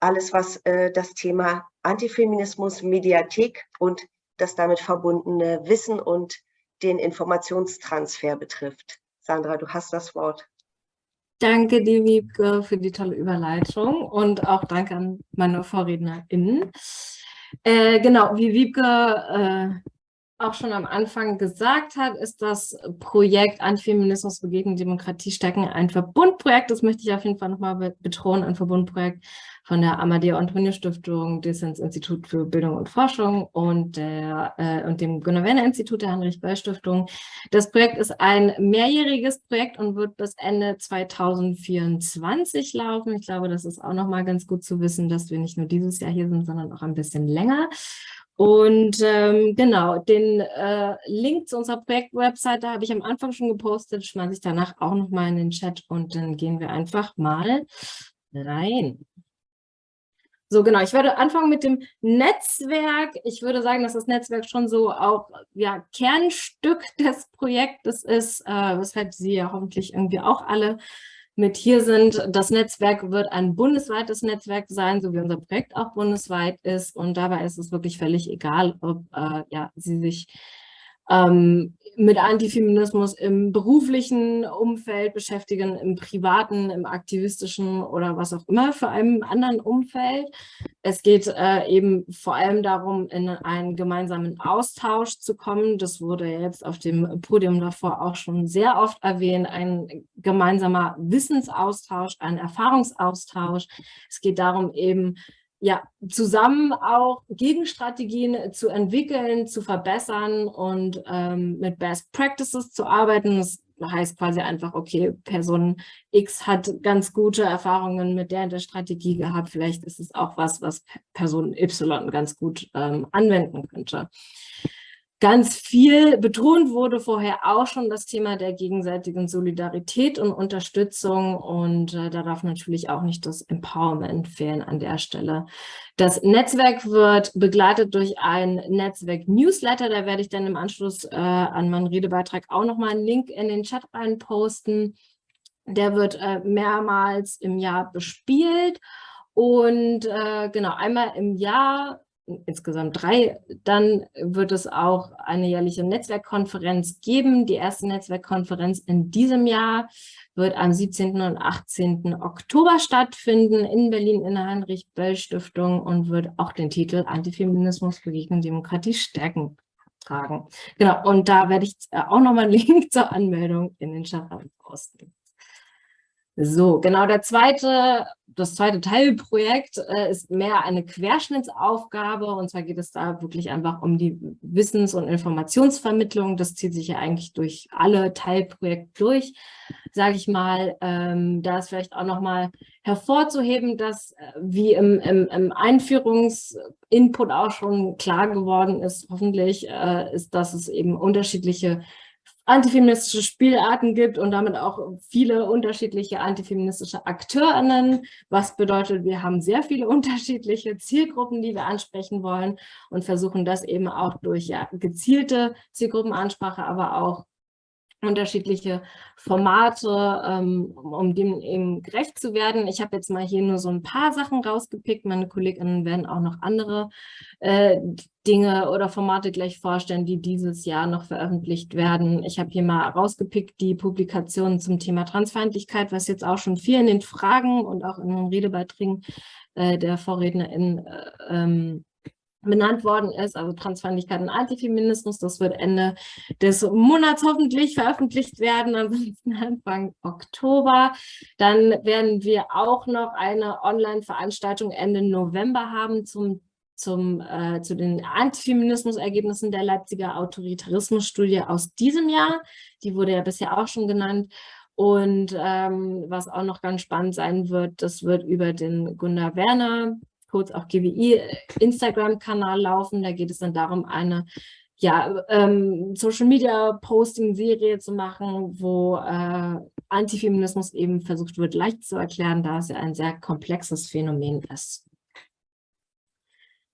alles was äh, das Thema Antifeminismus, Mediathek und das damit verbundene Wissen und den Informationstransfer betrifft. Sandra, du hast das Wort. Danke dir, Wiebke, für die tolle Überleitung und auch danke an meine VorrednerInnen. Äh, genau, wie Wiebke äh, auch schon am Anfang gesagt hat, ist das Projekt Antifeminismus begegnen Demokratie stärken ein Verbundprojekt. Das möchte ich auf jeden Fall nochmal betonen, ein Verbundprojekt von der Amadeo Antonio Stiftung, Dissens Institut für Bildung und Forschung und, der, äh, und dem Gunnar Werner Institut der Heinrich Böll Stiftung. Das Projekt ist ein mehrjähriges Projekt und wird bis Ende 2024 laufen. Ich glaube, das ist auch nochmal ganz gut zu wissen, dass wir nicht nur dieses Jahr hier sind, sondern auch ein bisschen länger. Und ähm, genau, den äh, Link zu unserer Projektwebseite habe ich am Anfang schon gepostet, schmeiße ich danach auch nochmal in den Chat und dann gehen wir einfach mal rein. So, genau. Ich würde anfangen mit dem Netzwerk. Ich würde sagen, dass das Netzwerk schon so auch ja, Kernstück des Projektes ist, äh, weshalb Sie ja hoffentlich irgendwie auch alle mit hier sind. Das Netzwerk wird ein bundesweites Netzwerk sein, so wie unser Projekt auch bundesweit ist. Und dabei ist es wirklich völlig egal, ob äh, ja, Sie sich ähm, mit Antifeminismus im beruflichen Umfeld beschäftigen, im privaten, im aktivistischen oder was auch immer für einem anderen Umfeld. Es geht äh, eben vor allem darum, in einen gemeinsamen Austausch zu kommen. Das wurde jetzt auf dem Podium davor auch schon sehr oft erwähnt. Ein gemeinsamer Wissensaustausch, ein Erfahrungsaustausch. Es geht darum, eben ja, zusammen auch Gegenstrategien zu entwickeln, zu verbessern und ähm, mit Best Practices zu arbeiten. Das heißt quasi einfach, okay, Person X hat ganz gute Erfahrungen mit der, der Strategie gehabt. Vielleicht ist es auch was, was Person Y ganz gut ähm, anwenden könnte. Ganz viel betont wurde vorher auch schon das Thema der gegenseitigen Solidarität und Unterstützung und äh, da darf natürlich auch nicht das Empowerment fehlen an der Stelle. Das Netzwerk wird begleitet durch ein Netzwerk-Newsletter, da werde ich dann im Anschluss äh, an meinen Redebeitrag auch nochmal einen Link in den Chat rein posten. Der wird äh, mehrmals im Jahr bespielt und äh, genau einmal im Jahr insgesamt drei. Dann wird es auch eine jährliche Netzwerkkonferenz geben. Die erste Netzwerkkonferenz in diesem Jahr wird am 17. und 18. Oktober stattfinden in Berlin in der Heinrich-Böll-Stiftung und wird auch den Titel Antifeminismus begegnen Demokratie stärken tragen. Genau, und da werde ich auch nochmal einen Link *laughs* zur Anmeldung in den Chat posten. So, genau, der zweite, das zweite Teilprojekt äh, ist mehr eine Querschnittsaufgabe und zwar geht es da wirklich einfach um die Wissens- und Informationsvermittlung. Das zieht sich ja eigentlich durch alle Teilprojekte durch, sage ich mal. Ähm, da ist vielleicht auch nochmal hervorzuheben, dass äh, wie im, im, im Einführungsinput auch schon klar geworden ist, hoffentlich, äh, ist, dass es eben unterschiedliche antifeministische Spielarten gibt und damit auch viele unterschiedliche antifeministische AkteurInnen, was bedeutet, wir haben sehr viele *laughs* unterschiedliche Zielgruppen, die wir ansprechen wollen und versuchen das eben auch durch ja, gezielte Zielgruppenansprache, aber auch unterschiedliche Formate, ähm, um dem eben gerecht zu werden. Ich habe jetzt mal hier nur so ein paar Sachen rausgepickt. Meine Kolleginnen werden auch noch andere äh, Dinge oder Formate gleich vorstellen, die dieses Jahr noch veröffentlicht werden. Ich habe hier mal rausgepickt die Publikationen zum Thema Transfeindlichkeit, was jetzt auch schon viel in den Fragen und auch in den Redebeiträgen äh, der VorrednerInnen äh, ähm, benannt worden ist, also Transfeindlichkeit und Antifeminismus. Das wird Ende des Monats hoffentlich veröffentlicht werden, ansonsten Anfang Oktober. Dann werden wir auch noch eine Online-Veranstaltung Ende November haben zum zum, äh, zu den Antifeminismus-Ergebnissen der Leipziger Autoritarismusstudie aus diesem Jahr. Die wurde ja bisher auch schon genannt. Und ähm, was auch noch ganz spannend sein wird, das wird über den Gunnar Werner kurz auch GWI Instagram-Kanal laufen. Da geht es dann darum, eine ja, ähm, Social-Media-Posting-Serie zu machen, wo äh, Antifeminismus eben versucht wird, leicht zu erklären, da es ja ein sehr komplexes Phänomen ist.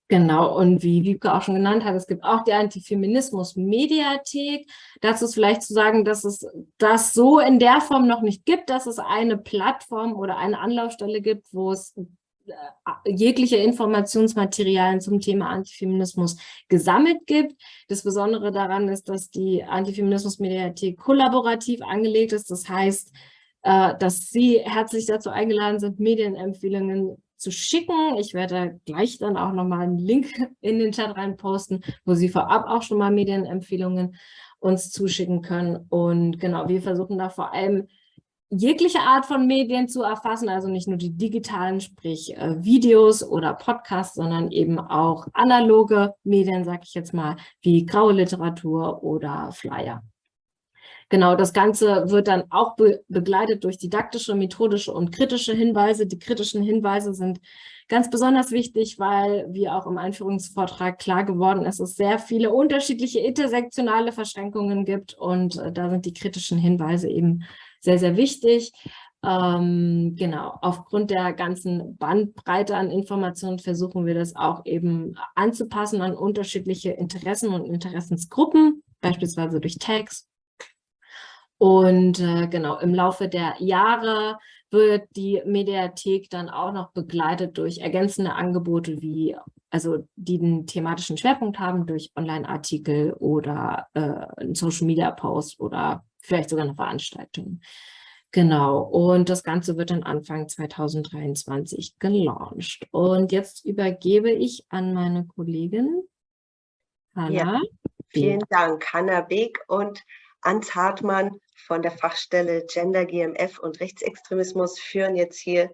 Genau, und wie Wiebke auch schon genannt hat, es gibt auch die Antifeminismus-Mediathek. Dazu ist vielleicht zu sagen, dass es das so in der Form noch nicht gibt, dass es eine Plattform oder eine Anlaufstelle gibt, wo es jegliche Informationsmaterialien zum Thema Antifeminismus gesammelt gibt. Das Besondere daran ist, dass die Antifeminismus-Mediathek kollaborativ angelegt ist. Das heißt, äh, dass Sie herzlich dazu eingeladen sind, Medienempfehlungen zu schicken. Ich werde gleich dann auch nochmal einen Link in den Chat rein posten, wo Sie vorab auch schon mal Medienempfehlungen uns zuschicken können. Und genau, wir versuchen da vor allem jegliche Art von Medien zu erfassen, also nicht nur die digitalen, sprich äh, Videos oder Podcasts, sondern eben auch analoge Medien, sage ich jetzt mal, wie graue Literatur oder Flyer. Genau, das Ganze wird dann auch be begleitet durch didaktische, methodische und kritische Hinweise. Die kritischen Hinweise sind ganz besonders wichtig, weil, wie auch im Einführungsvortrag klar geworden ist, es sehr viele unterschiedliche intersektionale Verschränkungen gibt und äh, da sind die kritischen Hinweise eben sehr, sehr wichtig. Ähm, genau, aufgrund der ganzen Bandbreite an Informationen versuchen wir das auch eben anzupassen an unterschiedliche Interessen und Interessensgruppen, beispielsweise durch Tags. Und äh, genau, im Laufe der Jahre wird die Mediathek dann auch noch begleitet durch ergänzende Angebote, wie also die einen thematischen Schwerpunkt haben, durch Online-Artikel oder äh, einen Social-Media-Post oder vielleicht sogar eine Veranstaltung. Genau, und das Ganze wird dann Anfang 2023 gelauncht. Und jetzt übergebe ich an meine Kollegin Hanna. Ja, vielen Dank, Hanna Beek und Ans Hartmann von der Fachstelle Gender, GMF und Rechtsextremismus führen jetzt hier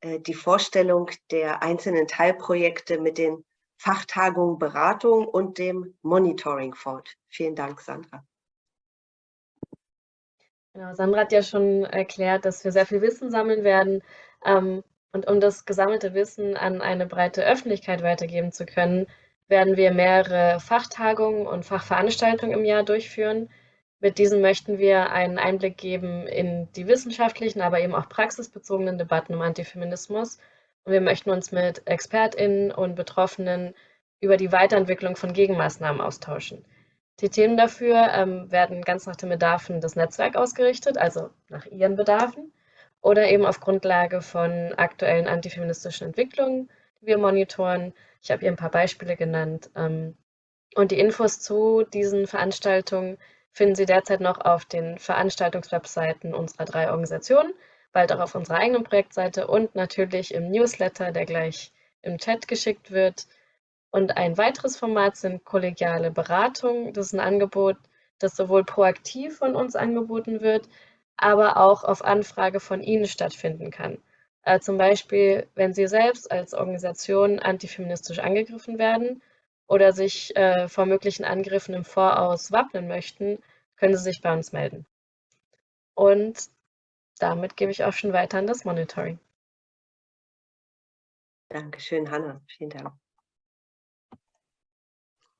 äh, die Vorstellung der einzelnen Teilprojekte mit den Fachtagungen Beratung und dem Monitoring fort. Vielen Dank, Sandra. Genau, Sandra hat ja schon erklärt, dass wir sehr viel Wissen sammeln werden. Ähm, und um das gesammelte Wissen an eine breite Öffentlichkeit weitergeben zu können, werden wir mehrere Fachtagungen und Fachveranstaltungen im Jahr durchführen. Mit diesen möchten wir einen Einblick geben in die wissenschaftlichen, aber eben auch praxisbezogenen Debatten um Antifeminismus. Und wir möchten uns mit ExpertInnen und Betroffenen über die Weiterentwicklung von Gegenmaßnahmen austauschen. Die Themen dafür ähm, werden ganz nach den Bedarfen des Netzwerks ausgerichtet, also nach ihren Bedarfen, oder eben auf Grundlage von aktuellen antifeministischen Entwicklungen, die wir monitoren. Ich habe hier ein paar Beispiele genannt. Ähm, und die Infos zu diesen Veranstaltungen finden Sie derzeit noch auf den Veranstaltungswebseiten unserer drei Organisationen, bald auch auf unserer eigenen Projektseite und natürlich im Newsletter, der gleich im Chat geschickt wird. Und ein weiteres Format sind kollegiale Beratungen. Das ist ein Angebot, das sowohl proaktiv von uns angeboten wird, aber auch auf Anfrage von Ihnen stattfinden kann. Äh, zum Beispiel, wenn Sie selbst als Organisation antifeministisch angegriffen werden oder sich äh, vor möglichen Angriffen im Voraus wappnen möchten, können Sie sich bei uns melden. Und damit gebe ich auch schon weiter an das Monitoring. Dankeschön, Hanna. Vielen Dank.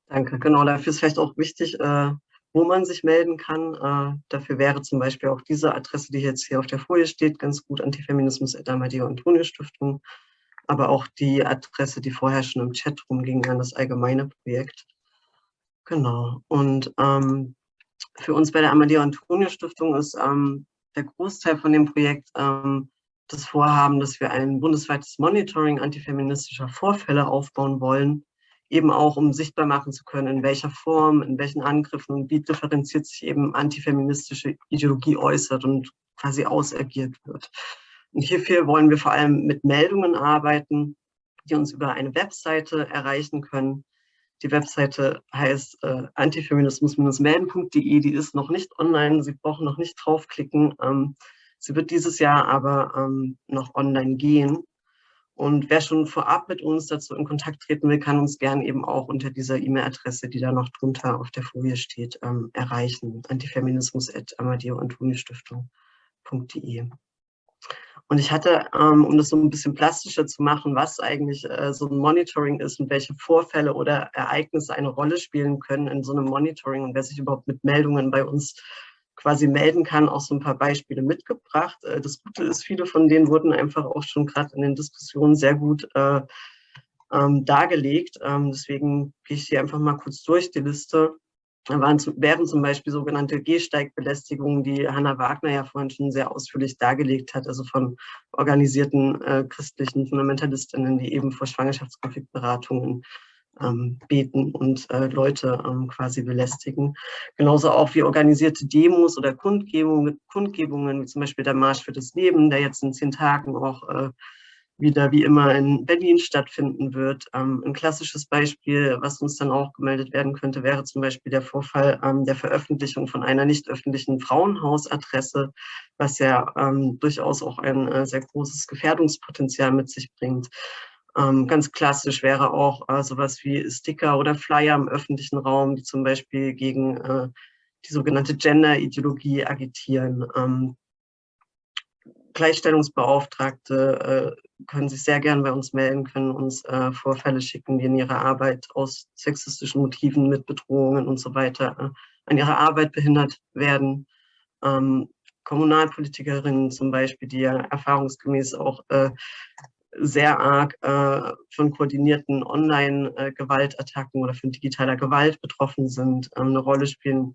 Danke, genau. Dafür ist vielleicht auch wichtig, äh, wo man sich melden kann. Äh, dafür wäre zum Beispiel auch diese Adresse, die jetzt hier auf der Folie steht, ganz gut, Antifeminismus at Amadeo Antonio Stiftung, aber auch die Adresse, die vorher schon im Chat rumging, an das allgemeine Projekt. Genau. Und ähm, für uns bei der Amadeo Antonio Stiftung ist ähm, der Großteil von dem Projekt ähm, das Vorhaben, dass wir ein bundesweites Monitoring antifeministischer Vorfälle aufbauen wollen, eben auch um sichtbar machen zu können, in welcher Form, in welchen Angriffen und wie differenziert sich eben antifeministische Ideologie äußert und quasi ausagiert wird. Und hierfür wollen wir vor allem mit Meldungen arbeiten, die uns über eine Webseite erreichen können. Die Webseite heißt äh, antifeminismus-melden.de, die ist noch nicht online, Sie brauchen noch nicht draufklicken. Ähm, sie wird dieses Jahr aber ähm, noch online gehen. Und wer schon vorab mit uns dazu in Kontakt treten will, kann uns gern eben auch unter dieser E-Mail-Adresse, die da noch drunter auf der Folie steht, ähm, erreichen. antifeminismus.amadeo-antonio-stiftung.de. Und ich hatte, ähm, um das so ein bisschen plastischer zu machen, was eigentlich äh, so ein Monitoring ist und welche Vorfälle oder Ereignisse eine Rolle spielen können in so einem Monitoring und wer sich überhaupt mit Meldungen bei uns quasi melden kann, auch so ein paar Beispiele mitgebracht. Äh, das Gute ist, viele von denen wurden einfach auch schon gerade in den Diskussionen sehr gut äh, ähm, dargelegt. Ähm, deswegen gehe ich hier einfach mal kurz durch die Liste. Da waren, wären zum Beispiel sogenannte Gehsteigbelästigungen, die Hanna Wagner ja vorhin schon sehr ausführlich dargelegt hat, also von organisierten äh, christlichen Fundamentalistinnen, die eben vor Schwangerschaftskonfliktberatungen ähm, beten und äh, Leute ähm, quasi belästigen. Genauso auch wie organisierte Demos oder Kundgebungen, Kundgebungen, wie zum Beispiel der Marsch für das Leben, der jetzt in zehn Tagen auch äh, wieder wie immer in Berlin stattfinden wird. Ähm, ein klassisches Beispiel, was uns dann auch gemeldet werden könnte, wäre zum Beispiel der Vorfall ähm, der Veröffentlichung von einer nicht öffentlichen Frauenhausadresse, was ja ähm, durchaus auch ein äh, sehr großes Gefährdungspotenzial mit sich bringt. Ähm, ganz klassisch wäre auch äh, sowas wie Sticker oder Flyer im öffentlichen Raum, die zum Beispiel gegen äh, die sogenannte Gender-Ideologie agitieren. Ähm, Gleichstellungsbeauftragte äh, können sich sehr gern bei uns melden, können uns Vorfälle schicken, die in ihrer Arbeit aus sexistischen Motiven mit Bedrohungen und so weiter an ihrer Arbeit behindert werden. Ähm, Kommunalpolitikerinnen zum Beispiel, die ja erfahrungsgemäß auch sehr arg äh, von koordinierten Online-Gewaltattacken oder von digitaler Gewalt betroffen sind, ähm, eine Rolle spielen.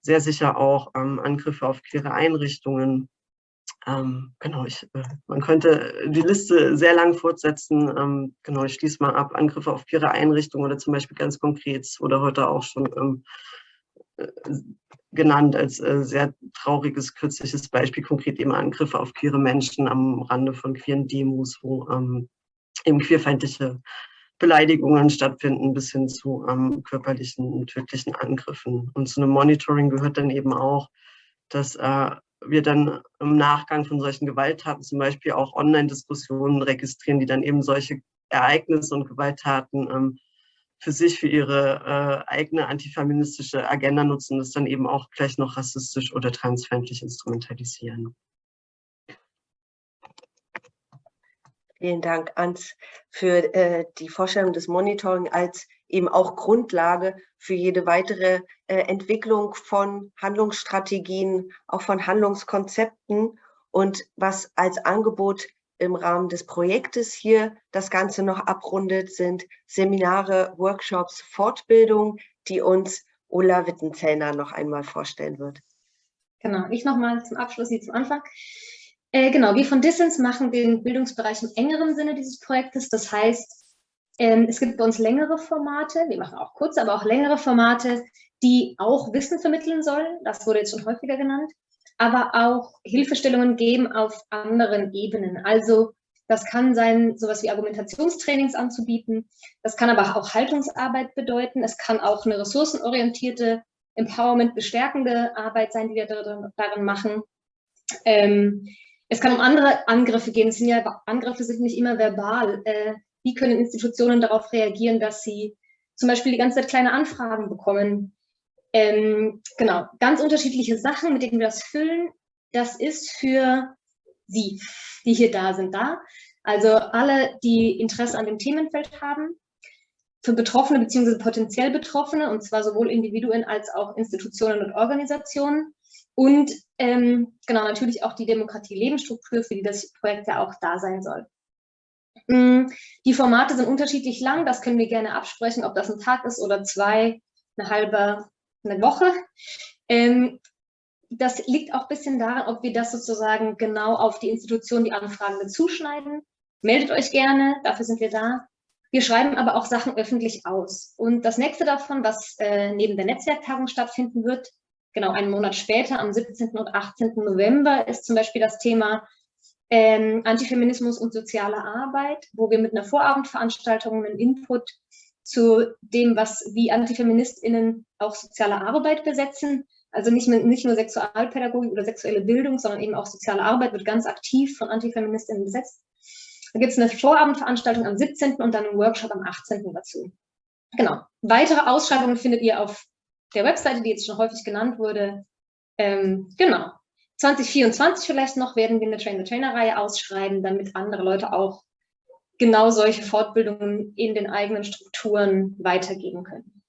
Sehr sicher auch ähm, Angriffe auf queere Einrichtungen. Ähm, genau, ich, äh, man könnte die Liste sehr lang fortsetzen. Ähm, genau, ich schließe mal ab. Angriffe auf queere Einrichtungen oder zum Beispiel ganz konkret oder heute auch schon ähm, äh, genannt als äh, sehr trauriges, kürzliches Beispiel, konkret eben Angriffe auf queere Menschen am Rande von queeren Demos, wo ähm, eben queerfeindliche Beleidigungen stattfinden, bis hin zu ähm, körperlichen und tödlichen Angriffen. Und zu einem Monitoring gehört dann eben auch, dass äh, wir dann im Nachgang von solchen Gewalttaten zum Beispiel auch Online-Diskussionen registrieren, die dann eben solche Ereignisse und Gewalttaten ähm, für sich, für ihre äh, eigene antifeministische Agenda nutzen, das dann eben auch gleich noch rassistisch oder transfeindlich instrumentalisieren. Vielen Dank, Ans, für äh, die Vorstellung des Monitoring als eben auch Grundlage für jede weitere äh, Entwicklung von Handlungsstrategien, auch von Handlungskonzepten und was als Angebot im Rahmen des Projektes hier das Ganze noch abrundet, sind Seminare, Workshops, Fortbildung, die uns Ulla Wittenzellner noch einmal vorstellen wird. Genau, ich nochmal zum Abschluss, Sie zum Anfang. Äh, genau, wir von Distance machen den Bildungsbereich im engeren Sinne dieses Projektes. Das heißt, ähm, es gibt bei uns längere Formate, wir machen auch kurze, aber auch längere Formate, die auch Wissen vermitteln sollen. Das wurde jetzt schon häufiger genannt aber auch Hilfestellungen geben auf anderen Ebenen. Also das kann sein, sowas wie Argumentationstrainings anzubieten. Das kann aber auch Haltungsarbeit bedeuten. Es kann auch eine ressourcenorientierte, Empowerment bestärkende Arbeit sein, die wir darin machen. Ähm, es kann um andere Angriffe gehen. Es sind ja, Angriffe sind nicht immer verbal. Äh, wie können Institutionen darauf reagieren, dass sie zum Beispiel die ganze Zeit kleine Anfragen bekommen, ähm, genau, ganz unterschiedliche Sachen, mit denen wir das füllen. Das ist für Sie, die hier da sind, da. Also alle, die Interesse an dem Themenfeld haben. für Betroffene bzw. potenziell Betroffene, und zwar sowohl Individuen als auch Institutionen und Organisationen. Und ähm, genau natürlich auch die Demokratie-Lebensstruktur, für die das Projekt ja auch da sein soll. Mm, die Formate sind unterschiedlich lang, das können wir gerne absprechen, ob das ein Tag ist oder zwei, eine halbe, eine Woche. Ähm, das liegt auch ein bisschen daran, ob wir das sozusagen genau auf die Institution, die Anfragende zuschneiden. Meldet euch gerne, dafür sind wir da. Wir schreiben aber auch Sachen öffentlich aus. Und das nächste davon, was äh, neben der Netzwerktagung stattfinden wird, genau einen Monat später, am 17. und 18. November, ist zum Beispiel das Thema ähm, Antifeminismus und soziale Arbeit, wo wir mit einer Vorabendveranstaltung einen Input zu dem, was wie AntifeministInnen auch soziale Arbeit besetzen. Also nicht, nicht nur Sexualpädagogik oder sexuelle Bildung, sondern eben auch soziale Arbeit wird ganz aktiv von AntifeministInnen besetzt. Da gibt es eine Vorabendveranstaltung am 17. und dann einen Workshop am 18. dazu. Genau. Weitere Ausschreibungen findet ihr auf der Webseite, die jetzt schon häufig genannt wurde. Ähm, genau. 2024 vielleicht noch werden wir eine Train-the-Trainer-Reihe ausschreiben, damit andere Leute auch genau solche Fortbildungen in den eigenen Strukturen weitergeben können.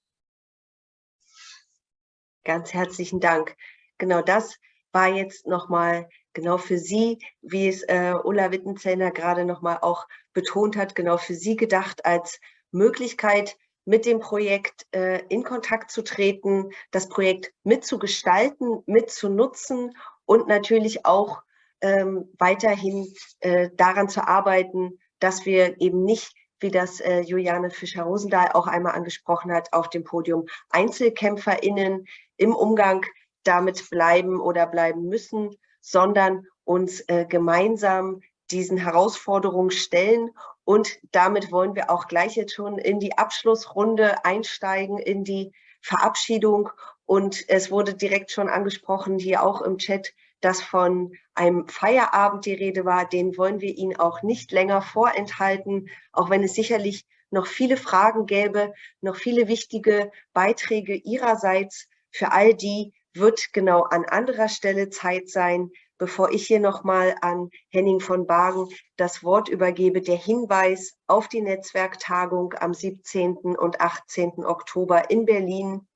Ganz herzlichen Dank. Genau das war jetzt nochmal genau für Sie, wie es äh, Ulla Wittenzellner gerade nochmal auch betont hat, genau für Sie gedacht als Möglichkeit, mit dem Projekt äh, in Kontakt zu treten, das Projekt mitzugestalten, mitzunutzen und natürlich auch ähm, weiterhin äh, daran zu arbeiten, dass wir eben nicht, wie das äh, Juliane Fischer-Rosendahl auch einmal angesprochen hat, auf dem Podium EinzelkämpferInnen im Umgang damit bleiben oder bleiben müssen, sondern uns äh, gemeinsam diesen Herausforderungen stellen. Und damit wollen wir auch gleich jetzt schon in die Abschlussrunde einsteigen, in die Verabschiedung. Und es wurde direkt schon angesprochen, hier auch im Chat, dass von einem Feierabend die Rede war. Den wollen wir Ihnen auch nicht länger vorenthalten, auch wenn es sicherlich noch viele Fragen gäbe, noch viele wichtige Beiträge Ihrerseits. Für all die wird genau an anderer Stelle Zeit sein, bevor ich hier nochmal an Henning von Bagen das Wort übergebe, der Hinweis auf die Netzwerktagung am 17. und 18. Oktober in Berlin.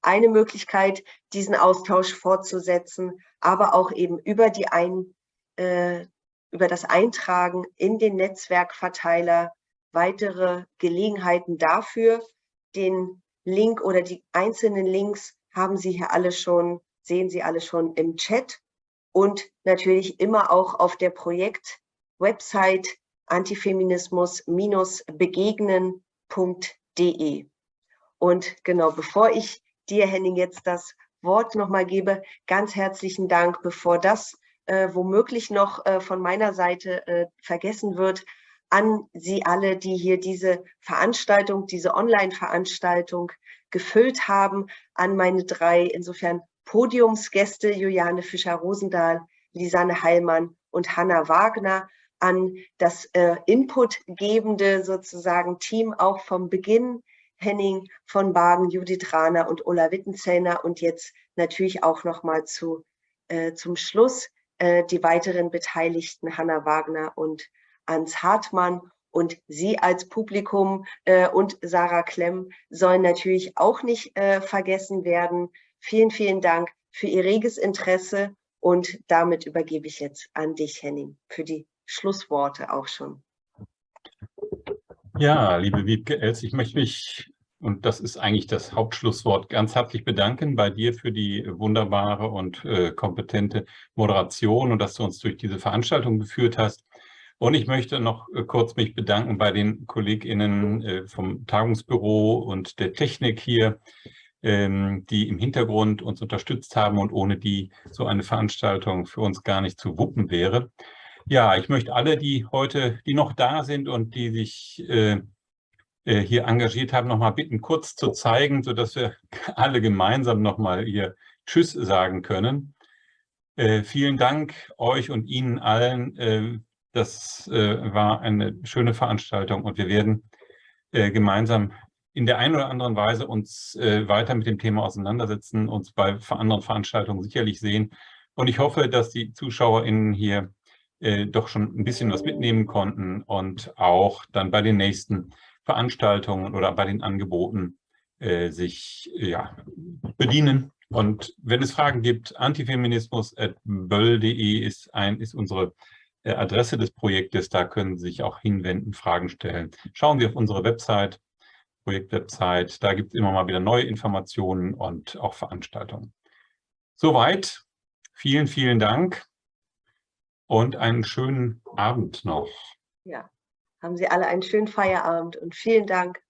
Eine Möglichkeit, diesen Austausch fortzusetzen, aber auch eben über, die Ein, äh, über das Eintragen in den Netzwerkverteiler weitere Gelegenheiten dafür. Den Link oder die einzelnen Links haben Sie hier alle schon, sehen Sie alle schon im Chat und natürlich immer auch auf der Projekt-Website antifeminismus-begegnen.de. Und genau, bevor ich dir, Henning, jetzt das Wort nochmal gebe, ganz herzlichen Dank, bevor das äh, womöglich noch äh, von meiner Seite äh, vergessen wird, an Sie alle, die hier diese Veranstaltung, diese Online-Veranstaltung gefüllt haben, an meine drei insofern Podiumsgäste Juliane Fischer-Rosendahl, Lisanne Heilmann und Hanna Wagner, an das äh, inputgebende sozusagen Team auch vom Beginn, Henning von Bagen, Judith Rahner und Ulla Wittenzellner und jetzt natürlich auch nochmal zu, äh, zum Schluss äh, die weiteren Beteiligten, Hanna Wagner und Ans Hartmann und Sie als Publikum äh, und Sarah Klemm sollen natürlich auch nicht äh, vergessen werden. Vielen, vielen Dank für Ihr reges Interesse und damit übergebe ich jetzt an dich, Henning, für die Schlussworte auch schon. Ja, liebe Wiebke Els, ich möchte mich, und das ist eigentlich das Hauptschlusswort, ganz herzlich bedanken bei dir für die wunderbare und äh, kompetente Moderation und dass du uns durch diese Veranstaltung geführt hast. Und ich möchte noch äh, kurz mich bedanken bei den KollegInnen äh, vom Tagungsbüro und der Technik hier, ähm, die im Hintergrund uns unterstützt haben und ohne die so eine Veranstaltung für uns gar nicht zu wuppen wäre. Ja, ich möchte alle, die heute, die noch da sind und die sich äh, äh hier engagiert haben, noch mal bitten, kurz zu zeigen, sodass wir *laughs* alle gemeinsam noch mal hier Tschüss sagen können. Äh, vielen Dank euch und Ihnen allen äh, das äh, war eine schöne Veranstaltung und wir werden äh, gemeinsam in der einen oder anderen Weise uns weiter mit dem Thema auseinandersetzen, uns bei anderen Veranstaltungen sicherlich sehen. Und ich hoffe, dass die ZuschauerInnen hier äh, doch schon ein bisschen was mitnehmen konnten und auch dann bei den nächsten Veranstaltungen oder bei den Angeboten äh, sich ja, bedienen. Und wenn es Fragen gibt, antifeminismus.böll.de ist, ist unsere äh, Adresse des Projektes. Da können Sie sich auch hinwenden, Fragen stellen. Schauen Sie auf unsere Website, Projektwebsite. Da gibt es immer mal wieder neue Informationen und auch Veranstaltungen. Soweit. Vielen, vielen Dank und einen schönen Abend noch. Ja, haben Sie alle einen schönen Feierabend und vielen Dank.